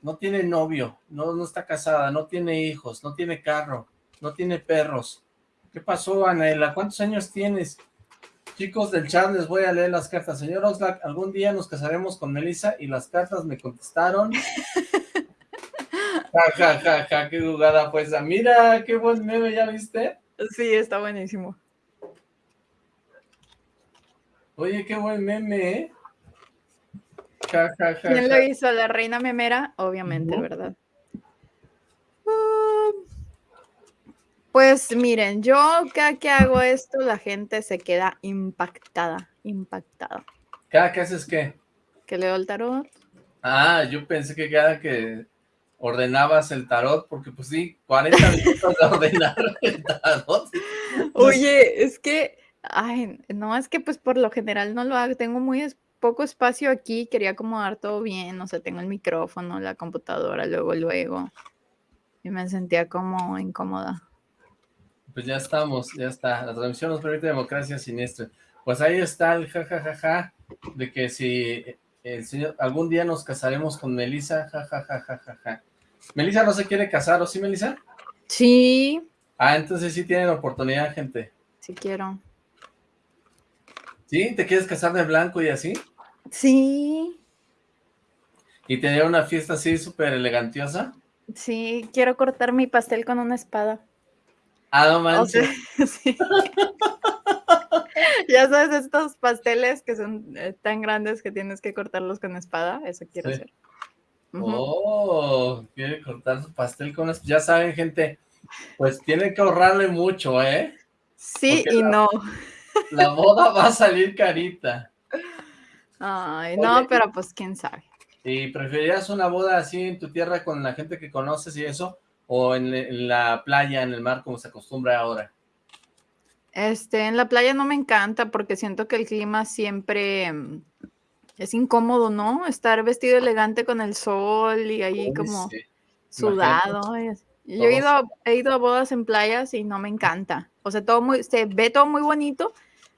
no tiene novio, no, no está casada, no tiene hijos, no tiene carro, no tiene perros? ¿Qué pasó, Anaela? ¿Cuántos años tienes? Chicos del chat, les voy a leer las cartas. Señor Oxlack, algún día nos casaremos con Melissa y las cartas me contestaron. ja, ja, ja, ja, qué jugada pues. Mira, qué buen meme, ¿ya viste? Sí, está buenísimo. Oye, qué buen meme, ¿eh? ¿Quién lo hizo? La reina memera, obviamente, ¿verdad? Ah, pues miren, yo cada que hago esto, la gente se queda impactada, impactada. ¿Cada que haces qué? Que leo el tarot. Ah, yo pensé que cada que ordenabas el tarot, porque pues sí, 40 minutos de ordenar el tarot. Oye, es que, ay, no, es que pues por lo general no lo hago, tengo muy poco espacio aquí, quería acomodar todo bien, o sea, tengo el micrófono, la computadora, luego, luego, y me sentía como incómoda. Pues ya estamos, ya está, la transmisión nos permite democracia siniestra. Pues ahí está el jajajaja, de que si el señor, algún día nos casaremos con Melissa, jajajajaja. Melissa no se quiere casar, ¿o sí, Melissa? Sí. Ah, entonces sí tienen oportunidad, gente. Sí quiero. ¿Sí? ¿Te quieres casar de blanco y así? Sí. ¿Y tener una fiesta así súper elegantiosa? Sí, quiero cortar mi pastel con una espada. Ah, no manches. sí. ya sabes, estos pasteles que son eh, tan grandes que tienes que cortarlos con espada, eso quiero hacer. Oh, quiere cortar su pastel con espada. Ya saben, gente, pues tiene que ahorrarle mucho, ¿eh? Sí y no. La boda va a salir carita. Ay, no, pero pues quién sabe. ¿Y preferirías una boda así en tu tierra con la gente que conoces y eso? ¿O en, la playa, en el mar, como se acostumbra ahora? Este, en la playa no me encanta porque siento que el clima siempre mm, es incómodo, ¿no? Estar vestido elegante con el sol y ahí como sudado. Yo he ido, he ido a bodas en playas y no me encanta. O sea, todo muy, se ve todo muy bonito,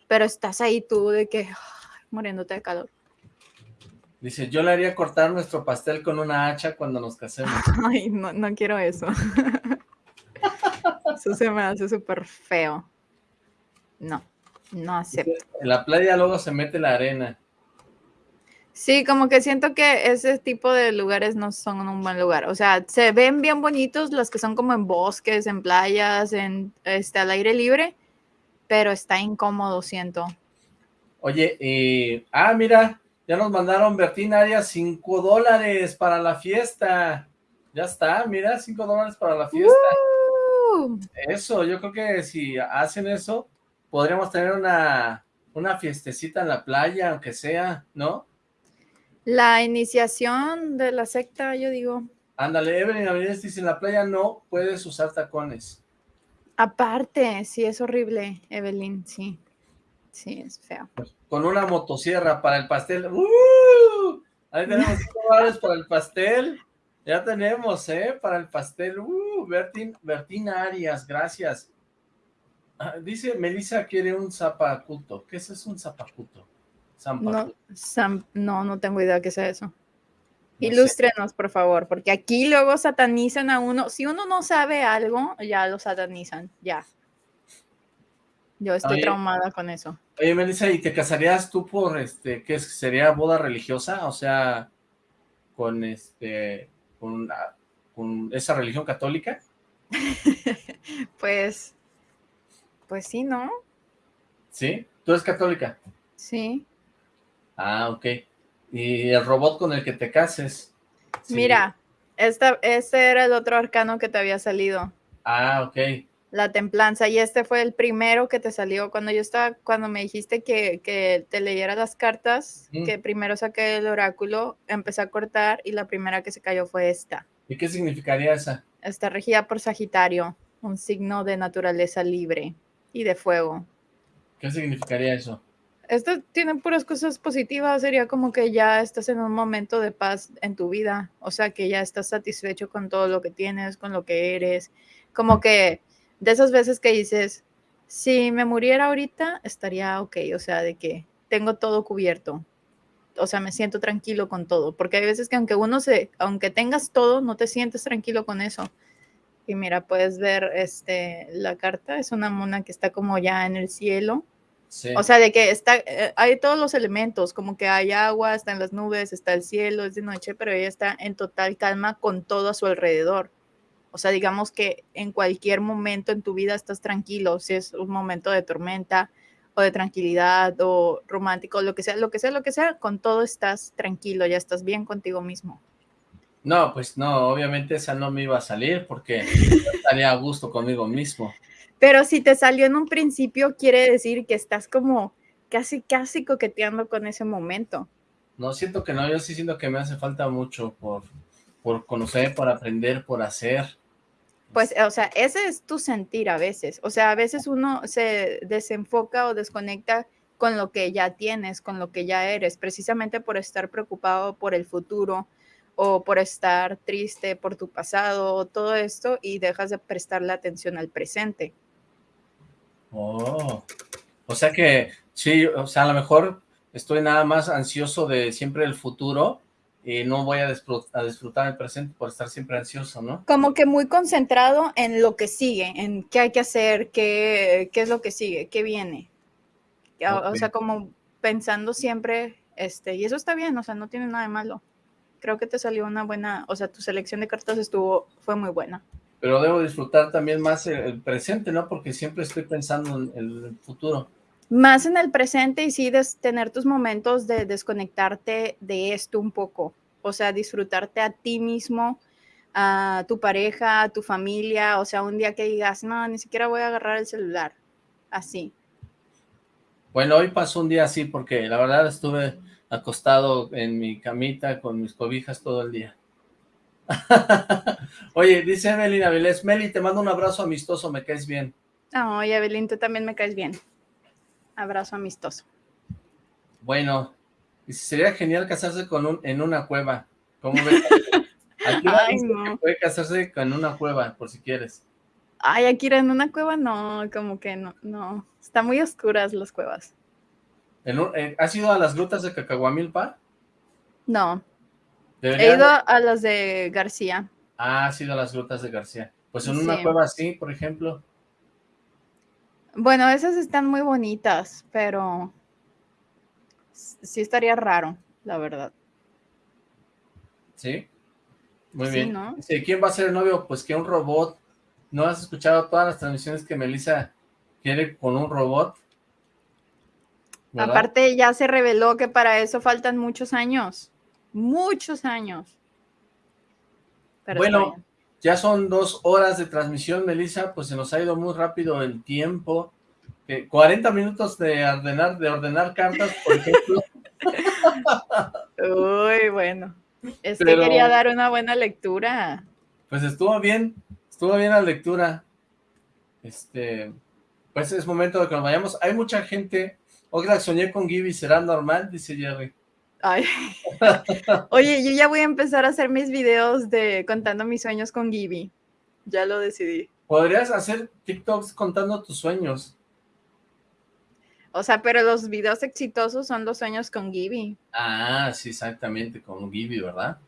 pero estás ahí tú de que muriéndote de calor. Dice, yo le haría cortar nuestro pastel con una hacha cuando nos casemos. Ay, no, no quiero eso. eso se me hace súper feo. No, no acepto. En la playa luego se mete la arena. Sí, como que siento que ese tipo de lugares no son un buen lugar. O sea, se ven bien bonitos los que son como en bosques, en playas, en este al aire libre, pero está incómodo, siento. Oye, y... ah, mira, ya nos mandaron Bertín Arias 5 dólares para la fiesta. Ya está, mira, 5 dólares para la fiesta. Eso, yo creo que si hacen eso, podríamos tener una, una fiestecita en la playa, aunque sea, ¿no? La iniciación de la secta, yo digo. Ándale, Evelyn Avilés dice, en la playa no puedes usar tacones. Aparte, sí, es horrible, Evelyn, sí. Sí, es feo. Con una motosierra para el pastel. ¡Uh! Ahí tenemos 5 dólares para el pastel. Ya tenemos, ¿eh? Para el pastel. ¡Uh! Bertín, Arias, gracias. Ah, dice, Melissa quiere un zapacuto. ¿Qué es eso, un zapacuto? No, no, no tengo idea qué sea eso. Ilústrenos, por favor, porque aquí luego satanizan a uno. Si uno no sabe algo, ya lo satanizan, ya. Yo estoy traumada con eso. Oye, Melissa, ¿y te casarías tú por, este, qué sería boda religiosa? O sea, con, este, con, con esa religión católica. pues, pues sí, ¿no? ¿Sí? ¿Tú eres católica? Sí. Ah, ok. ¿Y el robot con el que te cases? Mira, esta, este era el otro arcano que te había salido. Ah, ok. La templanza. Y este fue el primero que te salió. Cuando yo estaba, cuando me dijiste que, que te leyera las cartas, Mm. que primero saqué el oráculo, empecé a cortar y la primera que se cayó fue esta. ¿Y qué significaría esa? Está regida por Sagitario, un signo de naturaleza libre y de fuego. ¿Qué significaría eso? Esto tiene puras cosas positivas, sería como que ya estás en un momento de paz en tu vida, o sea, que ya estás satisfecho con todo lo que tienes, con lo que eres, como que de esas veces que dices, si me muriera ahorita, estaría ok, o sea, de que tengo todo cubierto, o sea, me siento tranquilo con todo, porque hay veces que aunque uno se, aunque tengas todo, no te sientes tranquilo con eso. Y mira, puedes ver este, la carta, es una mona que está como ya en el cielo, Sí. o sea, de que está, eh, hay todos los elementos, como que hay agua, están las nubes, está el cielo, es de noche, pero ella está en total calma con todo a su alrededor. O sea, digamos que en cualquier momento en tu vida estás tranquilo, si es un momento de tormenta o de tranquilidad o romántico, lo que sea, lo que sea, lo que sea, con todo estás tranquilo, ya estás bien contigo mismo. No, pues no, obviamente esa no me iba a salir porque estaría a gusto conmigo mismo. Pero si te salió en un principio, quiere decir que estás como casi, casi coqueteando con ese momento. No, siento que no, yo sí siento que me hace falta mucho por, por conocer, por aprender, por hacer. Pues, o sea, ese es tu sentir a veces. O sea, a veces uno se desenfoca o desconecta con lo que ya tienes, con lo que ya eres, precisamente por estar preocupado por el futuro o por estar triste por tu pasado, todo esto, y dejas de prestarle atención al presente. Oh, o sea que, sí, o sea, a lo mejor estoy nada más ansioso de siempre el futuro y no voy a, a disfrutar el presente por estar siempre ansioso, ¿no? Como que muy concentrado en lo que sigue, en qué hay que hacer, qué, qué es lo que sigue, qué viene. O, o Ok. sea, como pensando siempre, este, y eso está bien, o sea, no tiene nada de malo. Creo que te salió una buena, o sea, tu selección de cartas estuvo, fue muy buena. Pero debo disfrutar también más el, el presente, ¿no? Porque siempre estoy pensando en el futuro. Más en el presente y sí des- tener tus momentos de desconectarte de esto un poco. O sea, disfrutarte a ti mismo, a tu pareja, a tu familia. O sea, un día que digas, no, ni siquiera voy a agarrar el celular. Así. Bueno, hoy pasó un día así porque la verdad estuve acostado en mi camita con mis cobijas todo el día. Oye, dice Evelyn Avilés, Meli, te mando un abrazo amistoso, me caes bien. Ay, Evelyn, tú también me caes bien. Abrazo amistoso. Bueno, sería genial casarse con un, en una cueva. ¿Cómo ves? Aquí Ay, no. puede casarse con una cueva, por si quieres. Ay, Akira, en una cueva no, como que no, no. Están muy oscuras las cuevas. En un- eh, ¿Has ido a las grutas de Cacahuamilpa? No. He ido a las de García. Ah, has ido a las grutas de García. Pues en una cueva así, por ejemplo. Bueno, esas están muy bonitas, pero sí estaría raro, la verdad. ¿Sí? Muy Sí, bien. ¿no? ¿quién va a ser el novio? Pues que un robot. ¿No has escuchado todas las transmisiones que Melissa quiere con un robot? ¿Verdad? Aparte, ya se reveló que para eso faltan muchos años. Muchos años. Pero Bueno. Ya son dos horas de transmisión, Melissa, pues se nos ha ido muy rápido el tiempo. Eh, 40 minutos de ordenar, de ordenar cartas, por ejemplo. Uy, bueno. Es Pero- que quería dar una buena lectura. Pues estuvo bien, estuvo bien la lectura. Este, pues es momento de que nos vayamos. Hay mucha gente. Oxlack, soñé con Gibby, ¿será normal? Dice Jerry. Ay. Oye, yo ya voy a empezar a hacer mis videos de contando mis sueños con Gibby. Ya lo decidí. Podrías hacer TikToks contando tus sueños. O sea, pero los videos exitosos son los sueños con Gibby. Ah, sí, exactamente, con Gibby, ¿verdad?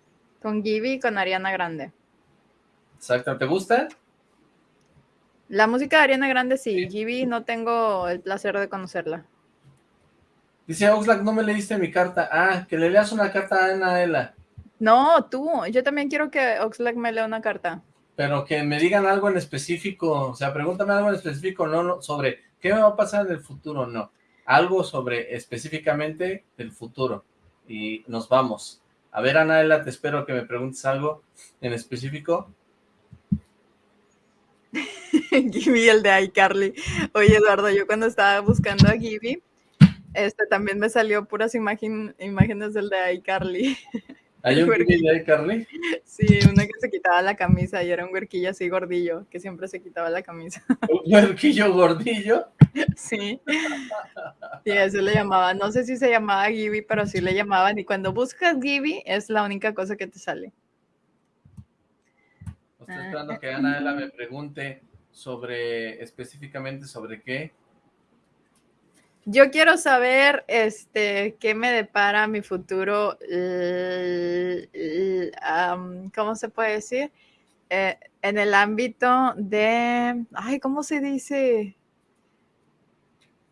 Con Gibby y con Ariana Grande. Exacto, ¿te gusta? La música de Ariana Grande sí, Gibby no tengo el placer de conocerla. Dice Oxlack, no me leíste mi carta. Ah, que le leas una carta a Anaela. No, tú, yo también quiero que Oxlack me lea una carta. Pero que me digan algo en específico. O sea, pregúntame algo en específico, no, no sobre qué me va a pasar en el futuro, no. algo sobre específicamente el futuro y nos vamos. A ver, Anaela, te espero que me preguntes algo en específico. Gibby, el de iCarly. Oye, Eduardo, yo cuando estaba buscando a Gibby, este también me salió puras imágenes del de iCarly. ¿Hay un de iCarly? Sí, una que se quitaba la camisa y era un huerquillo así gordillo, que siempre se quitaba la camisa. ¿Un huerquillo gordillo? Sí. Y eso le llamaba, no sé si se llamaba Gibby, pero sí le llamaban. Y cuando buscas Gibby, es la única cosa que te sale. Estoy esperando que Ana me pregunte sobre, específicamente sobre qué. Yo quiero saber, este, qué me depara mi futuro, ¿cómo se puede decir? Eh, en el ámbito de, ay, ¿cómo se dice?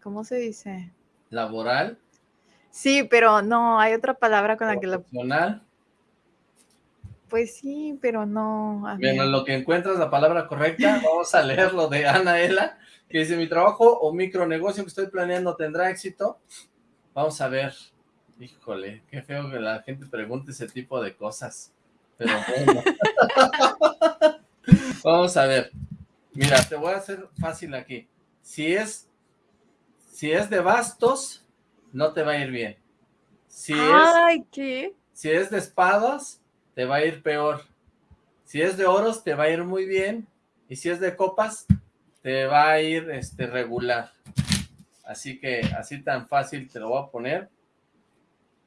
¿Cómo se dice? ¿Laboral? Sí, pero no, hay otra palabra con la que lo... Pues sí, pero no. Bueno, en lo que encuentras la palabra correcta, vamos a leer lo de Anaela, que dice, mi trabajo o micronegocio que estoy planeando tendrá éxito. Vamos a ver. Híjole, qué feo que la gente pregunte ese tipo de cosas. Pero bueno. vamos a ver. Mira, te voy a hacer fácil aquí. Si es, si es de bastos, no te va a ir bien. Si Ay, ¿qué? Si es de espadas, te va a ir peor. Si es de oros, te va a ir muy bien. Y si es de copas, te va a ir este, regular. Así que así tan fácil te lo voy a poner.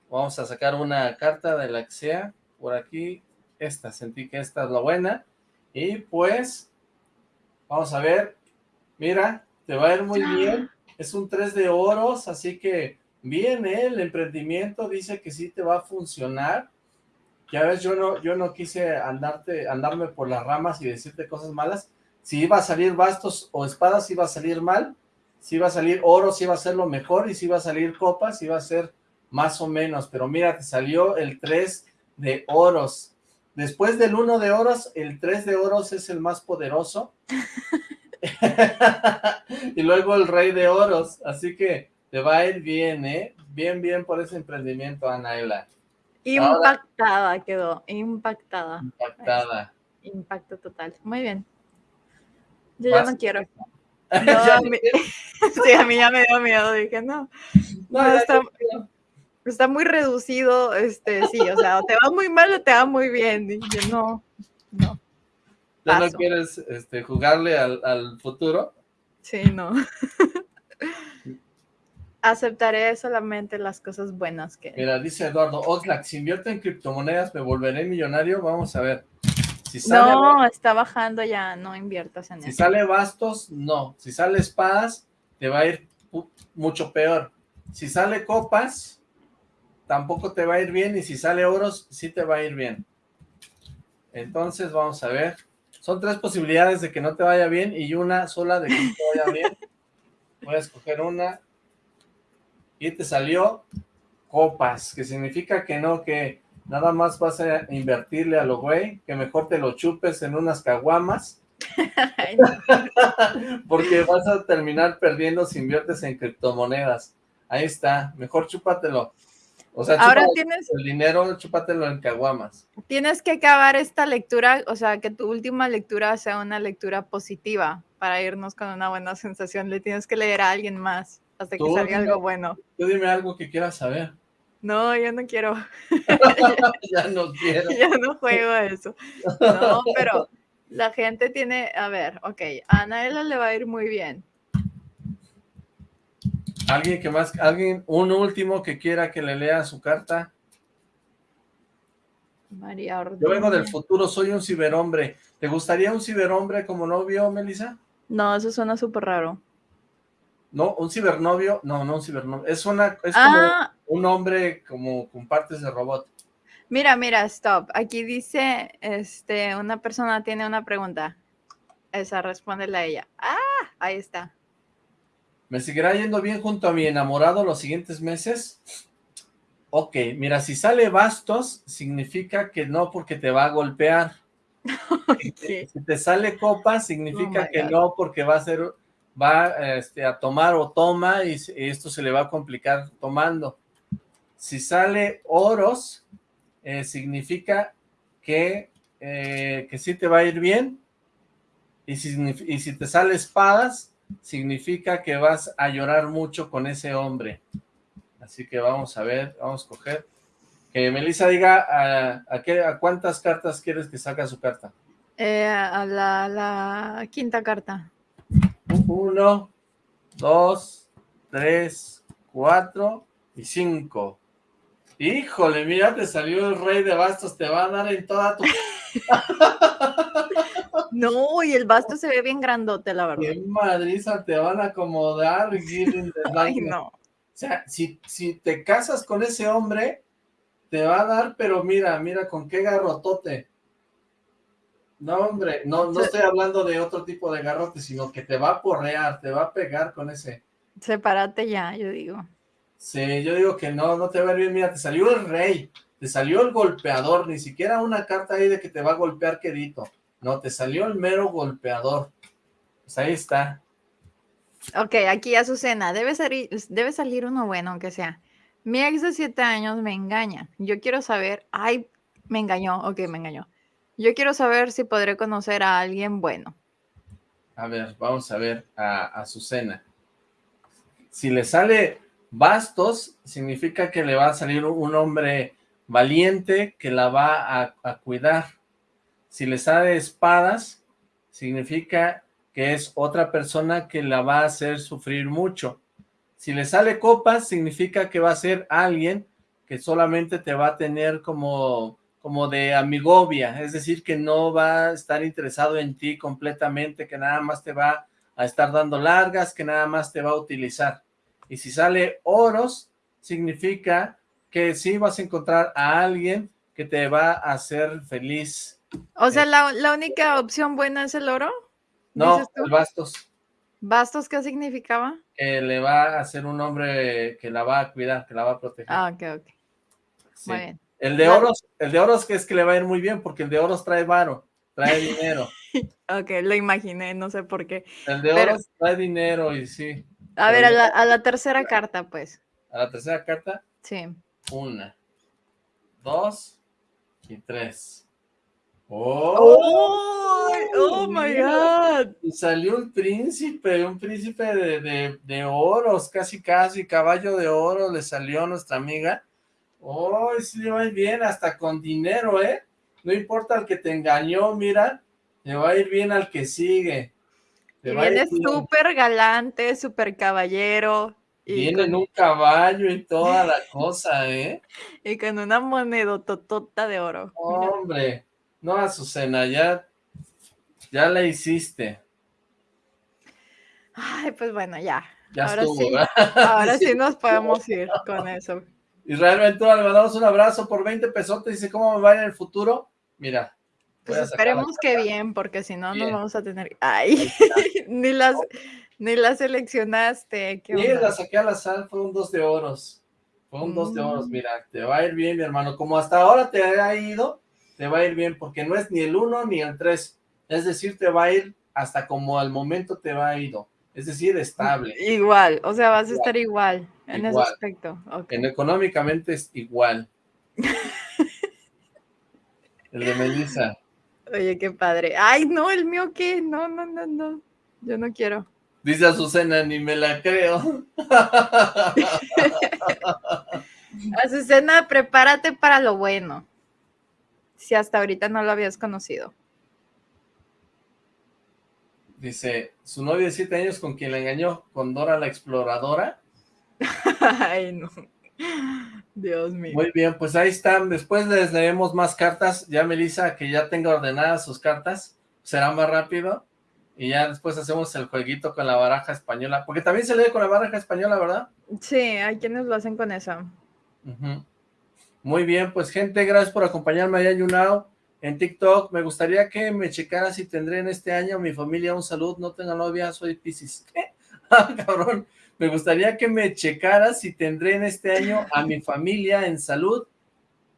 Vamos a sacar una carta de la que sea. Por aquí, esta. Sentí que esta es la buena. Y pues, vamos a ver. Mira, te va a ir muy bien. Es un 3 de oros, así que bien, ¿eh? el emprendimiento dice que sí te va a funcionar. Ya ves, yo no, yo no quise andarte, andarme por las ramas y decirte cosas malas. Si iba a salir bastos o espadas, iba a salir mal. Si iba a salir oro, si iba a ser lo mejor. Y si iba a salir copas, iba a ser más o menos. Pero mira, te salió el 3 de oros. Después del 1 de oros, el 3 de oros es el más poderoso. y luego el rey de oros. Así que te va a ir bien, ¿eh? Bien, bien por ese emprendimiento, Anaela. Impactada quedó, impactada. Impactada. Impacto total. Muy bien. Yo ya no quiero. a mí, sí, a mí ya me dio miedo, dije, no. no, está, está, muy reducido, este, sí, o sea, o te va muy mal o te va muy bien. Dije, no, no. ¿Ya no quieres este, jugarle al, al futuro? Sí, no aceptaré solamente las cosas buenas que... Mira, dice Eduardo, Oxlack, si invierto en criptomonedas, ¿me volveré millonario? Vamos a ver. Si no, está bajando ya, no inviertas en eso. Si sale bastos, no. Si sale espadas, te va a ir mucho peor. Si sale copas, tampoco te va a ir bien. Y si sale oros, sí te va a ir bien. Entonces, vamos a ver. Son tres posibilidades de que no te vaya bien y una sola de que te vaya bien. Voy a escoger una y te salió copas, que significa que no, que nada más vas a invertirle a lo güey, que mejor te lo chupes en unas caguamas, porque vas a terminar perdiendo si inviertes en criptomonedas. Ahí está, mejor chúpatelo. O sea, Ahora tienes el dinero, chúpatelo en caguamas. Tienes que acabar esta lectura, o sea, que tu última lectura sea una lectura positiva para irnos con una buena sensación. Le tienes que leer a alguien más hasta que salga algo bueno. Tú dime algo que quieras saber. No, yo no quiero. ya no quiero. ya no juego eso. No, pero la gente tiene, a ver, ok, a Anaela le va a ir muy bien. ¿Alguien que más, alguien, un último que quiera que le lea su carta? María Ordóñez. Yo vengo del futuro, soy un ciberhombre. ¿Te gustaría un ciberhombre como novio, Melissa? No, eso suena súper raro. No, un cibernovio, no, no un cibernovio, es una, es como ah. Un hombre como con partes de robot. Mira, mira, stop. Aquí dice, este, una persona tiene una pregunta. Esa, respóndela a ella. Ah, ahí está. ¿Me seguirá yendo bien junto a mi enamorado los siguientes meses? Ok, mira, si sale bastos, significa que no porque te va a golpear. Si te sale copa, significa oh que no porque va a ser va este, a tomar o toma y, esto se le va a complicar tomando. Si sale oros, eh, significa que, eh, que sí te va a ir bien. Y si, y si te sale espadas, significa que vas a llorar mucho con ese hombre. Así que vamos a ver, vamos a coger. Que Melissa diga a, a, qué, a cuántas cartas quieres que saque su carta. Eh, a la, la, quinta carta. Uno, dos, tres, cuatro y cinco. Híjole, mira, te salió el rey de bastos, te va a dar en toda tu... no, y el basto se ve bien grandote, la verdad. Qué madriza te van a acomodar, Ay, no. O sea, si, si te casas con ese hombre, te va a dar, pero mira, mira con qué garrotote. No, hombre, no, no estoy hablando de otro tipo de garrote, sino que te va a porrear, te va a pegar con ese. Sepárate ya, yo digo. Sí, yo digo que no, no te va a ir bien. Mira, te salió el rey, te salió el golpeador, ni siquiera una carta ahí de que te va a golpear quedito. No, te salió el mero golpeador. Pues ahí está. Ok, aquí Azucena, debe salir, debe salir uno bueno, aunque sea. Mi ex de siete años me engaña. Yo quiero saber, ay, me engañó, ok, me engañó. Yo quiero saber si podré conocer a alguien bueno. A ver, vamos a ver a Azucena. Si le sale bastos, significa que le va a salir un hombre valiente que la va a, cuidar. Si le sale espadas, significa que es otra persona que la va a hacer sufrir mucho. Si le sale copas, significa que va a ser alguien que solamente te va a tener como como de amigovia, es decir, que no va a estar interesado en ti completamente, que nada más te va a estar dando largas, que nada más te va a utilizar. Y si sale oros, significa que sí vas a encontrar a alguien que te va a hacer feliz. O sea, la, única opción buena es el oro. No, el bastos. ¿Bastos qué significaba? Que le va a hacer un hombre que la va a cuidar, que la va a proteger. Ah, ok, ok. Muy bien. El de oros, el de oros que es que le va a ir muy bien, porque el de oros trae varo, trae dinero. ok, lo imaginé, no sé por qué. El de oros trae dinero y sí. A ver, a la, tercera carta, pues. ¿A la tercera carta? Sí. Una, dos y tres. ¡Oh! ¡Oh, my God! Y salió un príncipe, un príncipe de, de, de oros, casi casi, caballo de oro, le salió a nuestra amiga Oh, sí le va a ir bien, hasta con dinero, ¿eh? No importa el que te engañó, mira, le va a ir bien al que sigue. Viene súper galante, súper caballero. viene en un caballo y toda la cosa, ¿eh? Y con una moneda totota de oro. Hombre, no, Azucena, ya, ya la hiciste. Ay, pues bueno, ya. Ya ahora estuvo, sí, ahora sí nos podemos ir con eso. Israel Ventura, le mandamos un abrazo por 20 pesotes. Dice, ¿cómo me va en el futuro? Mira. Pues esperemos que bien, porque si no, no vamos a tener... Ay, ni las... Ni la seleccionaste. sí, la saqué a la sal, fue un dos de oros. Fue un dos de oros, mm. mira, te va a ir bien, mi hermano. Como hasta ahora te ha ido, te va a ir bien, porque no es ni el uno ni el tres. Es decir, te va a ir hasta como al momento te va a ido. Es decir, estable. Igual, o sea, vas a estar igual en ese aspecto. En económicamente es igual. el de Melissa. Oye, qué padre. Ay, no, el mío qué. No, no, no, no. Yo no quiero. Dice Azucena, ni me la creo. Azucena, prepárate para lo bueno. Si hasta ahorita no lo habías conocido. Dice, su novio de siete años con quien la engañó, con Dora la exploradora. Ay, no. Dios mío. Muy bien, pues ahí están. Después les leemos más cartas. Ya Melissa, que ya tenga ordenadas sus cartas, será más rápido. Y ya después hacemos el jueguito con la baraja española. Porque también se lee con la baraja española, ¿verdad? Sí, hay quienes lo hacen con eso. Muy bien, pues gente, gracias por acompañarme allá en YouNow en TikTok. Me gustaría que me checara si tendré en este año mi familia un salud. No tengo novia, soy Pisces. ¿Qué? Ah, cabrón. Me gustaría que me checara si tendré en este año a mi familia en salud.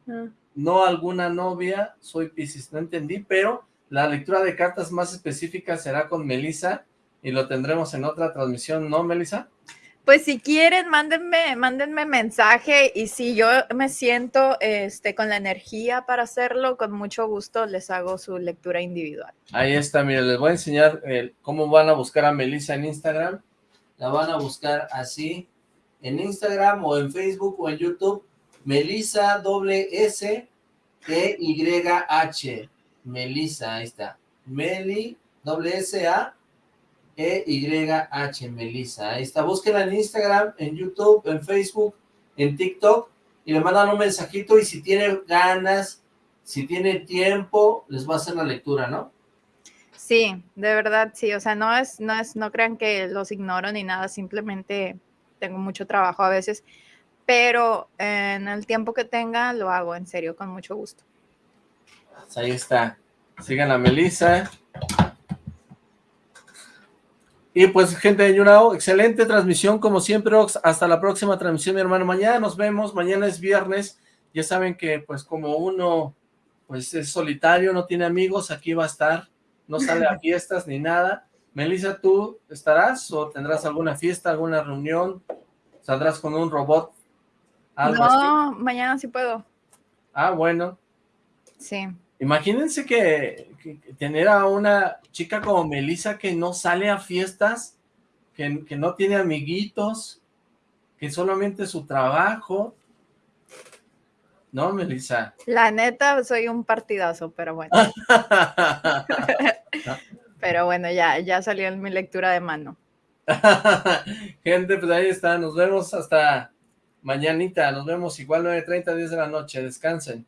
Ah. No alguna novia, soy Pisces. No entendí, pero la lectura de cartas más específica será con Melissa y lo tendremos en otra transmisión, ¿no, Melissa? Pues si quieren, mándenme, mándenme mensaje y si yo me siento este, con la energía para hacerlo, con mucho gusto les hago su lectura individual. Ahí está, miren, les voy a enseñar eh, cómo van a buscar a Melissa en Instagram. La van a buscar así, en Instagram o en Facebook o en YouTube, Melissa doble S E Y H. Melissa, ahí está. Meli doble S A e-Y-H, Melissa. Ahí está, búsquenla en Instagram, en YouTube, en Facebook, en TikTok, y le mandan un mensajito, y si tiene ganas, si tiene tiempo, les va a hacer la lectura, ¿no? Sí, de verdad, sí, o sea, no es, no es, no crean que los ignoro ni nada, simplemente tengo mucho trabajo a veces, pero en el tiempo que tenga lo hago, en serio, con mucho gusto. Pues ahí está, sigan a Melissa, y pues, gente de Yunao, excelente transmisión, como siempre, Hasta la próxima transmisión, mi hermano. Mañana nos vemos, mañana es viernes. Ya saben que, pues, como uno, pues, es solitario, no tiene amigos, aquí va a estar. No sale a fiestas ni nada. Melissa, ¿tú estarás o tendrás alguna fiesta, alguna reunión? ¿Saldrás con un robot? no, mañana sí puedo. Ah, bueno. Sí. Imagínense que, tener a una chica como Melissa que no sale a fiestas, que, no tiene amiguitos, que solamente su trabajo. ¿No, Melissa? La neta, soy un partidazo, pero bueno. pero bueno, ya, ya salió en mi lectura de mano. Gente, pues ahí está. Nos vemos hasta mañanita. Nos vemos igual 9.30, 10 de la noche. Descansen.